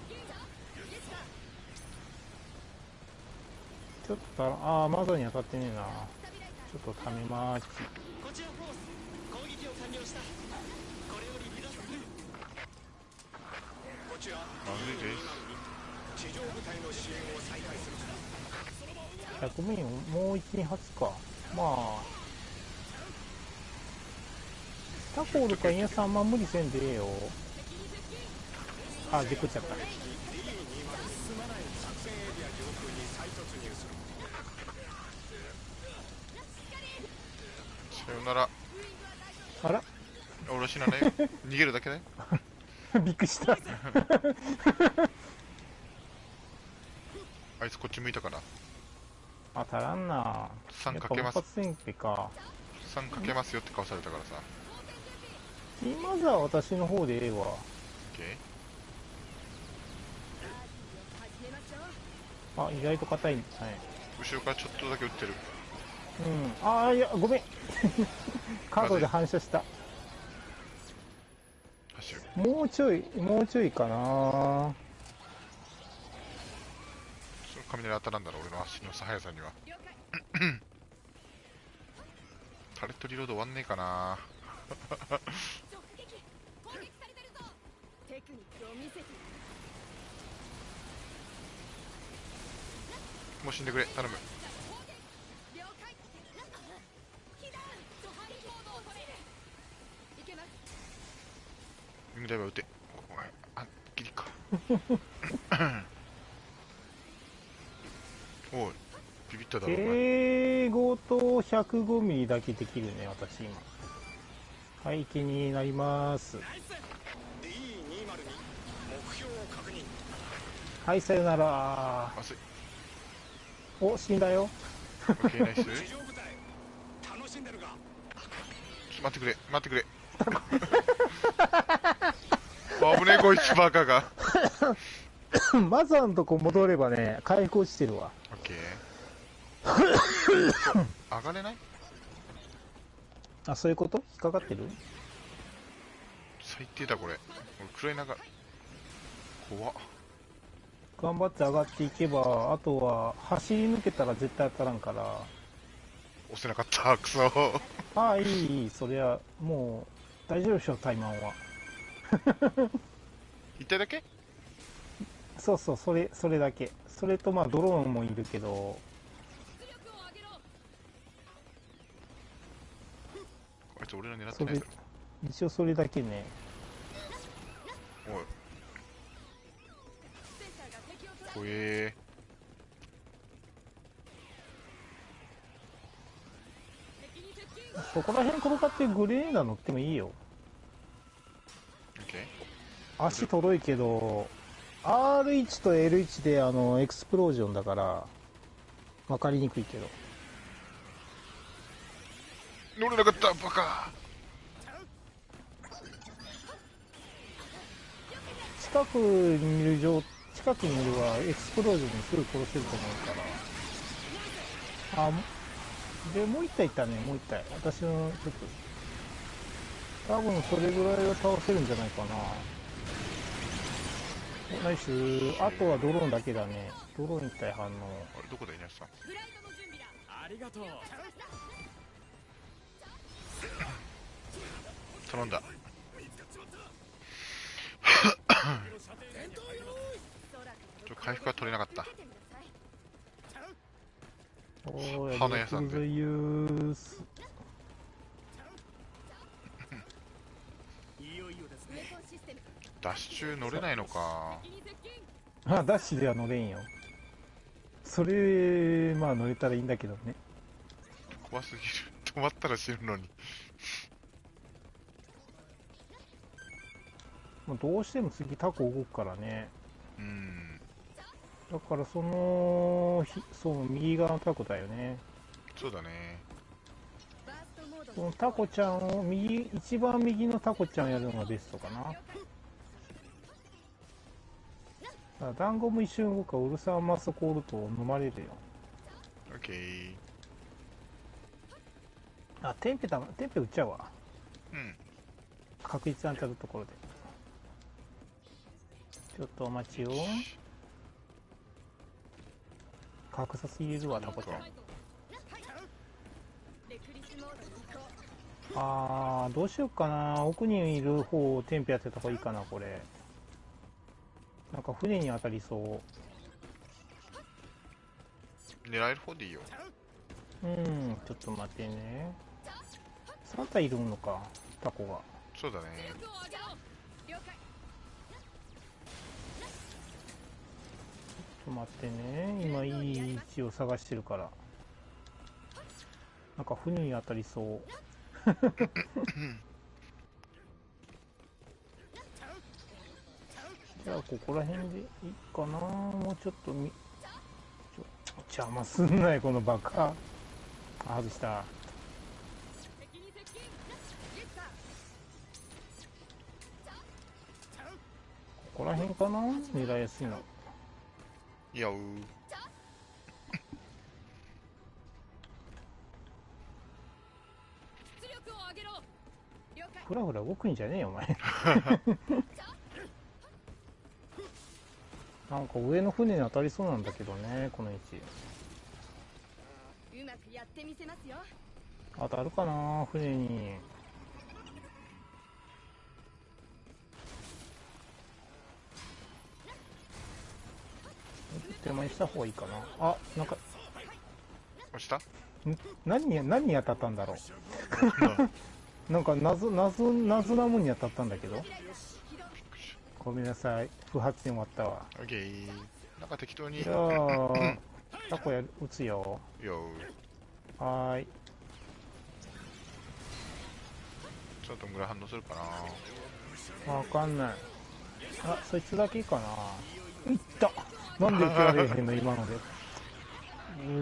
ちょっとああマザーに当たってねえなちょっとためまーきこちらフォース攻撃を完了したこれより離脱するこちらーまずいです地上部隊の支援を再開する100メインもう1、2発か。まあ。タコおるかインヤさんあんま無理せんでええよ。あ、でこっちゃった。D20 進まない作戦エリア上空に再突入するさよならあら？俺は死なないよ逃げるだけだよ びっくりした。あいつこっち向いたからあ、足らんな。3かけますか。3かけますよって顔されたからさまずは私の方でええわ。オッケあ、意外と硬い。はい。ー後ろからちょっとだけ撃ってるうん。あー、いや、ごめん。カードで反射した。走るもうちょい、もうちょいかな。その雷当たらんだろ俺の足の速さには タレットリロード終わんねえかなテクニックを見せてもう死んでくれ頼むウィングダイバー撃て。お前あギリか。おいビビっただろお前。敬語と105ミリだけできるね、私今。はい、気になります。D202 目標を確認。はい、さよなら。お、死んだよ。オッケーナイス。地上部隊楽しんでるが。待ってくれ待ってくれ。あ危ねえこいつバカが。マザーのとこ戻ればね、回復落ちてるわ。オッケー。上がれない？あ、そういうこと？引っかかってる？最低だこれ。俺暗い中怖っ。頑張って上がっていけば、あとは走り抜けたら絶対当たらんから。押せなかった。クソああ、いい、いい、そりゃ、もう、大丈夫でしょ、タイマンは。一体だけ？そうそう、それ、それだけ。それと、まあ、ドローンもいるけど、あいつ俺ら狙ってないだろ、一応それだけね。おい怖えそこら辺転がってグレーナ乗ってもいいよ。足とろいけど、R1 と L1 であの、エクスプロージョンだから、わかりにくいけど。乗れなかったバカ近くにいる状、近くにいるはエクスプロージョンにすぐ殺せると思うから。あ、もでもう一体いったねもう一体私のちょっと多分それぐらいは倒せるんじゃないかな。ナイスあとはドローンだけだね。ドローン一体反応。あれどこだ稲さん？フライトの準備だありがとう頼んだ。ちょ回復は取れなかった。おー花屋さんでヤクルトユースいよいよですウェねポンシステムダッシュ乗れないのか。あダッシュでは乗れんよ。それまあ乗れたらいいんだけどね。怖すぎる。止まったら死ぬのに。もうどうしても次タコ動くからね。うん。だからそのひその右側のタコだよね。そうだね。このタコちゃんを右一番右のタコちゃんやるのがベストかなあ団子も一瞬動くからウルサーマスコールと飲まれるよ。オッケーあテンペだテンペ撃っちゃうわ。うん。確実に当たるところで。ちょっとお待ちを格差すぎるわタコちゃん。あーどうしようかな。奥にいる方をテンペやってた方がいいかなこれなんか船に当たりそう。狙える方でいいよ。うんちょっと待ってね。3体いるのかタコが。そうだね。ちょっと待ってね。今いい位置を探してるから。なんか船に当たりそう じゃあここら辺でいいかな。もうちょっとみちょ邪魔すんなよこのバカ。あ外した。ここら辺かな？狙いやすいの。いやう。ふらふら動くんじゃねえよお前 なんか上の船に当たりそうなんだけどねこの位置。うまくやってみせますよ。当たるかな船に。手前にした方がいいかな。あなんか。押した？ん？何に何に当たったんだろう。なん か謎謎謎なもんに当たったんだけどごめんなさい。不発に終わったわ。オッケーなんか適当に。じゃあ タコやる撃つよ。よ。はーい。ちょっと村反応するかな。わかんない。あそいつだけかな。いった。なんで受けられへんの 今ので。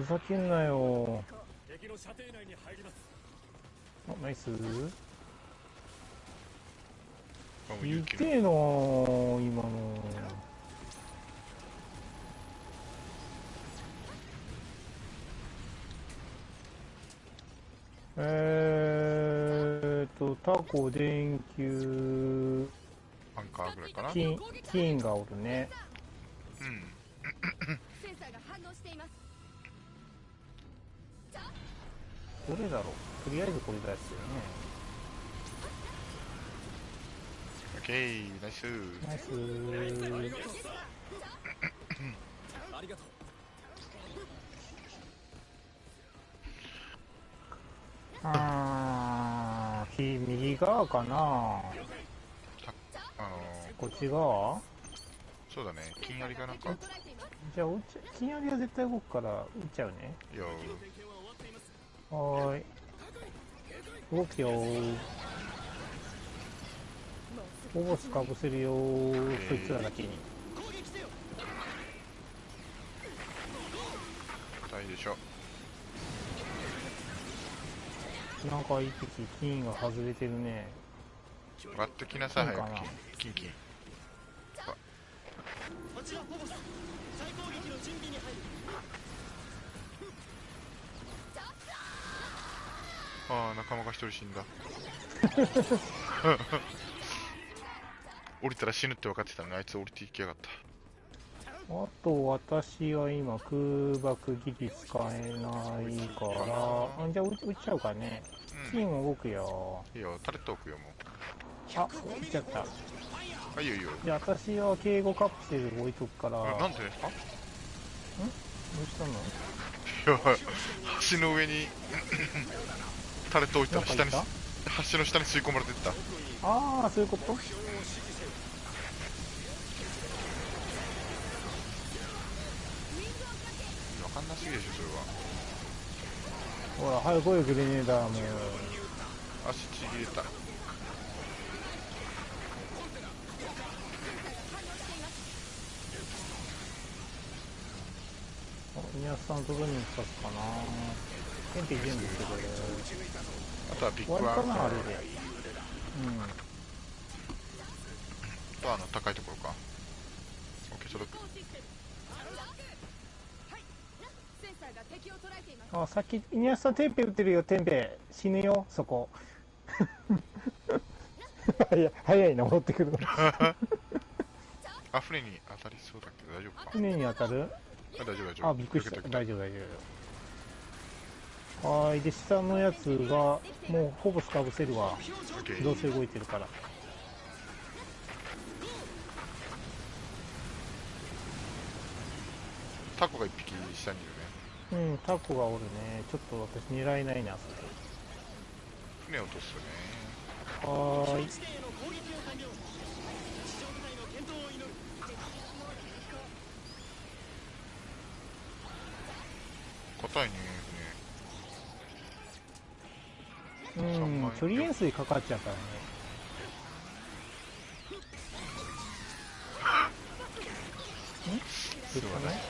ふざけんなよ。敵の射程内に入ります。あナイス。これも勇気の痛えなぁ今の。えーっとタコ電球。アンカーぐらいかな金金がおるね。うん。センサーが反応していますどれだろう？とりあえずこれだやつよねケーナイスナイスありがとうあーひ右側かなあのこっち側ー、そうだね。金ありがなんか。じゃあ撃っちゃ金槍は絶対動くから撃っちゃうね。よはーい。動くよーフォボスかぶせるよー。そいつらだけに大でしょ。なんか一匹金が外れてるね。上がってきなさい早く金かな。金金こちらフォボス再攻撃の準備に入るああ仲間が一人死んだ 降りたら死ぬって分かってたのにあいつ降りていきやがった。あと私は今空爆技術使えないから。あじゃあ撃撃っちゃうかね。チーム動くよ。いいよタレット置くよもあ撃っちゃった。うあいいよいいよ。じゃあ私は警護カプセル置いとくから。あなんでですか？どうしたの？いや橋の上にタレット置いたら下に橋の下に吸い込まれてった。ああそういうこと分かんなすぎでしょそれは。ほら早く来いよグレネーダーも足ちぎれた。皆さんとどに刺すかな。テンペ全部してくれ。あとはビッ終グアンかなあれでとあの高いところか。センサーが敵を捉えていますうんあさっき皆さんテンペ撃ってるよテンペ死ぬよそこ。早い早いな戻ってくるの。あ船に当たりそうだけど大丈夫か？船に当たる？あ大丈夫大丈夫。あびっくりした。大丈夫大丈夫。はーいで下のやつがもうほぼスカブせるわ。どうせ動いてるから。タコが一匹下にいる。ねうんタコがおるね。ちょっと私狙えないなそれ。船を落とすね。はーい。硬いねうん距離円錐かかっちゃうからね。ん？そうだね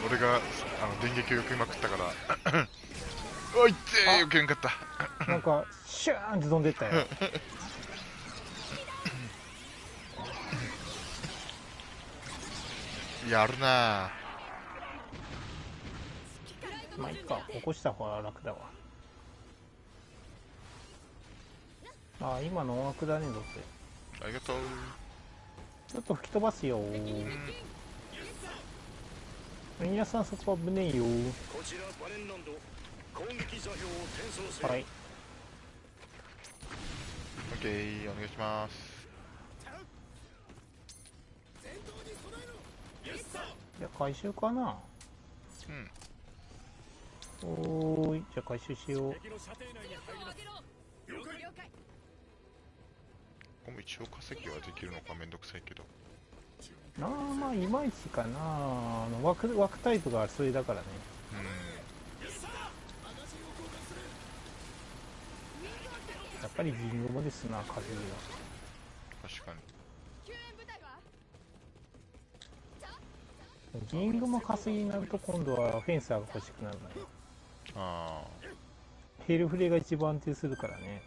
船俺があの電撃を避けまくったから。おいってー避けんかった。なんかシューンって飛んでったよ。やるなまあいいか。起こした方が楽だわ。あ今の音楽だねどうせありがとう。ちょっと吹き飛ばすよ皆さんそこ危ねえよ。こちらバレンランド攻撃座標を転送せよ。はい。OK お願いします。じゃあ回収かな。うん。おーい。じゃあ回収しよう。ここも一応化石はできるのかめんどくさいけどなあまあいまいちかな。あの枠枠タイプがそれだからね。やっぱり銀ゴムですな稼ぎは。確かに。救援部隊は銀ゴム稼ぎになると今度はフェンサーが欲しくなるのよ。ああヘルフレが一番安定するからね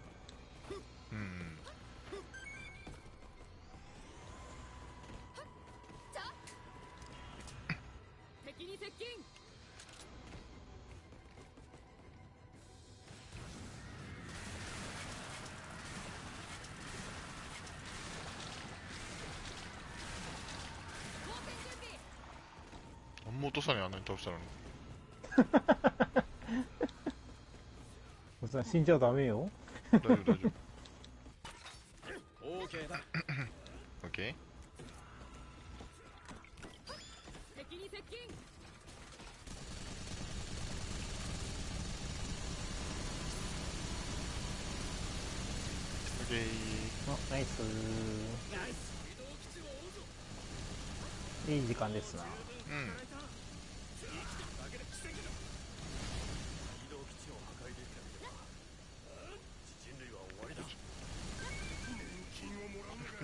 落とさねえあんなに倒したのに。おっさん死んじゃダメよ。大丈夫大丈夫。OK だ。OK 敵に接近。あナイス。いい時間ですな。うん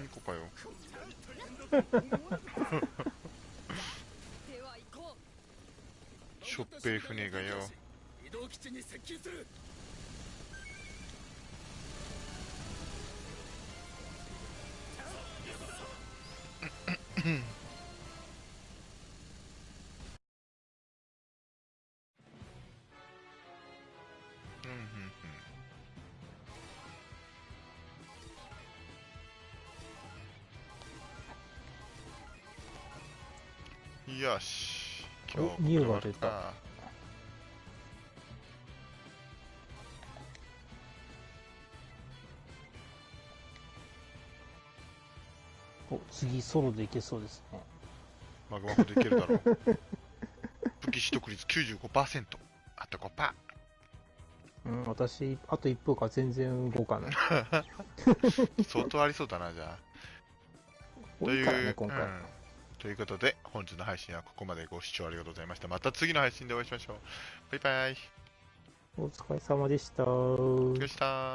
行こうかよ。しょっぺい船がよ。移動基地に接近する し。お今日ニューが出たあお次ソロでいけそうですねマグマほどいけるだろう。武器取得率95%。あと5%。うん私あと1分から全然動かない 相当ありそうだな、じゃあ。多いからね今回、うんということで、本日の配信はここまでご視聴ありがとうございました。また次の配信でお会いしましょう。バイバイ。お疲れ様でしたお疲れ様でした。